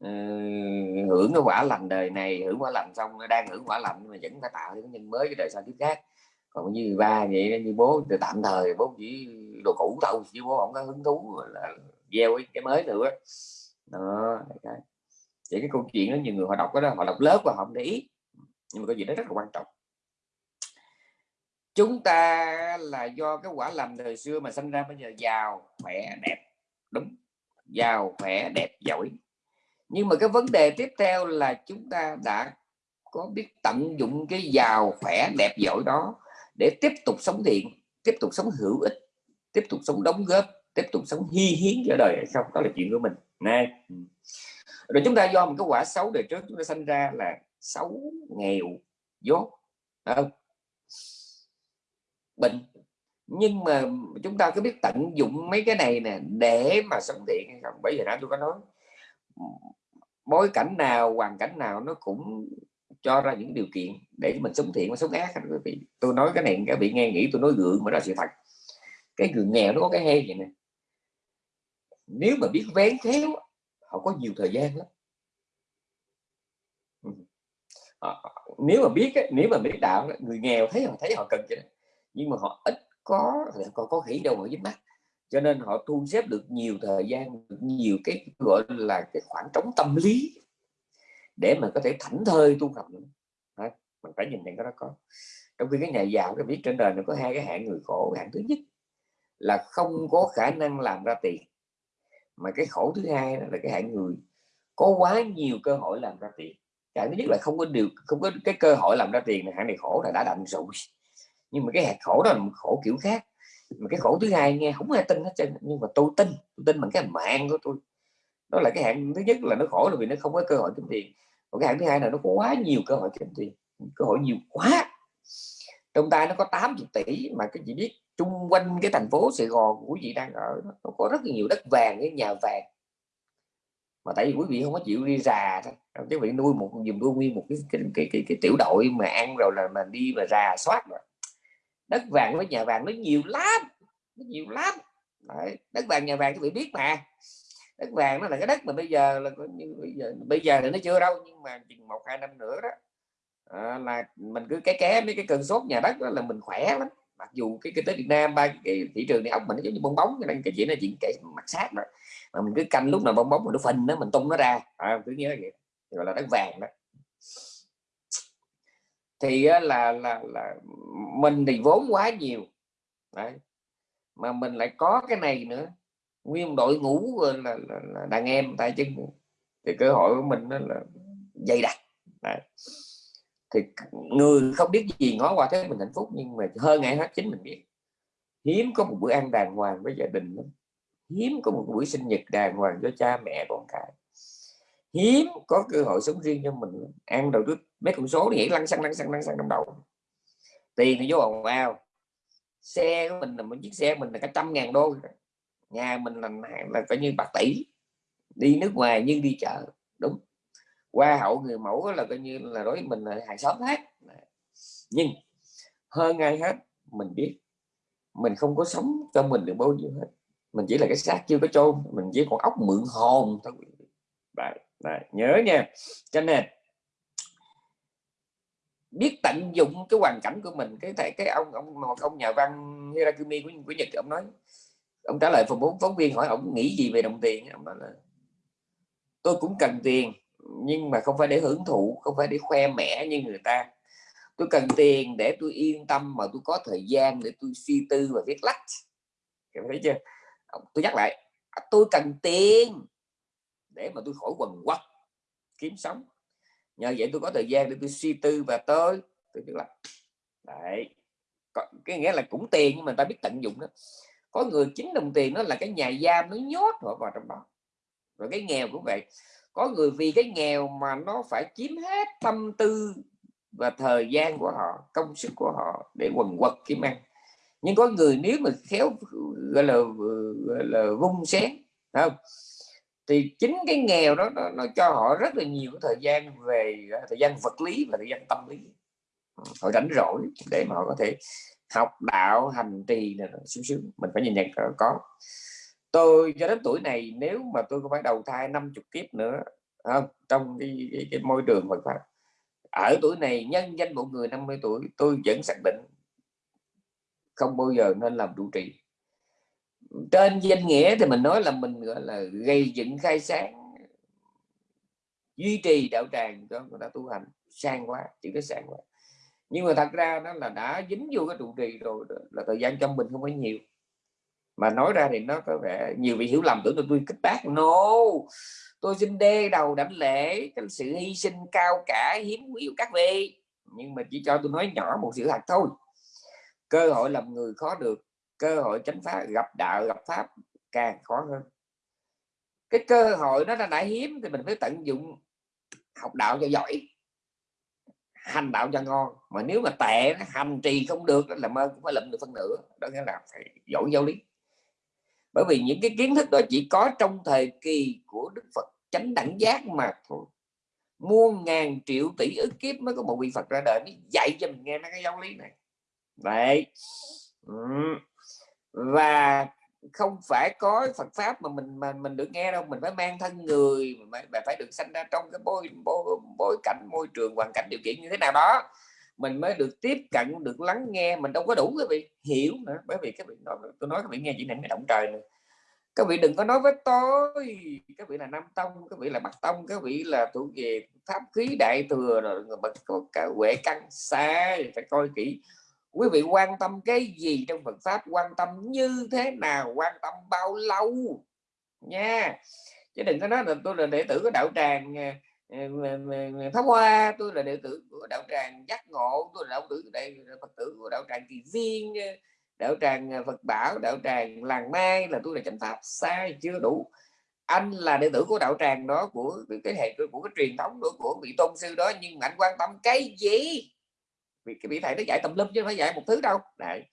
Speaker 1: ừ, hưởng cái quả lành đời này hưởng quả lành xong đang hưởng quả lành mà vẫn phải tạo những nhân mới cái đời sau kiếp khác. Còn như ba vậy như bố thì tạm thời bố chỉ đồ cũ thôi chứ bố không có hứng thú là gieo cái mới nữa. Đó vậy cái câu chuyện đó nhiều người họ đọc cái đó họ đọc lớp và họ không để ý. Nhưng mà cái gì đó rất là quan trọng chúng ta là do cái quả làm đời xưa mà sinh ra bây giờ. Giàu, khỏe, đẹp. Đúng. Giàu, khỏe, đẹp, giỏi. Nhưng mà cái vấn đề tiếp theo là chúng ta đã có biết tận dụng cái giàu, khỏe, đẹp, giỏi đó để tiếp tục sống thiện, tiếp tục sống hữu ích, tiếp tục sống đóng góp, tiếp tục sống hy hiến cho đời hay không? Đó là chuyện của mình. Nè rồi chúng ta do một cái quả xấu đời trước chúng ta sinh ra là xấu, nghèo, dốt. Không? Bệnh. Nhưng mà chúng ta có biết tận dụng mấy cái này nè, để mà sống thiện hay không? Bởi vì nãy tôi có nói, bối cảnh nào, hoàn cảnh nào nó cũng cho ra những điều kiện để mình sống thiện và sống ác quý vị. Tôi nói cái này các vị nghe nghĩ tôi nói gượng mà đó sự thật. Cái người nghèo nó có cái hay vậy nè. Nếu mà biết vén khéo, họ có nhiều thời gian lắm. Ờ, ờ, ờ, nếu mà biết nếu mà biết đạo người nghèo thấy họ thấy họ cần chứ nhưng mà họ ít có còn có khỉ đâu ở dưới mắt. Cho nên họ thu xếp được nhiều thời gian, được nhiều cái gọi là cái khoảng trống tâm lý để mà có thể thảnh thơi tu học nữa. Mình phải nhìn nhận cái đó có. Trong khi cái nhà giàu, cái biết trên đời nó có hai cái hạng người khổ, hạng thứ nhất là không có khả năng làm ra tiền, mà cái khổ thứ hai là cái hạng người có quá nhiều cơ hội làm ra tiền. Cái thứ nhất là không có điều, không có cái cơ hội làm ra tiền hạng này khổ là đã đành rồi nhưng mà cái hạt khổ đó là một khổ kiểu khác. Mà cái khổ thứ hai nghe không ai tin hết trơn nhưng mà tôi tin tôi tin bằng cái mạng của tôi. Đó là cái hạng thứ nhất là nó khổ là vì nó không có cơ hội kiếm tiền. Còn cái hạng thứ hai là nó có quá nhiều cơ hội kiếm tiền. Cơ hội nhiều quá. Trong tay nó có 80 tỷ mà cái chị biết chung quanh cái thành phố Sài Gòn của chị đang ở nó có rất là nhiều đất vàng cái nhà vàng. Mà tại vì quý vị không có chịu đi rà thôi. Quý vị nuôi một dùm nuôi nguyên một cái cái, cái, cái, cái tiểu đội mà ăn rồi là mà đi mà rà soát rồi đất vàng với nhà vàng nó nhiều lắm nó nhiều lắm. Đấy. đất vàng nhà vàng các vị biết mà. Đất vàng nó là cái đất mà bây giờ là như bây giờ bây giờ thì nó chưa đâu nhưng mà chừng một hai năm nữa đó à, là mình cứ cái ké mấy cái cơn sốt nhà đất đó là mình khỏe lắm. Mặc dù cái kinh tế Việt Nam ba cái thị trường này ốc mình nó giống như bong bóng nên cái chuyện là chuyện kể mặt sát đó. Mà mình cứ canh lúc nào bong bóng mình nó phình nó mình tung nó ra. À, cứ nhớ vậy gọi là đất vàng đó thì là là là mình thì vốn quá nhiều. Đấy. mà mình lại có cái này nữa. Nguyên đội ngũ là, là, là đàn em tại chân thì cơ hội của mình nó là dày đặc. Đấy. thì người không biết gì ngó qua thế mình hạnh phúc nhưng mà hơn ngày hết chính mình biết. Hiếm có một bữa ăn đàng hoàng với gia đình lắm. Hiếm có một buổi sinh nhật đàng hoàng cho cha mẹ con cái hiếm có cơ hội sống riêng cho mình. Ăn đầu trước mấy con số nhảy lăn xăng lăn xăng lăn xăng trong đầu. Tiền thì vô ồn vào xe của mình là một chiếc xe mình là cả trăm ngàn đô. Nhà mình là là coi như bạc tỷ. Đi nước ngoài nhưng đi chợ đúng. Qua hậu người mẫu là coi như là đối với mình là hàng xóm hết. Nhưng hơn ai hết mình biết mình không có sống cho mình được bao nhiêu hết. Mình chỉ là cái xác chưa có chôn mình chỉ còn ốc mượn hồn thôi. Đấy, đấy, nhớ nha. Cho nên biết tận dụng cái hoàn cảnh của mình cái thầy cái ông ông một ông nhà văn Hirakumi của, của Nhật ông nói ông trả lời phòng bốn phóng viên hỏi ông nghĩ gì về đồng tiền. Ông nói là tôi cũng cần tiền nhưng mà không phải để hưởng thụ không phải để khoe mẽ như người ta. Tôi cần tiền để tôi yên tâm mà tôi có thời gian để tôi suy tư và viết lách. Thấy chưa? Tôi nhắc lại tôi cần tiền để mà tôi khỏi quần quật kiếm sống. Nhờ vậy tôi có thời gian để tôi suy tư và tới, tôi biết là, đấy. Cái nghĩa là cũng tiền nhưng mà ta biết tận dụng đó. Có người chính đồng tiền nó là cái nhà giam nó nhốt họ vào trong đó. Rồi cái nghèo cũng vậy. Có người vì cái nghèo mà nó phải chiếm hết tâm tư và thời gian của họ, công sức của họ để quần quật kiếm ăn. Nhưng có người nếu mà khéo, gọi là gọi là vung xén không? Thì chính cái nghèo đó nó, nó cho họ rất là nhiều thời gian về à, thời gian vật lý và thời gian tâm lý. Ừ, họ rảnh rỗi để mà họ có thể học đạo hành trì này sướng xíu mình phải nhìn nhận có. Tôi cho đến tuổi này nếu mà tôi có phải đầu thai 50 kiếp nữa không trong cái, cái, cái môi trường Phật pháp ở tuổi này nhân danh một người 50 tuổi tôi vẫn xác định không bao giờ nên làm trụ trì trên danh nghĩa thì mình nói là mình, gọi là, gây dựng khai sáng, duy trì đạo tràng cho người ta tu hành. Sang quá chỉ có sang quá. Nhưng mà thật ra nó là đã dính vô cái trụ trì rồi là thời gian trong mình không có nhiều. Mà nói ra thì nó có vẻ nhiều vị hiểu lầm tưởng là tôi kích bác. No, tôi xin đê đầu đảnh lễ cái sự hy sinh cao cả, hiếm quý của các vị. Nhưng mà chỉ cho tôi nói nhỏ một sự thật thôi. Cơ hội làm người khó được cơ hội chánh pháp gặp đạo gặp pháp càng khó hơn. Cái cơ hội nó đã, đã hiếm thì mình phải tận dụng học đạo cho giỏi hành đạo cho ngon. Mà nếu mà tệ hành trì không được là mơ cũng phải lụm được phân nửa đó nghĩa là phải giỏi giáo lý. Bởi vì những cái kiến thức đó chỉ có trong thời kỳ của đức phật chánh đẳng giác mà thôi. Muôn ngàn triệu tỷ ức kiếp mới có một vị phật ra đời mới dạy cho mình nghe mấy cái giáo lý này. Vậy và không phải có Phật pháp mà mình mà mình được nghe đâu. Mình phải mang thân người mà phải, phải được sanh ra trong cái bối, bối, bối cảnh môi trường hoàn cảnh điều kiện như thế nào đó. Mình mới được tiếp cận được lắng nghe. Mình đâu có đủ cái vị hiểu nữa. Bởi vì cái vị nói tôi nói các vị nghe chỉ này cái động trời nữa các vị đừng có nói với tôi. Các vị là nam tông các vị là bắc tông các vị là thuộc về pháp khí đại thừa. Rồi bậc cả huệ căn sai phải coi kỹ quý vị quan tâm cái gì trong Phật pháp? Quan tâm như thế nào? Quan tâm bao lâu? Nha. Chứ đừng có nói là tôi là đệ tử của đạo tràng ờ, ờ, pháp hoa. Tôi là đệ tử của đạo tràng giác ngộ. Tôi là đạo tử đệ phật tử của đạo tràng kỳ viên ờ, đạo tràng phật bảo đạo tràng làng mai là tôi là chánh pháp. Sai chưa đủ. Anh là đệ tử của đạo tràng đó của cái hệ của cái truyền thống đó, của vị tôn sư đó nhưng anh quan tâm cái gì? Vì cái vị thầy nó dạy tầm lum chứ không phải dạy một thứ đâu. Đấy.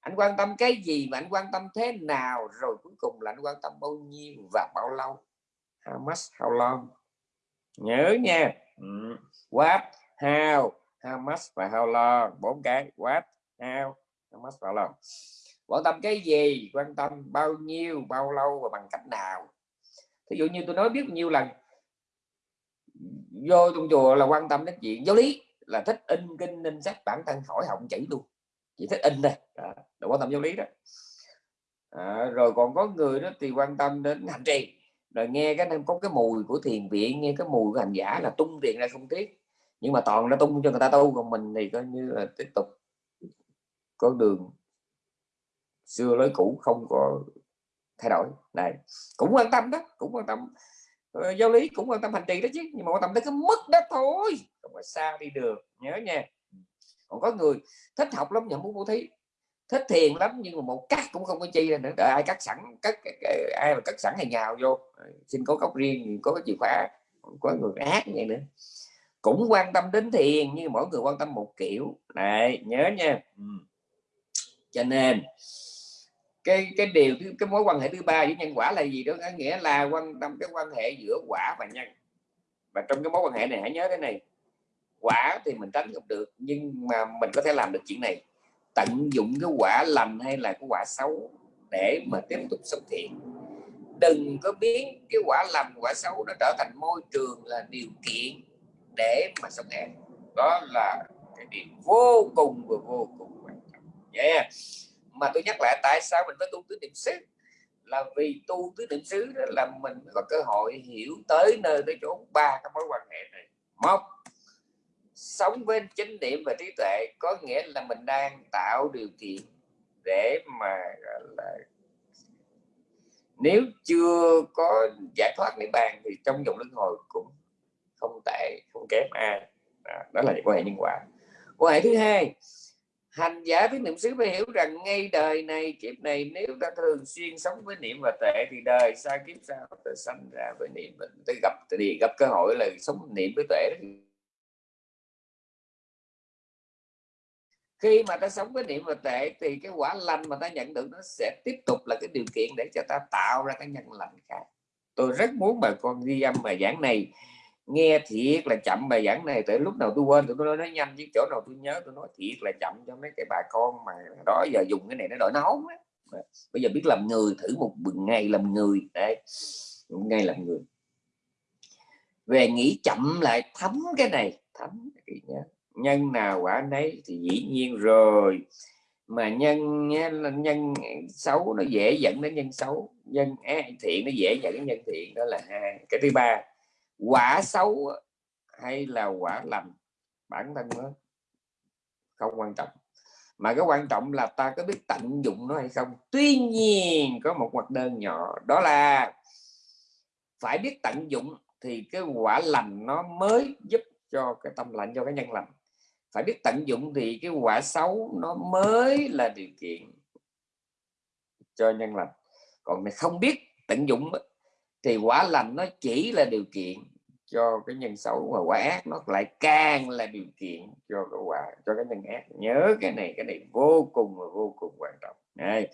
Speaker 1: anh quan tâm cái gì mà anh quan tâm thế nào, rồi cuối cùng là anh quan tâm bao nhiêu và bao lâu? How much, how long? Nhớ nha. Ừ. what, how? How much và how long? Bốn cái. What, how? How much, how long? Quan tâm cái gì? Quan tâm bao nhiêu, bao lâu và bằng cách nào? Ví dụ như tôi nói biết nhiều lần, vô trong chùa là quan tâm đến chuyện giáo lý là thích in kinh in sách bản thân khỏi học chỉ luôn. Chỉ thích in đây. À, quan tâm giáo lý đó. À, rồi còn có người đó thì quan tâm đến hành trì. Rồi nghe cái có cái mùi của thiền viện nghe cái mùi của hành giả là tung tiền ra không tiếc. Nhưng mà toàn nó tung cho người ta tu còn mình thì coi như là tiếp tục có đường. Xưa lối cũ không có thay đổi. Này cũng quan tâm đó cũng quan tâm. Ờ, giáo lý cũng quan tâm hành trì đó chứ, nhưng mà quan tâm tới cái mức đó thôi, không có xa đi được, nhớ nha. Còn có người thích học lắm nhận muốn bố thí. Thích thiền lắm nhưng mà một cắt cũng không có chi ra nữa, đợi ai cắt sẵn, cắt ai mà cắt sẵn hay nhào vô. Ờ, xin có cốc riêng, có cái chìa khóa có người ác như vậy nữa. Cũng quan tâm đến thiền nhưng mỗi người quan tâm một kiểu. Này nhớ nha. Ừ. cho nên cái cái điều cái mối quan hệ thứ ba với nhân quả là gì đó? Nghĩa là quan tâm, cái quan hệ giữa quả và nhân. Và trong cái mối quan hệ này, hãy nhớ cái này. Quả thì mình tránh không được, nhưng mà mình có thể làm được chuyện này. Tận dụng cái quả lành hay là cái quả xấu để mà tiếp tục sống thiện đừng có biến cái quả lành, quả xấu nó trở thành môi trường là điều kiện để mà sống ác đó là cái điều vô cùng và vô cùng quan trọng. Yeah mà tôi nhắc lại tại sao mình phải tu tứ niệm xứ? Là vì tu tứ niệm xứ đó là mình có cơ hội hiểu tới nơi tới chỗ ba cái mối quan hệ này. Một sống với chánh niệm và trí tuệ có nghĩa là mình đang tạo điều kiện để mà là nếu chưa có giải thoát niết bàn thì trong dòng luân hồi cũng không tệ không kém ai. Đó, đó là quan hệ nhân quả. Quan hệ thứ hai hành giả với niệm xứ phải hiểu rằng ngay đời này, kiếp này nếu ta thường xuyên sống với niệm và tệ thì đời sau kiếp sau ta sanh ra với niệm mình ta gặp thì gặp cơ hội là sống niệm với tuệ khi mà ta sống với niệm và tệ thì cái quả lành mà ta nhận được nó sẽ tiếp tục là cái điều kiện để cho ta tạo ra cái nhân lành khác. Tôi rất muốn bà con ghi âm bài giảng này nghe thiệt là chậm bài giảng này tới lúc nào tôi quên tôi nói, nói nhanh chứ chỗ nào tôi nhớ tôi nói thiệt là chậm cho mấy cái bà con mà đó giờ dùng cái này nó đổi nấu bây giờ biết làm người thử một ngày làm người đấy ngày làm người. Về nghĩ chậm lại thấm cái này thấm cái nhớ. Nhân nào quả nấy thì dĩ nhiên rồi. Mà nhân nhân xấu nó dễ dẫn đến nhân xấu nhân thiện nó dễ dẫn đến nhân thiện đó là hai. Cái thứ ba quả xấu hay là quả lành, bản thân nó không quan trọng. Mà cái quan trọng là ta có biết tận dụng nó hay không. Tuy nhiên, có một mặt đơn nhỏ, đó là phải biết tận dụng thì cái quả lành nó mới giúp cho cái tâm lành, cho cái nhân lành. Phải biết tận dụng thì cái quả xấu nó mới là điều kiện cho nhân lành. Còn này không biết tận dụng thì quả lành nó chỉ là điều kiện cho cái nhân xấu và quả ác nó lại càng là điều kiện cho cái quả, cho cái nhân ác. Nhớ cái này cái này vô cùng và vô cùng quan trọng. Này,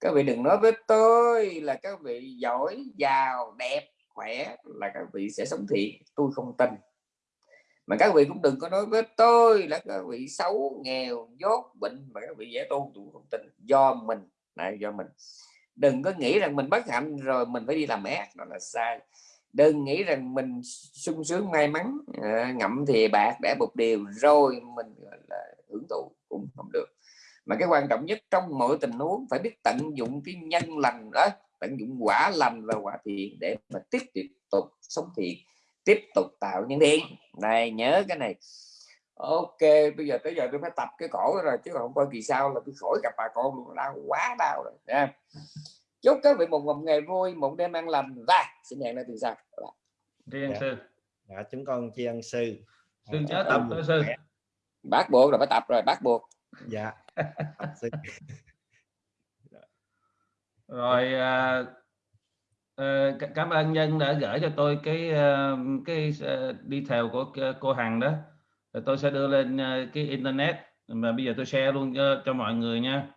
Speaker 1: các vị đừng nói với tôi là các vị giỏi, giàu, đẹp, khỏe là các vị sẽ sống thiện tôi không tin. Mà các vị cũng đừng có nói với tôi là các vị xấu, nghèo, dốt, bệnh mà các vị dễ tu tôi không tin. Do mình, này, do mình. Đừng có nghĩ rằng mình bất hạnh rồi mình phải đi làm ác. Đó là sai đừng nghĩ rằng mình sung sướng may mắn à, ngậm thì bạc để một điều rồi mình là hưởng thụ cũng không được. Mà cái quan trọng nhất trong mọi tình huống phải biết tận dụng cái nhân lành đó tận dụng quả lành và quả thiện để mà tiếp tục sống thiện tiếp tục tạo những thiện này nhớ cái này. Ok bây giờ tới giờ tôi phải tập cái cổ rồi chứ không coi kỳ sau là tôi khỏi gặp bà con luôn đau quá đau rồi nha chúc các vị một ngày vui một đêm an lành. Và xin hẹn lại từ sau.
Speaker 2: Ân dạ. sư.
Speaker 3: Dạ, chúng con tri ân sư.
Speaker 2: Sư nhớ tập đó sư.
Speaker 1: Bắt buộc rồi phải tập rồi bắt buộc.
Speaker 3: Dạ.
Speaker 2: Rồi uh, uh, cảm ơn nhân đã gửi cho tôi cái uh, cái uh, đi theo của cô hằng đó. Rồi tôi sẽ đưa lên uh, cái internet. Mà bây giờ tôi share luôn cho, cho mọi người nha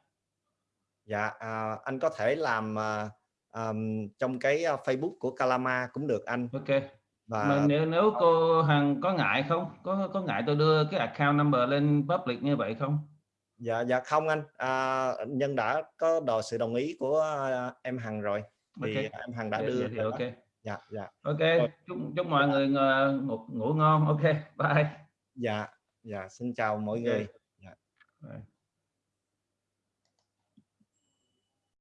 Speaker 3: dạ à, anh có thể làm à, um, trong cái Facebook của Kalama cũng được anh.
Speaker 2: Ok. Và mà nếu nếu cô Hằng có ngại không? Có có ngại tôi đưa cái account number lên public như vậy không?
Speaker 3: Dạ dạ không anh. À, nhân đã có đòi sự đồng ý của em Hằng rồi. Thì okay. em Hằng đã
Speaker 2: dạ,
Speaker 3: đưa
Speaker 2: dạ, thì ok.
Speaker 3: Dạ dạ.
Speaker 2: Ok chúc chúc mọi người ngủ, ngủ ngon. Ok bye.
Speaker 3: Dạ dạ xin chào mọi okay. người. Dạ.